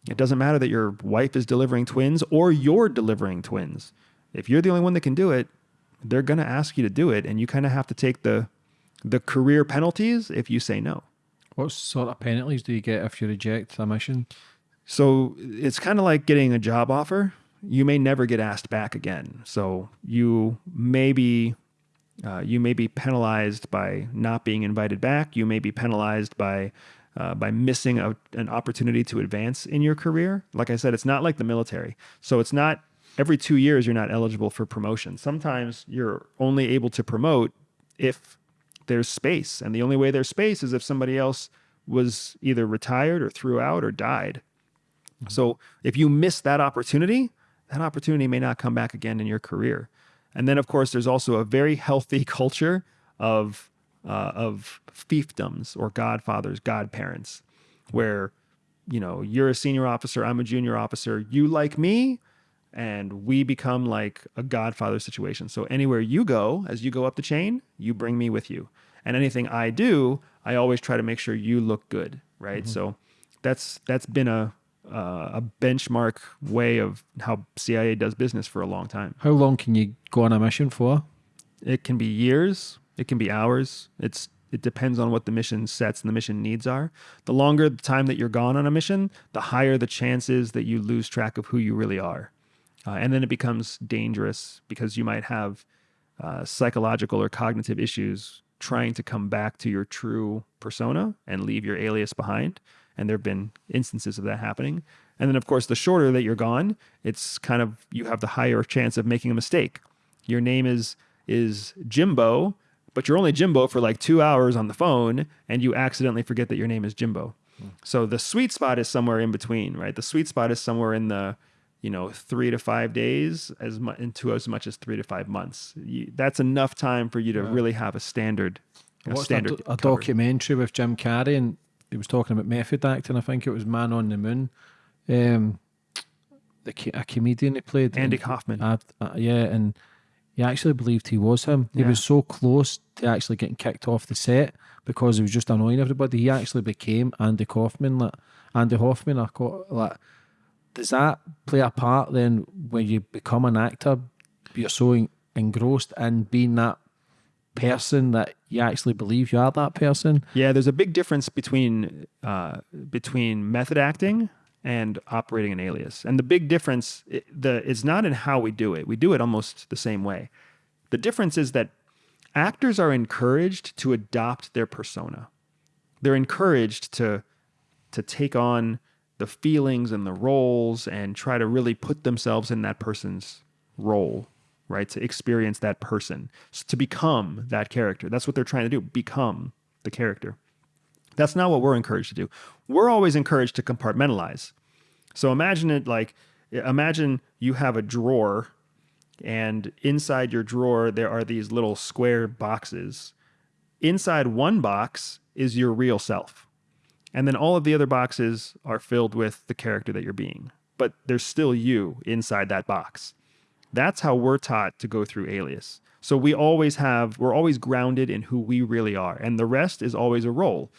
[SPEAKER 2] it doesn't matter that your wife is delivering twins or you're delivering twins. If you're the only one that can do it, they're going to ask you to do it, and you kind of have to take the the career penalties if you say no.
[SPEAKER 1] What sort of penalties do you get if you reject a mission?
[SPEAKER 2] So it's kind of like getting a job offer. You may never get asked back again. So you may be uh, you may be penalized by not being invited back. You may be penalized by uh, by missing a, an opportunity to advance in your career. Like I said, it's not like the military. So it's not every two years you're not eligible for promotion. Sometimes you're only able to promote if there's space. And the only way there's space is if somebody else was either retired or threw out or died. Mm-hmm. So if you miss that opportunity, that opportunity may not come back again in your career. And then, of course, there's also a very healthy [LAUGHS] culture of uh, of fiefdoms or godfathers, godparents, where you know you're a senior officer, I'm a junior officer, you like me, and we become like a godfather situation. So anywhere you go, as you go up the chain, you bring me with you. And anything I do, I always try to make sure you look good, right? Mm-hmm. So that's that's been a uh, a benchmark way of how CIA does business for a long time.
[SPEAKER 1] How long can you go on a mission for?
[SPEAKER 2] It can be years. It can be hours. It's it depends on what the mission sets and the mission needs are. The longer the time that you're gone on a mission, the higher the chances that you lose track of who you really are. Uh, and then it becomes dangerous because you might have uh, psychological or cognitive issues trying to come back to your true persona and leave your alias behind. And there have been instances of that happening. And then, of course, the shorter that you're gone, it's kind of you have the higher chance of making a mistake. Your name is is Jimbo, but you're only Jimbo for like two hours on the phone, and you accidentally forget that your name is Jimbo. Mm. So the sweet spot is somewhere in between, right? The sweet spot is somewhere in the you know three to five days as much into as much as three to five months you, that's enough time for you to yeah. really have a standard
[SPEAKER 1] a standard a, a documentary with jim carrey and he was talking about method acting i think it was man on the moon. Um, the a comedian he played.
[SPEAKER 2] Andy kaufman. Uh,
[SPEAKER 1] uh, yeah and he actually believed he was him. He yeah. was so close to actually getting kicked off the set because he was just annoying everybody. He actually became andy kaufman like andy hoffman. I call like does that play a part then when you become an actor? You're so engrossed in being that person that you actually believe you are that person.
[SPEAKER 2] Yeah, there's a big difference between uh, between method acting and operating an alias, and the big difference it, the is not in how we do it. We do it almost the same way. The difference is that actors are encouraged to adopt their persona. They're encouraged to to take on the feelings and the roles and try to really put themselves in that person's role, right? To experience that person, to become that character. That's what they're trying to do, become the character. That's not what we're encouraged to do. We're always encouraged to compartmentalize. So imagine it like imagine you have a drawer and inside your drawer there are these little square boxes. Inside one box is your real self and then all of the other boxes are filled with the character that you're being. But there's still you inside that box. That's how we're taught to go through Alias. So we always have, we're always grounded in who we really are. And the rest is always a role.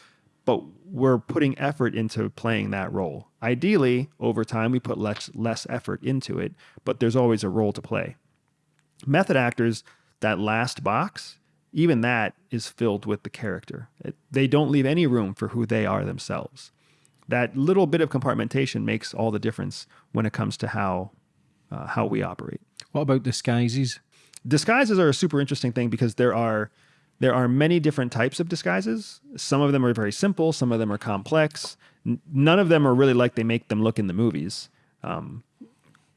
[SPEAKER 2] But we're putting effort into playing that role. Ideally, over time, we put less, less effort into it, but there's always a role to play. Method actors, that last box even that is filled with the character. It, they don't leave any room for who they are themselves. That little bit of compartmentation makes all the difference when it comes to how uh, how we operate.
[SPEAKER 1] What about disguises?
[SPEAKER 2] Disguises are a super interesting thing because there are there are many different types of disguises. Some of them are very simple. Some of them are complex. N- none of them are really like they make them look in the movies. Um,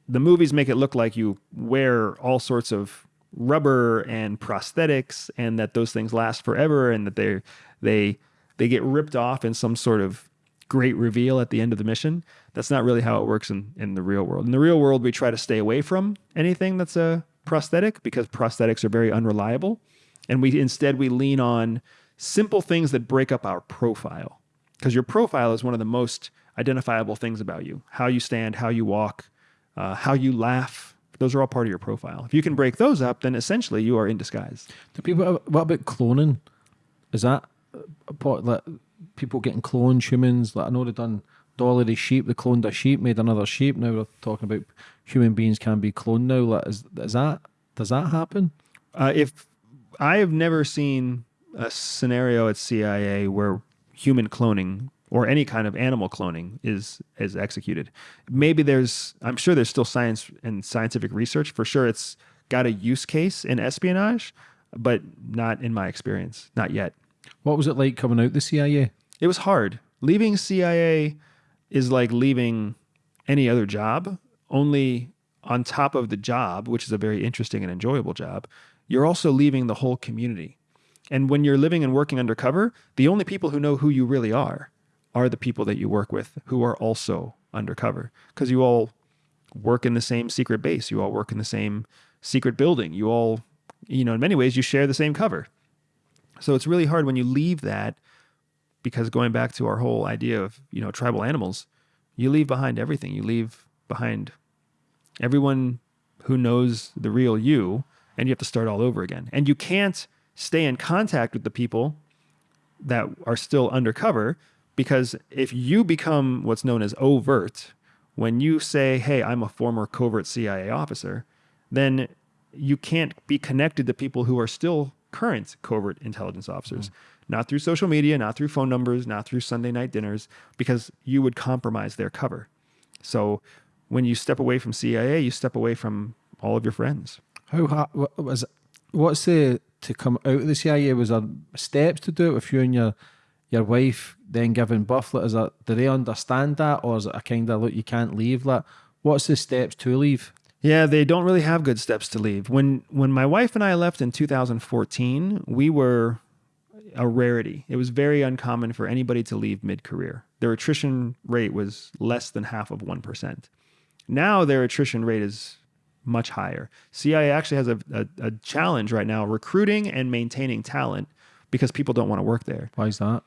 [SPEAKER 2] the movies make it look like you wear all sorts of rubber and prosthetics and that those things last forever and that they they they get ripped off in some sort of great reveal at the end of the mission. That's not really how it works in, in the real world. In the real world, we try to stay away from anything that's a prosthetic because prosthetics are very unreliable. And we instead we lean on simple things that break up our profile. Because your profile is one of the most identifiable things about you. How you stand, how you walk, uh, how you laugh, those are all part of your profile. If you can break those up, then essentially you are in disguise.
[SPEAKER 1] Do people? What about cloning? Is that like people getting cloned humans. Like I know they've done Dolly the sheep. They cloned a sheep, made another sheep. Now we're talking about human beings can be cloned now. Like is is that does that happen?
[SPEAKER 2] Uh, if I have never seen a scenario at CIA where human cloning or any kind of animal cloning is is executed. Maybe there's I'm sure there's still science and scientific research. For sure it's got a use case in espionage, but not in my experience, not yet.
[SPEAKER 1] What was it like coming out the CIA?
[SPEAKER 2] It was hard. Leaving CIA is like leaving any other job, only on top of the job, which is a very interesting and enjoyable job, you're also leaving the whole community. And when you're living and working undercover, the only people who know who you really are are the people that you work with who are also undercover because you all work in the same secret base. You all work in the same secret building. You all, you know, in many ways, you share the same cover. So it's really hard when you leave that because going back to our whole idea of, you know, tribal animals, you leave behind everything. You leave behind everyone who knows the real you and you have to start all over again. And you can't stay in contact with the people that are still undercover because if you become what's known as overt, when you say, hey, I'm a former covert CIA officer, then you can't be connected to people who are still current covert intelligence officers. Mm. Not through social media, not through phone numbers, not through Sunday night dinners, because you would compromise their cover. So when you step away from CIA, you step away from all of your friends.
[SPEAKER 1] How was what's the to come out of the CIA? Was there steps to do it with you and your your wife then giving? Like, is it, do they understand that, or is it a kind of look you can't leave? Like, what's the steps to leave?
[SPEAKER 2] Yeah, they don't really have good steps to leave. When when my wife and I left in 2014, we were a rarity. It was very uncommon for anybody to leave mid-career. Their attrition rate was less than half of 1%. Now their attrition rate is much higher. CIA actually has a, a, a challenge right now recruiting and maintaining talent because people don't want to work there.
[SPEAKER 1] Why is that?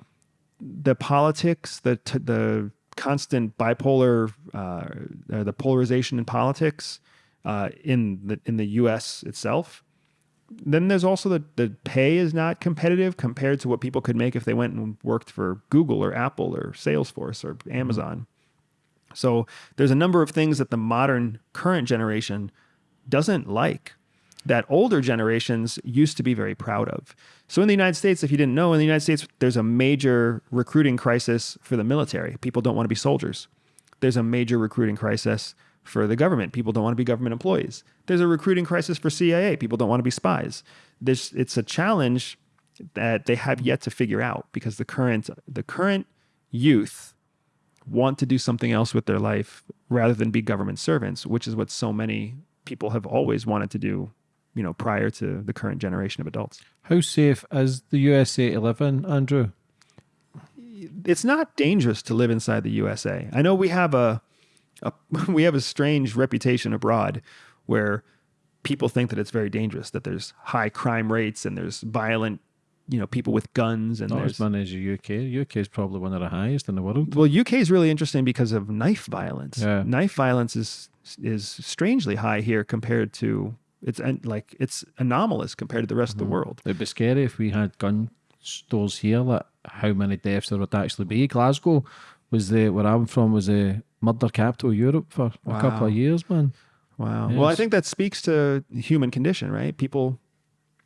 [SPEAKER 2] The politics, the t- the constant bipolar, uh, the polarization in politics uh, in the in the U.S. itself. Then there's also the the pay is not competitive compared to what people could make if they went and worked for Google or Apple or Salesforce or Amazon. Mm-hmm. So there's a number of things that the modern current generation doesn't like that older generations used to be very proud of. So in the United States, if you didn't know, in the United States, there's a major recruiting crisis for the military. People don't want to be soldiers. There's a major recruiting crisis for the government. People don't want to be government employees. There's a recruiting crisis for CIA. People don't want to be spies. There's, it's a challenge that they have yet to figure out because the current the current youth want to do something else with their life rather than be government servants, which is what so many people have always wanted to do, you know, prior to the current generation of adults.
[SPEAKER 1] How safe is the USA to live in, Andrew?
[SPEAKER 2] It's not dangerous to live inside the USA. I know we have a, [LAUGHS] we have a strange reputation abroad where people think that it's very dangerous, that there's high crime rates and there's violent you know people with guns and
[SPEAKER 1] Not
[SPEAKER 2] there's
[SPEAKER 1] as many as the UK. UK is probably one of the highest in the world.
[SPEAKER 2] well UK is really interesting because of knife violence.
[SPEAKER 1] Yeah.
[SPEAKER 2] Knife violence is is strangely high here compared to it's like it's anomalous compared to the rest of the mm-hmm. world.
[SPEAKER 1] It'd be scary if we had gun stores here. Like how many deaths there would actually be. Glasgow was the where I'm from was the murder capital Europe for a couple of years, man.
[SPEAKER 2] Wow. Well, I think that speaks to human condition, right? People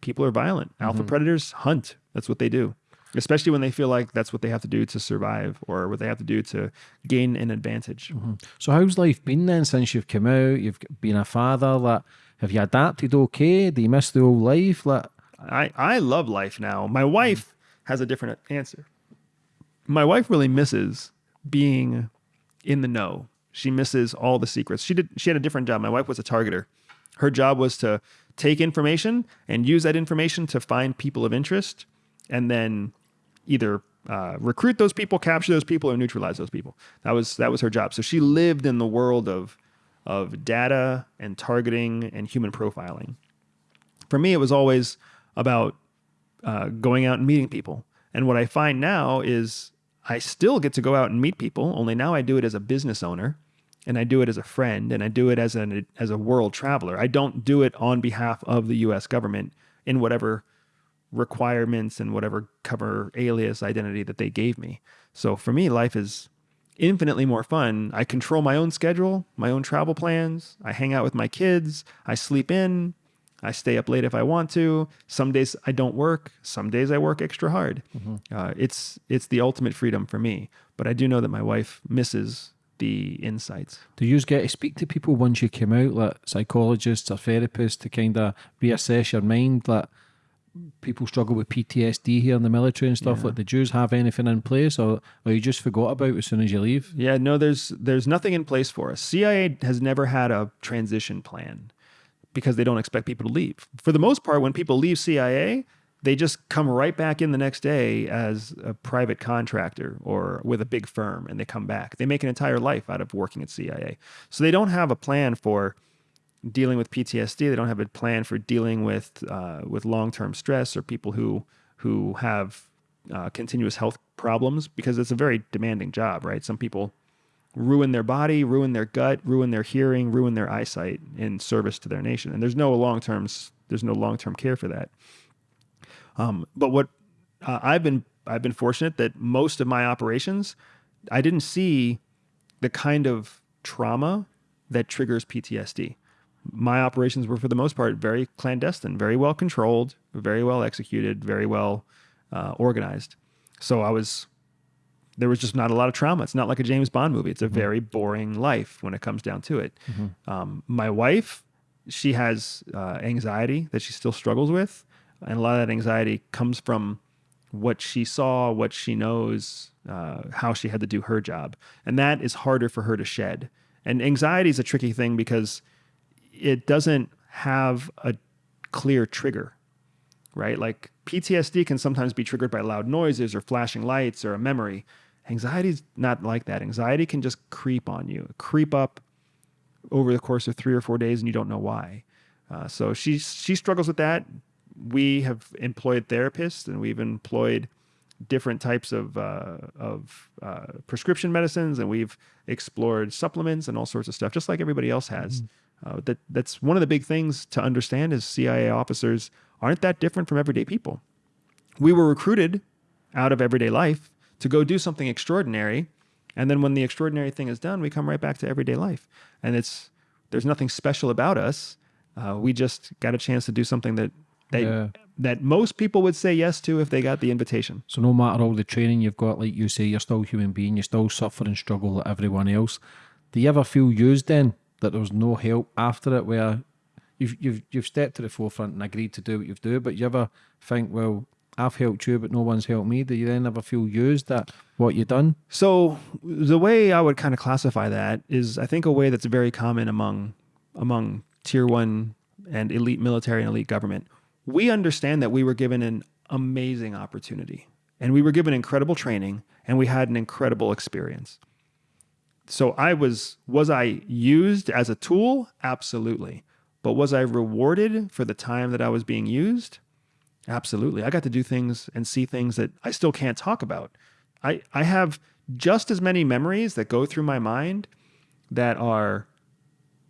[SPEAKER 2] people are violent. Mm-hmm. Alpha predators hunt. That's what they do. Especially when they feel like that's what they have to do to survive or what they have to do to gain an advantage. Mm-hmm.
[SPEAKER 1] So how's life been then since you've come out? You've been a father. Like, have you adapted okay? Do you miss the old life? Like,
[SPEAKER 2] I, I love life now. My wife mm. has a different answer. My wife really misses being in the know. She misses all the secrets. She did she had a different job. My wife was a targeter. Her job was to take information and use that information to find people of interest and then either uh, recruit those people, capture those people, or neutralize those people. That was that was her job. So she lived in the world of of data and targeting and human profiling for me, it was always about uh, going out and meeting people. And what I find now is I still get to go out and meet people, only now I do it as a business owner and I do it as a friend and I do it as an as a world traveler. I don't do it on behalf of the US government in whatever requirements and whatever cover alias identity that they gave me. So for me, life is infinitely more fun. I control my own schedule, my own travel plans. I hang out with my kids. I sleep in. I stay up late if I want to. Some days I don't work. Some days I work extra hard. Uh, it's it's the ultimate freedom for me. But I do know that my wife misses the insights.
[SPEAKER 1] Do you get to speak to people once you came out, like psychologists or therapists, to kind of reassess your mind? Like people struggle with PTSD here in the military and stuff.
[SPEAKER 2] Yeah.
[SPEAKER 1] Like, the Jews have anything in place, or or you just forgot about as soon as you leave?
[SPEAKER 2] Yeah, no, there's there's nothing in place for us. CIA has never had a transition plan because they don't expect people to leave. For the most part, when people leave CIA, they just come right back in the next day as a private contractor or with a big firm and they come back. They make an entire life out of working at CIA. So they don't have a plan for dealing with PTSD. They don't have a plan for dealing with uh, with long term stress or people who who have uh, continuous health problems because it's a very demanding job, right? Some people ruin their body, ruin their gut, ruin their hearing, ruin their eyesight in service to their nation, and there's no long term there's no long term care for that. Um, but what uh, I've been I've been fortunate that most of my operations I didn't see the kind of trauma that triggers PTSD. My operations were, for the most part, very clandestine, very well controlled, very well executed, very well uh, organized. So I was, there was just not a lot of trauma. It's not like a James Bond movie. It's a very boring life when it comes down to it. Um, my wife, she has uh, anxiety that she still struggles with. And a lot of that anxiety comes from what she saw, what she knows, uh, how she had to do her job. And that is harder for her to shed. And anxiety is a tricky thing because it doesn't have a clear trigger, right? Like PTSD can sometimes be triggered by loud noises or flashing lights or a memory. Anxiety is not like that. Anxiety can just creep on you, creep up over the course of three or four days, and you don't know why. Uh, so she she struggles with that. We have employed therapists, and we've employed different types of uh, of uh, prescription medicines, and we've explored supplements and all sorts of stuff, just like everybody else has. Uh, that that's one of the big things to understand is CIA officers aren't that different from everyday people. We were recruited out of everyday life to go do something extraordinary, and then when the extraordinary thing is done, we come right back to everyday life, and it's there's nothing special about us. Uh, we just got a chance to do something that that
[SPEAKER 1] Yeah.
[SPEAKER 2] that most people would say yes to if they got the invitation.
[SPEAKER 1] So no matter all the training you've got, like you say, you're still a human being. You still suffer and struggle like everyone else. Do you ever feel used then that there was no help after it, where you've you've you've stepped to the forefront and agreed to do what you've do, but you ever think, well, I've helped you, but no one's helped me. Do you then ever feel used at what you've done?
[SPEAKER 2] So the way I would kind of classify that is, I think, a way that's very common among among tier one and elite military and elite government. We understand that we were given an amazing opportunity, and we were given incredible training, and we had an incredible experience. So I was was I used as a tool? Absolutely. But was I rewarded for the time that I was being used? Absolutely. I got to do things and see things that I still can't talk about. I, I have just as many memories that go through my mind that are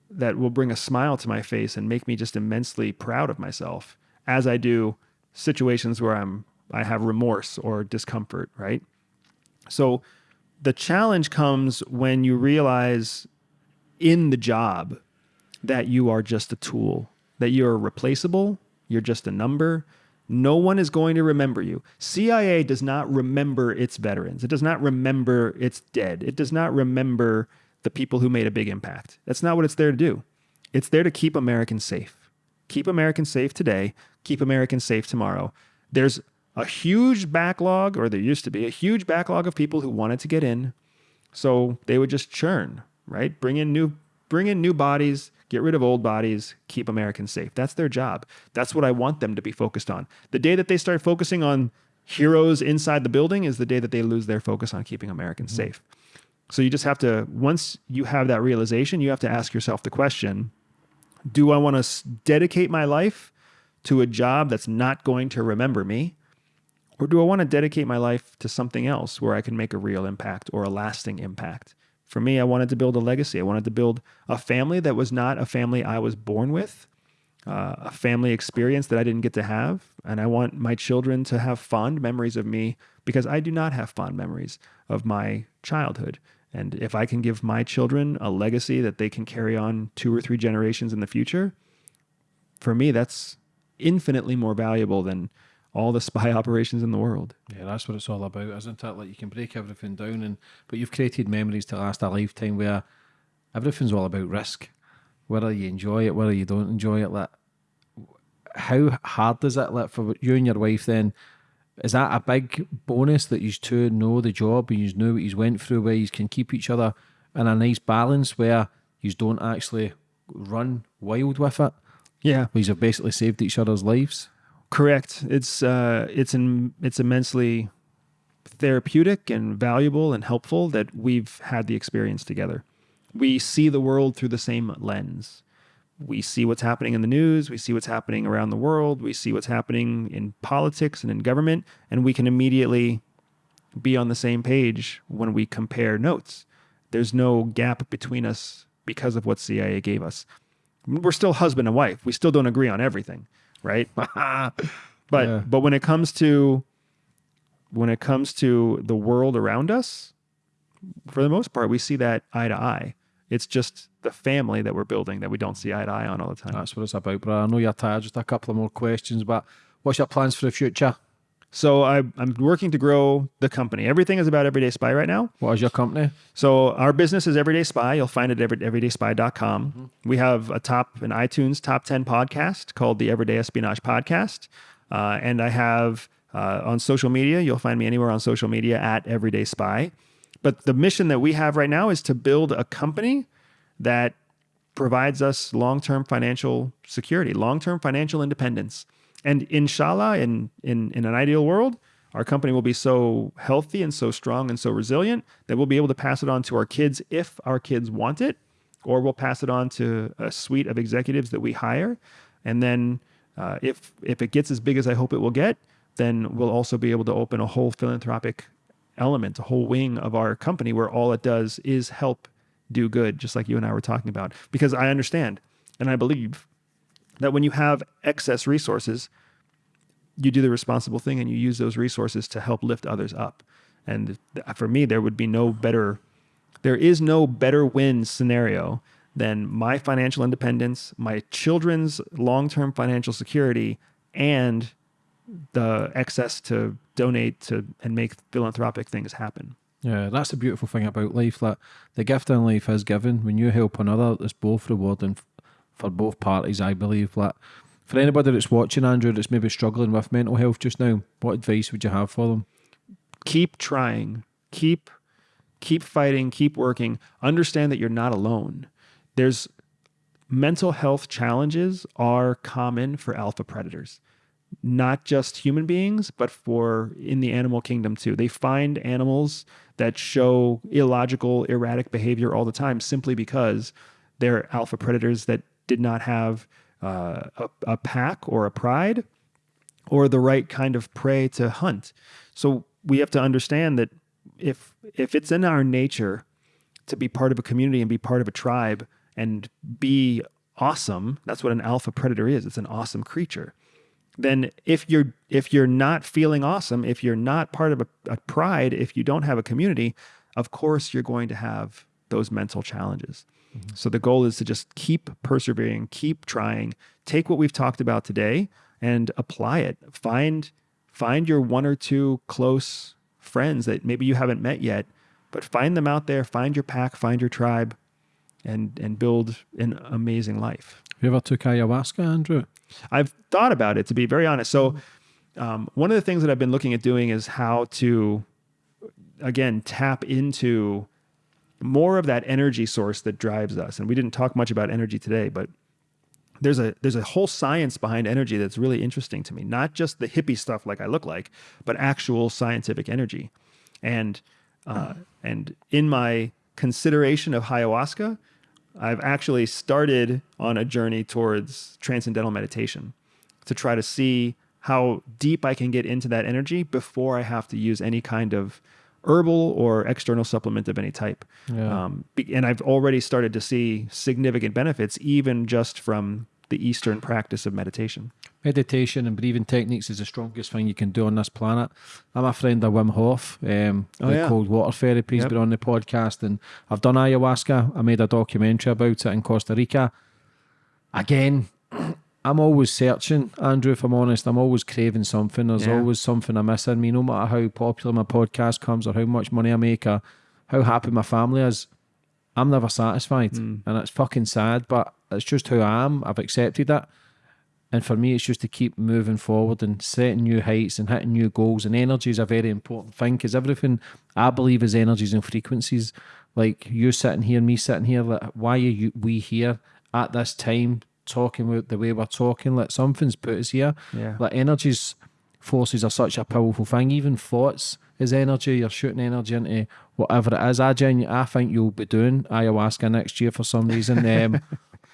[SPEAKER 2] that will bring a smile to my face and make me just immensely proud of myself as I do situations where I'm I have remorse or discomfort, right? So the challenge comes when you realize in the job that you are just a tool, that you're replaceable, you're just a number. No one is going to remember you. CIA does not remember its veterans. It does not remember its dead. It does not remember the people who made a big impact. That's not what it's there to do. It's there to keep Americans safe. Keep Americans safe today, keep Americans safe tomorrow. There's a huge backlog, or there used to be a huge backlog of people who wanted to get in. So they would just churn, right? Bring in new bring in new bodies, get rid of old bodies, keep Americans safe. That's their job. That's what I want them to be focused on. The day that they start focusing on heroes inside the building is the day that they lose their focus on keeping Americans mm-hmm. safe. So you just have to once you have that realization, you have to ask yourself the question, do I want to dedicate my life to a job that's not going to remember me? Or do I want to dedicate my life to something else where I can make a real impact or a lasting impact? For me, I wanted to build a legacy. I wanted to build a family that was not a family I was born with, uh, a family experience that I didn't get to have. And I want my children to have fond memories of me because I do not have fond memories of my childhood. And if I can give my children a legacy that they can carry on two or three generations in the future, for me, that's infinitely more valuable than all the [LAUGHS] spy operations in the world.
[SPEAKER 1] Yeah, that's what it's all about, isn't it? Like you can break everything down, and but you've created memories to last a lifetime where everything's all about risk. Whether you enjoy it, whether you don't enjoy it, like how hard is it like for you and your wife then? Is that a big bonus that you two know the job and you know what you went through where you can keep each other in a nice balance where you don't actually run wild with it?
[SPEAKER 2] Yeah.
[SPEAKER 1] Where you've basically saved each other's lives?
[SPEAKER 2] Correct. It's uh, it's in, it's immensely therapeutic and valuable and helpful that we've had the experience together. We see the world through the same lens. We see what's happening in the news, we see what's happening around the world, we see what's happening in politics and in government, and we can immediately be on the same page when we compare notes. There's no gap between us because of what CIA gave us. We're still husband and wife. We still don't agree on everything, right? [LAUGHS] but
[SPEAKER 1] Yeah.
[SPEAKER 2] but when it comes to when it comes to the world around us, for the most part, we see that eye to eye. It's just the family that we're building that we don't see eye to eye on all the time.
[SPEAKER 1] That's what it's about, bro. I know you're tired. Just a couple of more questions, but what's your plans for the future?
[SPEAKER 2] So I, I'm working to grow the company. Everything is about Everyday Spy right now.
[SPEAKER 1] What is your company?
[SPEAKER 2] So our business is Everyday Spy. You'll find it at every, everydayspy.com. We have a top an iTunes top 10 podcast called the Everyday Espionage Podcast. Uh, and I have uh, on social media, you'll find me anywhere on social media at Everyday Spy. But the mission that we have right now is to build a company that provides us long-term financial security, long-term financial independence. And inshallah, in, in, in an ideal world, our company will be so healthy and so strong and so resilient that we'll be able to pass it on to our kids if our kids want it, or we'll pass it on to a suite of executives that we hire. And then uh, if if it gets as big as I hope it will get, then we'll also be able to open a whole philanthropic element, a whole wing of our company where all it does is help do good, just like you and I were talking about. Because I understand and I believe that when you have excess resources, you do the responsible thing and you use those resources to help lift others up. And for me, there would be no better, there is no better win scenario than my financial independence, my children's long term financial security, and the excess to donate to and make philanthropic things happen.
[SPEAKER 1] Yeah, that's the beautiful thing about life. That the gift in life is given. When you help another, it's both rewarding for both parties. I believe. That for anybody that's watching, Andrew, that's maybe struggling with mental health just now, what advice would you have for them?
[SPEAKER 2] keep trying keep keep fighting keep working understand that you're not alone there's mental health challenges are common for alpha predators not just human beings but for in the animal kingdom too they find animals that show illogical erratic behavior all the time simply because they're alpha predators that did not have uh, a, a pack or a pride or the right kind of prey to hunt. So we have to understand that if if it's in our nature to be part of a community and be part of a tribe and be awesome, that's what an alpha predator is. It's an awesome creature. Then if you're if you're not feeling awesome, if you're not part of a, a pride, if you don't have a community, of course you're going to have those mental challenges. So the goal is to just keep persevering, keep trying, take what we've talked about today and apply it. Find find your one or two close friends that maybe you haven't met yet, but find them out there, find your pack, find your tribe and and build an amazing life.
[SPEAKER 1] You ever took ayahuasca, Andrew?
[SPEAKER 2] I've thought about it to be very honest. So, um, one of the things that I've been looking at doing is how to, again, tap into more of that energy source that drives us. And we didn't talk much about energy today, but there's a there's a whole science behind energy that's really interesting to me. Not just the hippie stuff like I look like, but actual scientific energy. And uh, and in my consideration of ayahuasca, I've actually started on a journey towards transcendental meditation to try to see how deep I can get into that energy before I have to use any kind of herbal or external supplement of any type.
[SPEAKER 1] Yeah.
[SPEAKER 2] Um, and I've already started to see significant benefits, even just from the Eastern practice of meditation.
[SPEAKER 1] Meditation and breathing techniques is the strongest thing you can do on this planet. I'm a friend of Wim Hof, um,
[SPEAKER 2] Oh,
[SPEAKER 1] the
[SPEAKER 2] yeah.
[SPEAKER 1] cold water therapy. He's
[SPEAKER 2] Yep.
[SPEAKER 1] been on the podcast, and I've done ayahuasca. I made a documentary about it in Costa Rica. Again, [CLEARS THROAT] I'm always searching, Andrew. If I'm honest, I'm always craving something. There's
[SPEAKER 2] Yeah.
[SPEAKER 1] always something I'm missing. Me, no matter how popular my podcast comes or how much money I make or how happy my family is, I'm never satisfied, hmm. and it's fucking sad. But it's just who I am. I've accepted that. And for me, it's just to keep moving forward and setting new heights and hitting new goals. And energy is a very important thing because everything I believe is energies and frequencies. Like you sitting here, me sitting here. Like, why are you, we here at this time talking about the way we're talking? Like something's put us here.
[SPEAKER 2] Yeah.
[SPEAKER 1] Like energies, forces are such a powerful thing. Even thoughts is energy. You're shooting energy into whatever it is. I genu- I think you'll be doing ayahuasca next year for some reason. [LAUGHS] Um,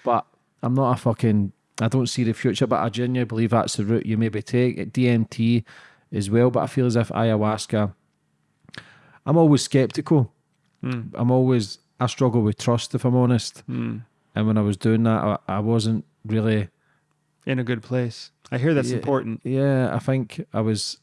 [SPEAKER 1] but I'm not a fucking. I don't see the future, but I genuinely believe that's the route you maybe take. DMT as well, but I feel as if ayahuasca. I'm always skeptical. I'm always. I struggle with trust, if I'm honest. And when I was doing that, I, I wasn't really.
[SPEAKER 2] In a good place. I hear that's
[SPEAKER 1] Yeah.
[SPEAKER 2] important.
[SPEAKER 1] Yeah, I think I was.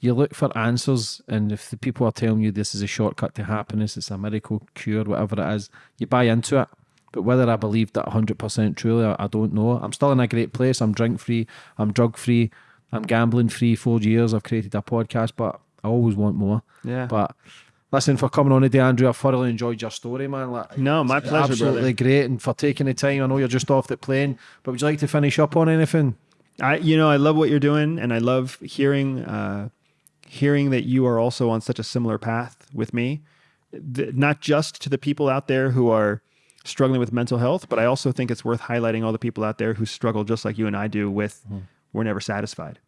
[SPEAKER 1] You look for answers, and if the people are telling you this is a shortcut to happiness, it's a miracle cure, whatever it is, you buy into it. But whether I believe that 100% truly, I, I don't know. I'm still in a great place. I'm drink free, I'm drug free, I'm gambling free. Four years, I've created a podcast, but I always want more.
[SPEAKER 2] Yeah.
[SPEAKER 1] But listen, for coming on today, Andrew, I thoroughly enjoyed your story, man. Like,
[SPEAKER 2] No, my pleasure,
[SPEAKER 1] Absolutely
[SPEAKER 2] brother.
[SPEAKER 1] great, and for taking the time. I know you're just off the plane, but would you like to finish up on anything?
[SPEAKER 2] I, you know, I love what you're doing, and I love hearing, uh, hearing that you are also on such a similar path with me. Th- not just to the people out there who are struggling with mental health, but I also think it's worth highlighting all the people out there who struggle just like you and I do with we're never satisfied.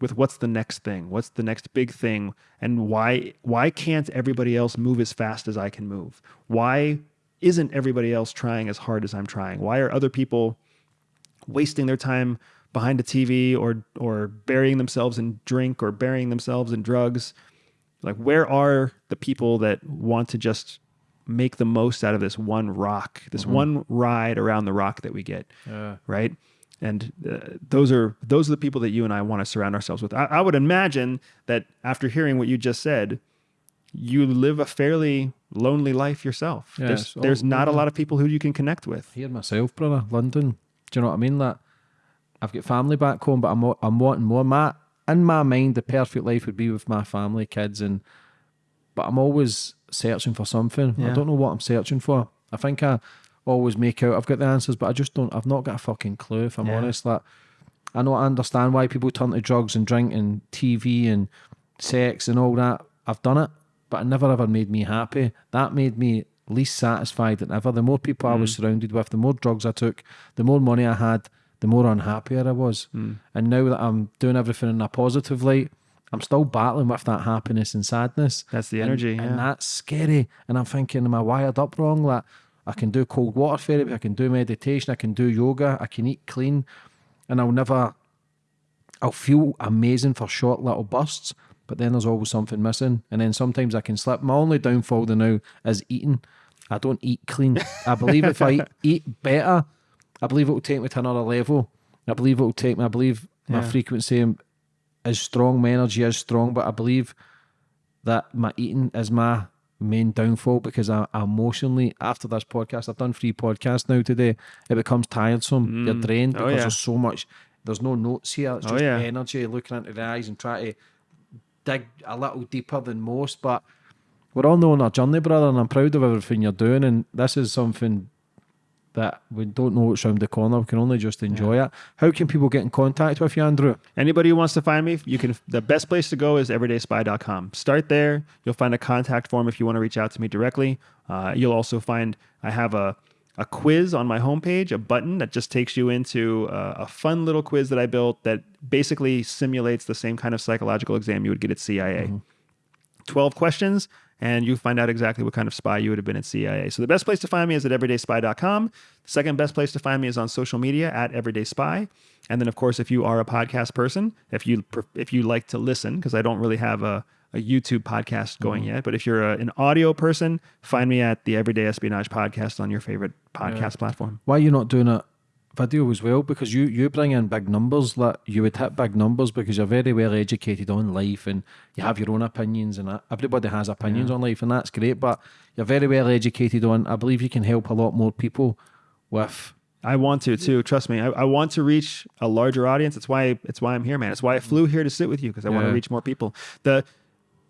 [SPEAKER 2] With what's the next thing? What's the next big thing? And why why can't everybody else move as fast as I can move? Why isn't everybody else trying as hard as I'm trying? Why are other people wasting their time behind a TV or or burying themselves in drink or burying themselves in drugs. Like where are the people that want to just make the most out of this one rock, this mm-hmm. one ride around the rock that we get,
[SPEAKER 1] Yeah.
[SPEAKER 2] right? And uh, those are those are the people that you and I want to surround ourselves with. I, I would imagine that after hearing what you just said, you live a fairly lonely life yourself.
[SPEAKER 1] Yeah,
[SPEAKER 2] there's
[SPEAKER 1] all-
[SPEAKER 2] there's not a lot of people who you can connect with.
[SPEAKER 1] Here myself, brother, London. Do you know what I mean? That I've got family back home, but I'm I'm wanting more. My in my mind, the perfect life would be with my family, kids, and but I'm always searching for something. I don't know what I'm searching for. I think I always make out I've got the answers, but I just don't. I've not got a fucking clue. If I'm
[SPEAKER 2] Yeah.
[SPEAKER 1] honest, like I know I understand why people turn to drugs and drink and TV and sex and all that. I've done it, but it never ever made me happy. That made me least satisfied than ever. The more people I was mm. surrounded with, the more drugs I took, the more money I had, the more unhappier I was. Mm. And now that I'm doing everything in a positive light, I'm still battling with that happiness and sadness.
[SPEAKER 2] That's the energy,
[SPEAKER 1] and,
[SPEAKER 2] yeah.
[SPEAKER 1] that's scary. And I'm thinking, am I wired up wrong? Like I can do cold water therapy, I can do meditation, I can do yoga, I can eat clean, and I'll never. I'll feel amazing for short little bursts, but then there's always something missing. And then sometimes I can slip. My only downfall to now is eating. I don't eat clean. I believe if I [LAUGHS] eat, better, I believe it will take me to another level. I believe it will take me. I believe my
[SPEAKER 2] Yeah.
[SPEAKER 1] frequency is strong, my energy is strong, but I believe that my eating is my main downfall because I, I emotionally after this podcast, I've done three podcasts now today. It becomes tiresome. You're mm. drained
[SPEAKER 2] Oh,
[SPEAKER 1] because
[SPEAKER 2] yeah.
[SPEAKER 1] there's so much. There's no notes here. It's
[SPEAKER 2] Oh,
[SPEAKER 1] just
[SPEAKER 2] yeah.
[SPEAKER 1] energy, looking into the eyes and trying to dig a little deeper than most. But we're all on our journey, brother, and I'm proud of everything you're doing. And this is something that we don't know what's around the corner. We can only just enjoy it. How can people get in contact with you, Andrew?
[SPEAKER 2] Anybody who wants to find me, you can. The best place to go is everydayspy.com. Start there. You'll find a contact form if you want to reach out to me directly. Uh, you'll also find I have a a quiz on my homepage, a button that just takes you into uh, a fun little quiz that I built that basically simulates the same kind of psychological exam you would get at CIA. 12 questions and you find out exactly what kind of spy you would have been at CIA. So the best place to find me is at everydayspy.com. The second best place to find me is on social media at everydayspy. And then of course if you are a podcast person, if you if you like to listen because I don't really have a a YouTube podcast going mm. yet, but if you're a, an audio person, find me at the Everyday Espionage podcast on your favorite podcast platform.
[SPEAKER 1] Why are you not doing it video as well because you you bring in big numbers like you would hit big numbers because you're very well educated on life and you have your own opinions and that. everybody has opinions on life and that's great but you're very well educated on I believe you can help a lot more people with
[SPEAKER 2] I want to too. Trust me. I, I want to reach a larger audience. It's why it's why I'm here, man. It's why I flew here to sit with you because I want to reach more people. The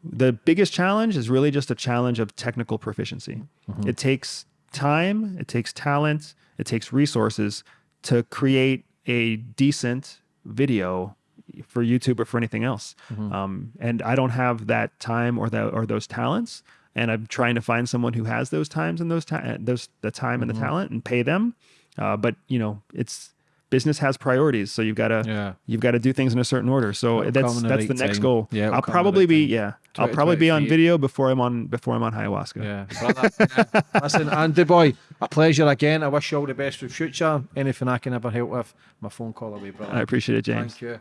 [SPEAKER 2] the biggest challenge is really just a challenge of technical proficiency. Mm-hmm. It takes time, it takes talent, it takes resources to create a decent video for YouTube or for anything else. Um, and I don't have that time or that or those talents. And I'm trying to find someone who has those times and those ta- those the time and the talent and pay them. Uh, but you know, it's business has priorities, so you've got to
[SPEAKER 1] Yeah.
[SPEAKER 2] you've got to do things in a certain order. So
[SPEAKER 1] It'll
[SPEAKER 2] that's
[SPEAKER 1] the
[SPEAKER 2] that's the next goal.
[SPEAKER 1] Yeah,
[SPEAKER 2] I'll
[SPEAKER 1] come in the
[SPEAKER 2] probably be yeah. I'll probably be on video before I'm on before I'm on ayahuasca.
[SPEAKER 1] Yeah, yeah. [LAUGHS] Listen, Andy boy, a pleasure again. I wish you all the best for the future. Anything I can ever help with, my phone call away, brother.
[SPEAKER 2] I appreciate it, James.
[SPEAKER 1] Thank you.